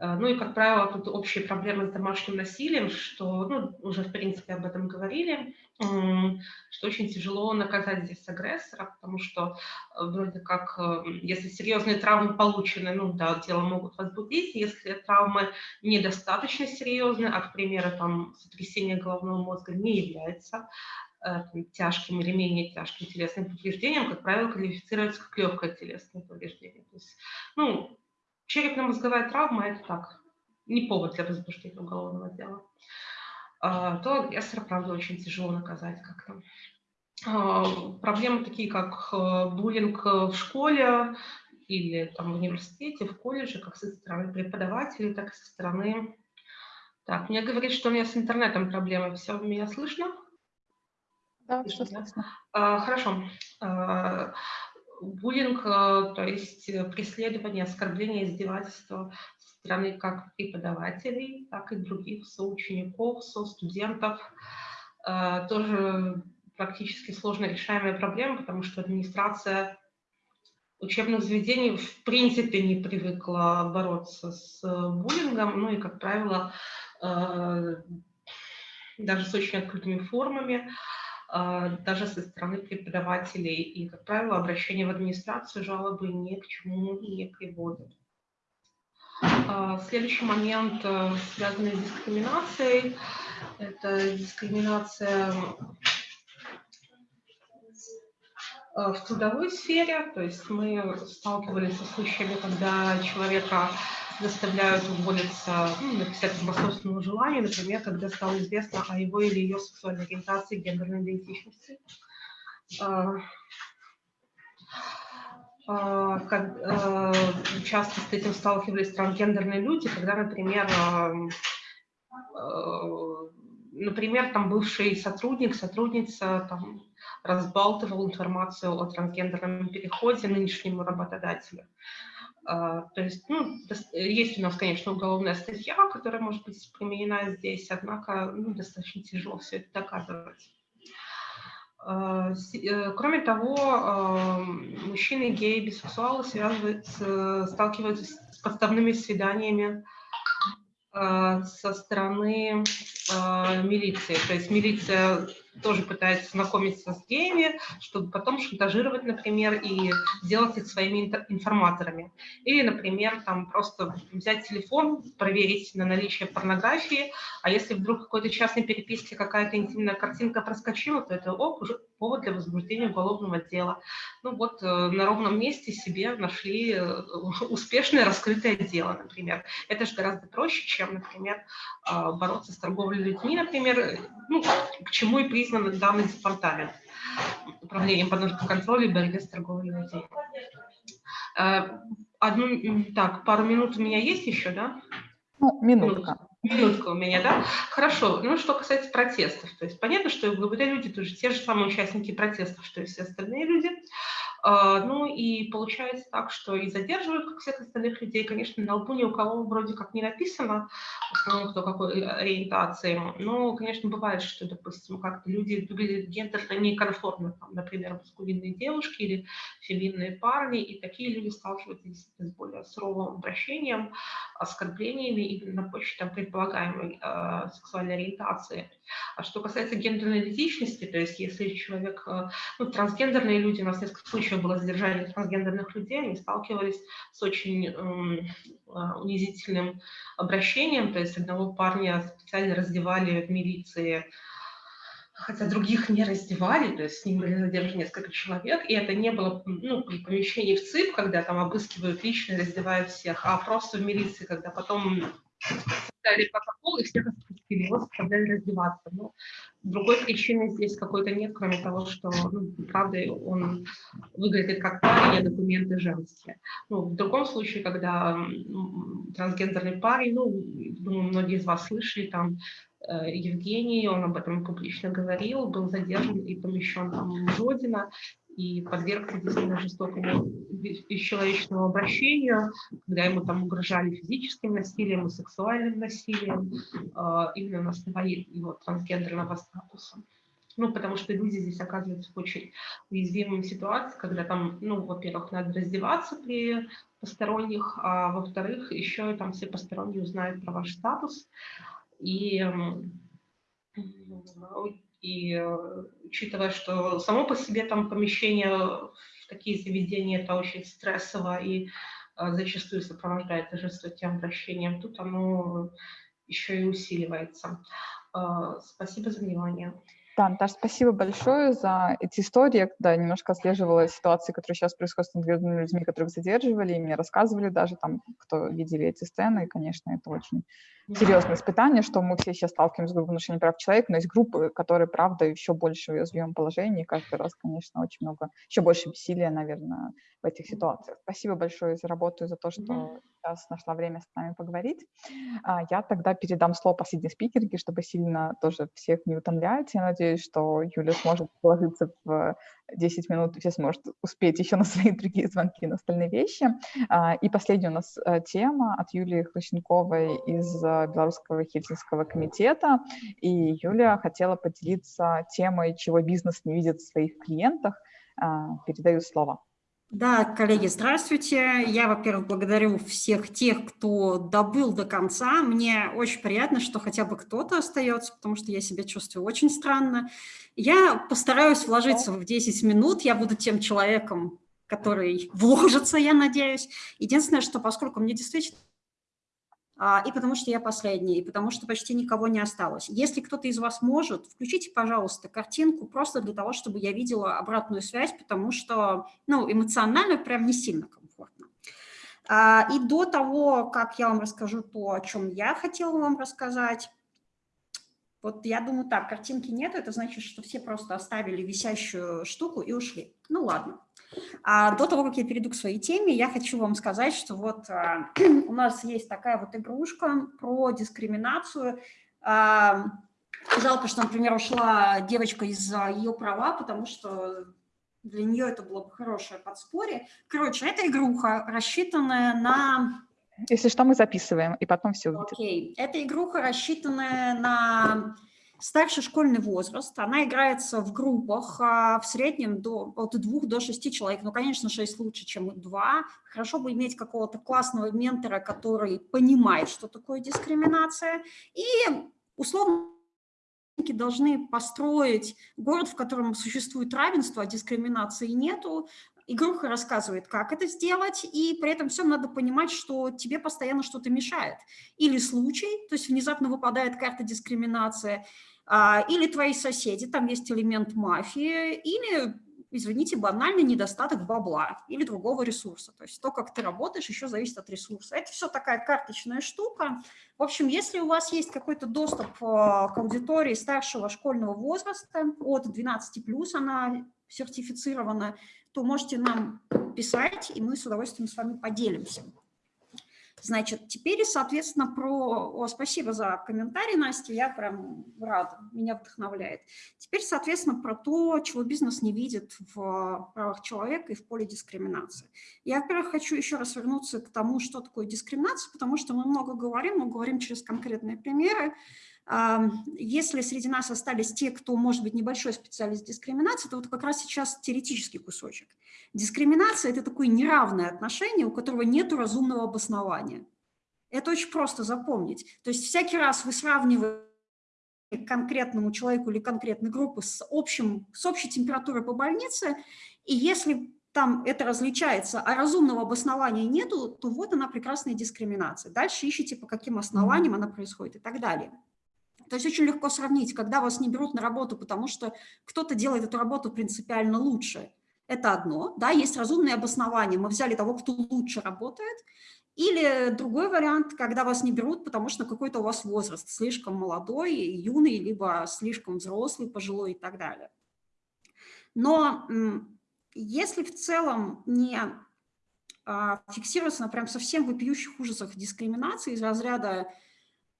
Э, ну и, как правило, тут общие проблемы с домашним насилием, что, ну, уже, в принципе, об этом говорили, что очень тяжело наказать здесь агрессора, потому что э, вроде как, э, если серьезные травмы получены, ну да, дело могут возбудить, если травмы недостаточно серьезные, а, к примеру, там, сотрясение головного мозга не является тяжким или менее тяжким телесным повреждением, как правило, квалифицируется как легкое телесное повреждение. То есть, ну, черепно-мозговая травма – это так, не повод для возбуждения уголовного дела. А, то агрессора, правда, очень тяжело наказать как-то. А, проблемы такие, как э, буллинг в школе или там, в университете, в колледже, как со стороны преподавателей, так и со стороны... Так, мне говорит, что у меня с интернетом проблемы. Все, меня слышно? Да, все слышно. А, хорошо. А, буллинг, э, то есть э, преследование, оскорбление, издевательство стороны как преподавателей, так и других соучеников, со-студентов. Э, тоже практически сложно решаемая проблема, потому что администрация учебных заведений в принципе не привыкла бороться с буллингом, ну и, как правило, даже с очень открытыми формами. Даже со стороны преподавателей. И, как правило, обращение в администрацию жалобы ни к чему не приводят. А, следующий момент, э, связанный с дискриминацией, это дискриминация э, в трудовой сфере, то есть мы сталкивались со случаями, когда человека заставляют уволиться, ну, написать по собственному желанию, например, когда стало известно о его или ее сексуальной ориентации, гендерной идентичности. А, как, а, часто с этим сталкивались трансгендерные люди, когда, например, например, там бывший сотрудник, сотрудница там, разбалтывал информацию о трансгендерном переходе нынешнему работодателю. То есть, ну, есть у нас, конечно, уголовная статья, которая может быть применена здесь, однако ну, достаточно тяжело все это доказывать. А, э, кроме того, а, мужчины, геи, бисексуалы сталкиваются с подставными свиданиями со стороны милиции. То есть милиция тоже пытается знакомиться с геями, чтобы потом шантажировать, например, и делать их своими информаторами. Или, например, там просто взять телефон, проверить на наличие порнографии, а если вдруг в какой-то частной переписке какая-то интимная картинка проскочила, то это оп, уже повод для возбуждения уголовного дела. Ну вот э, на ровном месте себе нашли э, успешное раскрытое дело, например. Это же гораздо проще, чем, например, а, бороться с торговлей людьми, например, ну, к чему и признан признан данный департамент управлением по контролю и борьбе с торговлей людей. Э, одну, так, пару минут у меня есть еще, да? Ну, минутка. Минутка у меня, да? Хорошо. Ну, что касается протестов. То есть понятно, что ЛГБТ люди тоже те же самые участники протестов, что и все остальные люди. А, ну и получается так, что и задерживают, как всех остальных людей. Конечно, на лбу ни у кого вроде как не написано, в основном кто какой ориентации. Но, конечно, бывает, что, допустим, как-то люди выглядят гендерно некомфортно, там, например, маскулинные девушки или феминные парни, и такие люди сталкиваются с более суровым обращением, оскорблениями именно на почве там, предполагаемой э, сексуальной ориентации. А что касается гендерной идентичности, то есть если человек, э, ну, трансгендерные люди, у нас несколько случаев было задержание трансгендерных людей, они сталкивались с очень э, унизительным обращением, то есть одного парня специально раздевали в милиции, хотя других не раздевали, то есть с ним были задержаны несколько человек, и это не было ну, при помещении в ЦИП, когда там обыскивают лично раздевают всех, а просто в милиции, когда потом составили протокол и всех отпустили, его заставляли раздеваться. Но другой причины здесь какой-то нет, кроме того, что, ну, правда, он выглядит как парень, а документы женские. Ну, в другом случае, когда трансгендерный парень, ну, думаю, многие из вас слышали, там, Э, Евгений, он об этом публично говорил, был задержан и помещен там в Родина и подвергся действительно жестокому бесчеловечному обращению, когда ему там угрожали физическим насилием и сексуальным насилием, э, именно на основании его трансгендерного статуса. Ну, потому что люди здесь оказываются в очень уязвимой ситуации, когда там, ну, во-первых, надо раздеваться при посторонних, а во-вторых, еще там все посторонние узнают про ваш статус, и, и э, учитывая, что само по себе там помещение в такие заведения, это очень стрессово и э, зачастую сопровождается жестоким обращением, тут оно еще и усиливается. Э, спасибо за внимание. Да, Наташа, спасибо большое за эти истории. Я когда немножко отслеживала ситуации, которые сейчас происходят с конкретными людьми, которых задерживали, и мне рассказывали даже там, кто видели эти сцены, и, конечно, это очень серьезное испытание, что мы все сейчас сталкиваемся с группой нарушений прав человека, но есть группы, которые, правда, еще больше в уязвимом положении, и каждый раз, конечно, очень много, еще больше бессилия, наверное, в этих ситуациях. Спасибо большое за работу и за то, что mm-hmm. сейчас нашла время с нами поговорить. А, я тогда передам слово последней спикерке, чтобы сильно тоже всех не утомлять. Я надеюсь, что Юля сможет положиться в 10 минут, все сможет успеть еще на свои другие звонки, на остальные вещи. А, и последняя у нас э, тема от Юлии Хрущенковой из э, Белорусского Хельсинского комитета. И Юлия хотела поделиться темой, чего бизнес не видит в своих клиентах. А, передаю слово. Да, коллеги, здравствуйте. Я, во-первых, благодарю всех тех, кто добыл до конца. Мне очень приятно, что хотя бы кто-то остается, потому что я себя чувствую очень странно. Я постараюсь вложиться в 10 минут. Я буду тем человеком, который вложится, я надеюсь. Единственное, что поскольку мне действительно и потому что я последний, и потому что почти никого не осталось. Если кто-то из вас может, включите, пожалуйста, картинку просто для того, чтобы я видела обратную связь, потому что ну, эмоционально прям не сильно комфортно. А, и до того, как я вам расскажу то, о чем я хотела вам рассказать, вот я думаю, так, картинки нет, это значит, что все просто оставили висящую штуку и ушли. Ну ладно. А до того, как я перейду к своей теме, я хочу вам сказать, что вот а, <clears throat> у нас есть такая вот игрушка про дискриминацию. А, жалко, что, например, ушла девочка из-за ее права, потому что для нее это было бы хорошее подспорье. Короче, эта игруха, рассчитанная на... Если что, мы записываем, и потом все увидят. Окей. Okay. Эта игруха, рассчитанная на Старший школьный возраст, она играется в группах а, в среднем до, от двух до шести человек. Ну, конечно, шесть лучше, чем два. Хорошо бы иметь какого-то классного ментора, который понимает, что такое дискриминация. И условно должны построить город, в котором существует равенство, а дискриминации нету. Игруха рассказывает, как это сделать, и при этом всем надо понимать, что тебе постоянно что-то мешает. Или случай, то есть внезапно выпадает карта дискриминации, а, или твои соседи, там есть элемент мафии, или, извините, банальный недостаток бабла или другого ресурса. То есть то, как ты работаешь, еще зависит от ресурса. Это все такая карточная штука. В общем, если у вас есть какой-то доступ а, к аудитории старшего школьного возраста, от 12+, она сертифицирована, то можете нам писать, и мы с удовольствием с вами поделимся. Значит, теперь, соответственно, про... О, спасибо за комментарий, Настя, я прям рада, меня вдохновляет. Теперь, соответственно, про то, чего бизнес не видит в правах человека и в поле дискриминации. Я, во-первых, хочу еще раз вернуться к тому, что такое дискриминация, потому что мы много говорим, мы говорим через конкретные примеры. Если среди нас остались те, кто, может быть, небольшой специалист дискриминации, то вот как раз сейчас теоретический кусочек. Дискриминация – это такое неравное отношение, у которого нет разумного обоснования. Это очень просто запомнить. То есть всякий раз вы сравниваете конкретному человеку или конкретной группы с, общим, с общей температурой по больнице, и если там это различается, а разумного обоснования нету, то вот она прекрасная дискриминация. Дальше ищите, по каким основаниям она происходит и так далее. То есть очень легко сравнить, когда вас не берут на работу, потому что кто-то делает эту работу принципиально лучше. Это одно, да, есть разумные обоснования. Мы взяли того, кто лучше работает. Или другой вариант, когда вас не берут, потому что какой-то у вас возраст слишком молодой, юный, либо слишком взрослый, пожилой и так далее. Но если в целом не а, фиксироваться на прям совсем вопиющих ужасах дискриминации из разряда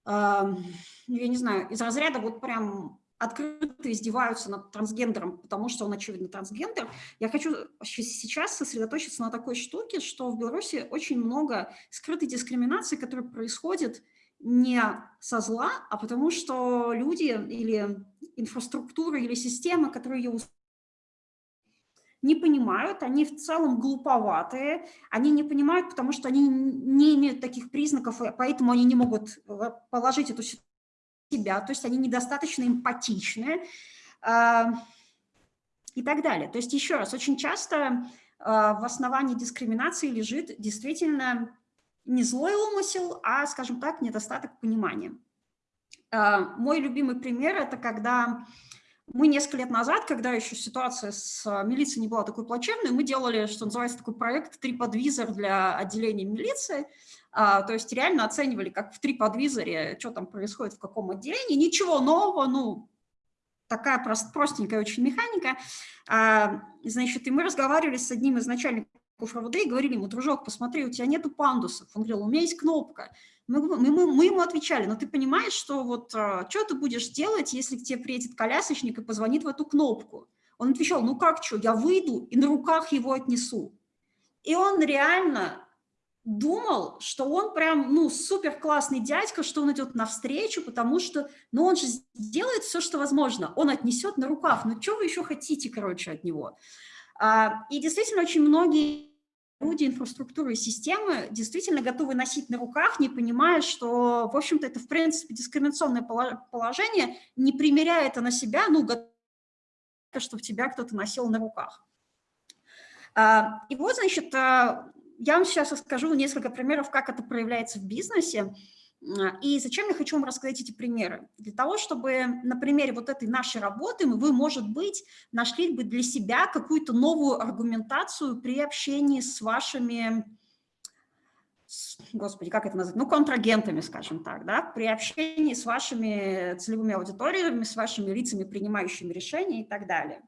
я не знаю, из разряда вот прям открыто издеваются над трансгендером, потому что он, очевидно, трансгендер. Я хочу сейчас сосредоточиться на такой штуке, что в Беларуси очень много скрытой дискриминации, которая происходит не со зла, а потому что люди или инфраструктура, или система, которые ее не понимают, они в целом глуповатые, они не понимают, потому что они не имеют таких признаков, поэтому они не могут э, положить эту себя, то есть они недостаточно эмпатичны э, и так далее. То есть еще раз, очень часто э, в основании дискриминации лежит действительно не злой умысел, а, скажем так, недостаток понимания. Мой любимый пример – это когда мы несколько лет назад, когда еще ситуация с а, милицией не была такой плачевной, мы делали, что называется, такой проект TripAdvisor для отделения милиции. А, то есть реально оценивали, как в TripAdvisor, что там происходит в каком отделении. Ничего нового, ну, такая прост, простенькая очень механика. А, значит, и мы разговаривали с одним из начальников РВД и говорили ему, дружок, посмотри, у тебя нету пандусов. Он говорил, у меня есть кнопка. Мы, мы, мы ему отвечали, но ты понимаешь, что вот а, что ты будешь делать, если к тебе приедет колясочник и позвонит в эту кнопку? Он отвечал, ну как что, я выйду и на руках его отнесу. И он реально думал, что он прям, ну, супер классный дядька, что он идет навстречу, потому что, ну, он же сделает все, что возможно. Он отнесет на руках. Ну, что вы еще хотите, короче, от него? А, и действительно, очень многие люди инфраструктуры и системы действительно готовы носить на руках, не понимая, что, в общем-то, это, в принципе, дискриминационное положение, не примеряя это на себя, ну, чтобы тебя кто-то носил на руках. А, и вот, значит, а, я вам сейчас расскажу несколько примеров, как это проявляется в бизнесе. И зачем я хочу вам рассказать эти примеры? Для того, чтобы на примере вот этой нашей работы вы, может быть, нашли бы для себя какую-то новую аргументацию при общении с вашими, господи, как это назвать, ну, контрагентами, скажем так, да, при общении с вашими целевыми аудиториями, с вашими лицами, принимающими решения и так далее.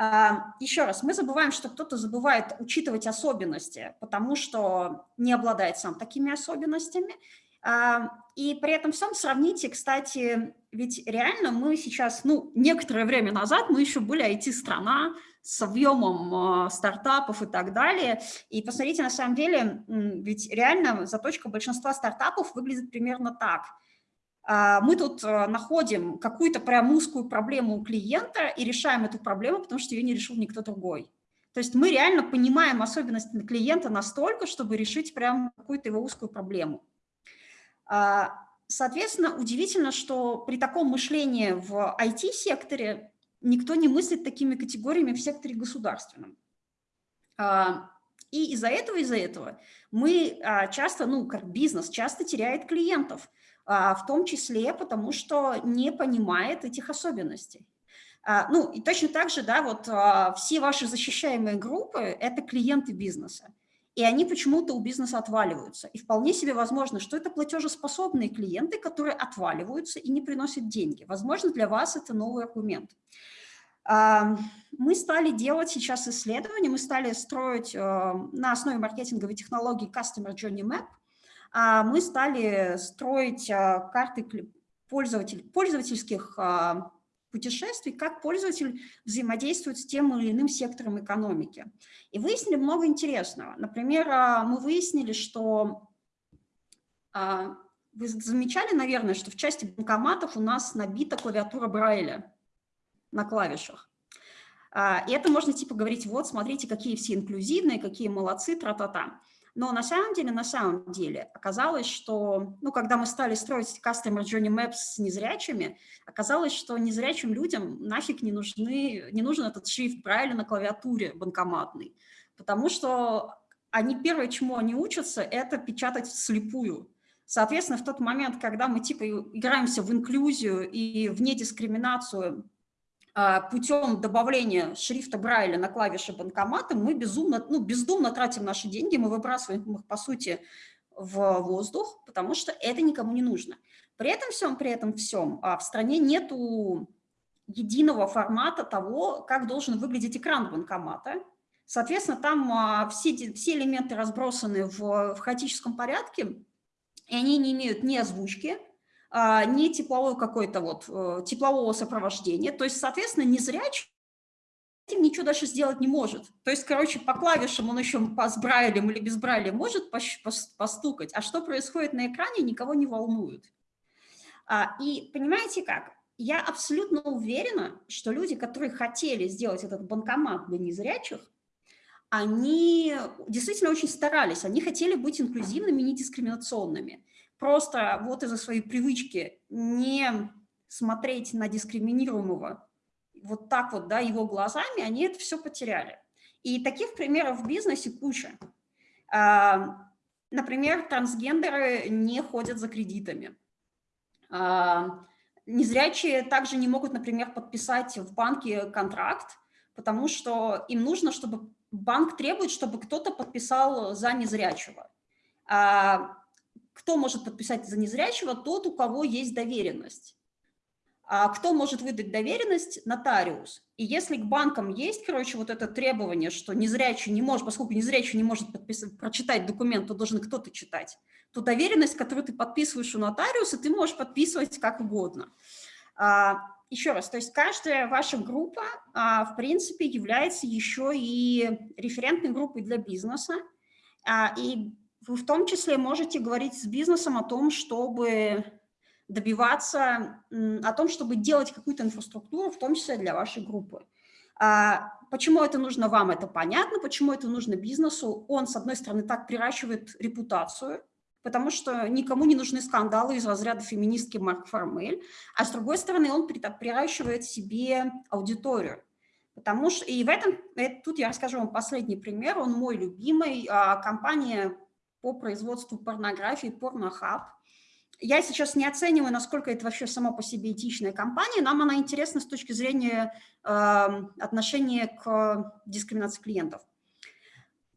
А, Еще раз, мы забываем, что кто-то забывает учитывать особенности, потому что не обладает сам такими особенностями. А, и при этом всем сравните, кстати, ведь реально мы сейчас, ну, некоторое время назад мы еще были IT-страна с объемом а, стартапов и так далее. И посмотрите, на самом деле, ведь реально заточка большинства стартапов выглядит примерно так – мы тут э, находим какую-то прям узкую проблему у клиента и решаем эту проблему, потому что ее не решил никто другой. То есть мы реально понимаем особенности клиента настолько, чтобы решить прям какую-то его узкую проблему. А, соответственно, удивительно, что при таком мышлении в IT-секторе никто не мыслит такими категориями в секторе государственном. А, и из-за этого, из-за этого мы часто, ну, как бизнес, часто теряет клиентов, а, в том числе потому, что не понимает этих особенностей. А, ну, и точно так же, да, вот а, все ваши защищаемые группы – это клиенты бизнеса, и они почему-то у бизнеса отваливаются. И вполне себе возможно, что это платежеспособные клиенты, которые отваливаются и не приносят деньги. Возможно, для вас это новый аргумент. Мы стали делать сейчас исследования, мы стали строить э, на основе маркетинговой технологии Customer Journey Map, а мы стали строить э, карты пользователь, пользовательских а, путешествий, как пользователь взаимодействует с тем или иным сектором экономики. И выяснили много интересного. Например, а, мы выяснили, что вы замечали, наверное, что в части банкоматов у нас набита клавиатура Брайля на клавишах. А, и это можно типа говорить, вот, смотрите, какие все инклюзивные, какие молодцы, тра-та-та. Но на самом деле, на самом деле, оказалось, что, ну, когда мы стали строить Customer Journey Maps с незрячими, оказалось, что незрячим людям нафиг не, нужны, не нужен этот шрифт Брайля на клавиатуре банкоматной, потому что они первое, чему они учатся, это печатать вслепую. Соответственно, в тот момент, когда мы типа играемся в инклюзию и в недискриминацию а, путем добавления шрифта Брайля на клавиши банкомата мы безумно, ну, бездумно тратим наши деньги, мы выбрасываем их, по сути, в воздух, потому что это никому не нужно. При этом всем, при этом всем а, в стране нету единого формата того, как должен выглядеть экран банкомата. Соответственно, там а, все, все элементы разбросаны в, в хаотическом порядке, и они не имеют ни озвучки, а, не тепловой какой-то вот, э, теплового сопровождения. То есть, соответственно, незрячий этим ничего дальше сделать не может. То есть, короче, по клавишам он еще с брайлем или без брайля может постукать, а что происходит на экране, никого не волнует. А, и понимаете как? Я абсолютно уверена, что люди, которые хотели сделать этот банкомат для незрячих, они действительно очень старались, они хотели быть инклюзивными, не дискриминационными просто вот из-за своей привычки не смотреть на дискриминируемого вот так вот, да, его глазами, они это все потеряли. И таких примеров в бизнесе куча. А, например, трансгендеры не ходят за кредитами. А, незрячие также не могут, например, подписать в банке контракт, потому что им нужно, чтобы банк требует, чтобы кто-то подписал за незрячего. Кто может подписать за незрячего? Тот, у кого есть доверенность. А кто может выдать доверенность? Нотариус. И если к банкам есть, короче, вот это требование, что незрячий не может, поскольку незрячий не может подписать, прочитать документ, то должен кто-то читать, то доверенность, которую ты подписываешь у нотариуса, ты можешь подписывать как угодно. А, еще раз, то есть каждая ваша группа, а, в принципе, является еще и референтной группой для бизнеса. А, и вы в том числе можете говорить с бизнесом о том, чтобы добиваться, о том, чтобы делать какую-то инфраструктуру, в том числе для вашей группы. А почему это нужно вам, это понятно, почему это нужно бизнесу. Он, с одной стороны, так приращивает репутацию, потому что никому не нужны скандалы из разряда феминистки Марк Формель, а с другой стороны, он приращивает себе аудиторию. Потому что, и в этом, это, тут я расскажу вам последний пример, он мой любимый, а, компания по производству порнографии, порнохаб. Я сейчас не оцениваю, насколько это вообще само по себе этичная компания. Нам она интересна с точки зрения э, отношения к дискриминации клиентов.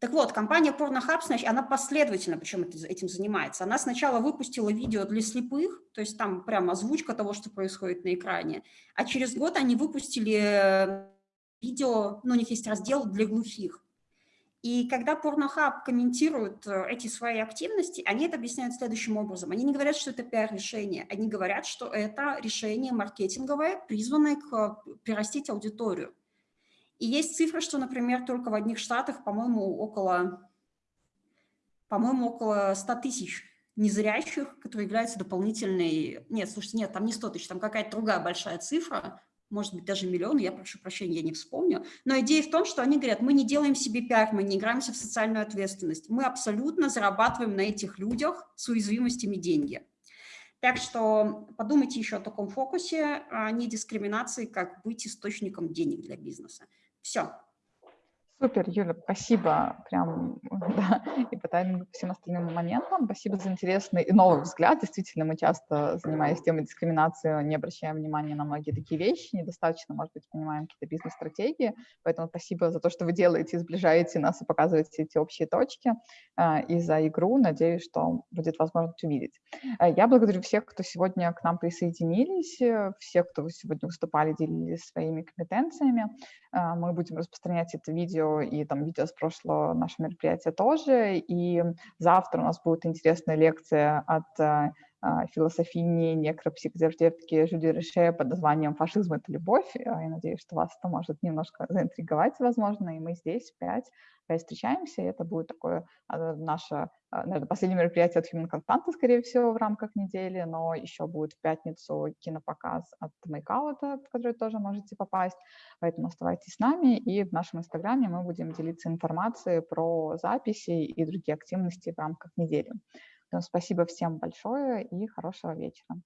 Так вот, компания Pornhub, значит, она последовательно причем этим занимается. Она сначала выпустила видео для слепых, то есть там прямо озвучка того, что происходит на экране, а через год они выпустили э, видео, ну, у них есть раздел для глухих. И когда Pornhub комментирует э, эти свои активности, они это объясняют следующим образом. Они не говорят, что это пиар-решение, они говорят, что это решение маркетинговое, призванное к э, прирастить аудиторию. И есть цифры, что, например, только в одних штатах, по-моему, около, по-моему, около 100 тысяч незрящих, которые являются дополнительной... Нет, слушайте, нет, там не 100 тысяч, там какая-то другая большая цифра, может быть, даже миллион, я прошу прощения, я не вспомню. Но идея в том, что они говорят, мы не делаем себе пиар, мы не играемся в социальную ответственность. Мы абсолютно зарабатываем на этих людях с уязвимостями деньги. Так что подумайте еще о таком фокусе, а не дискриминации, как быть источником денег для бизнеса. Все. Супер, Юля, спасибо прям, <laughs> да, и по таймингу, по всем остальным моментам. Спасибо за интересный и новый взгляд. Действительно, мы часто, занимаясь темой дискриминации, не обращаем внимания на многие такие вещи, недостаточно, может быть, понимаем какие-то бизнес-стратегии. Поэтому спасибо за то, что вы делаете, сближаете нас и показываете эти общие точки. А, и за игру, надеюсь, что будет возможность увидеть. А, я благодарю всех, кто сегодня к нам присоединились, э, всех, кто сегодня выступали, делились своими компетенциями. А, мы будем распространять это видео и там видео с прошлого нашего мероприятия тоже. И завтра у нас будет интересная лекция от а, философини некропсихотерапевтки Жюли Реше под названием «Фашизм – это любовь». Я надеюсь, что вас это может немножко заинтриговать, возможно, и мы здесь пять, пять встречаемся, и это будет такое наше, наверное, последнее мероприятие от Human Constanta, скорее всего, в рамках недели, но еще будет в пятницу кинопоказ от Мейкаута, в который тоже можете попасть, поэтому оставайтесь с нами, и в нашем инстаграме мы будем делиться информацией про записи и другие активности в рамках недели. Спасибо всем большое и хорошего вечера.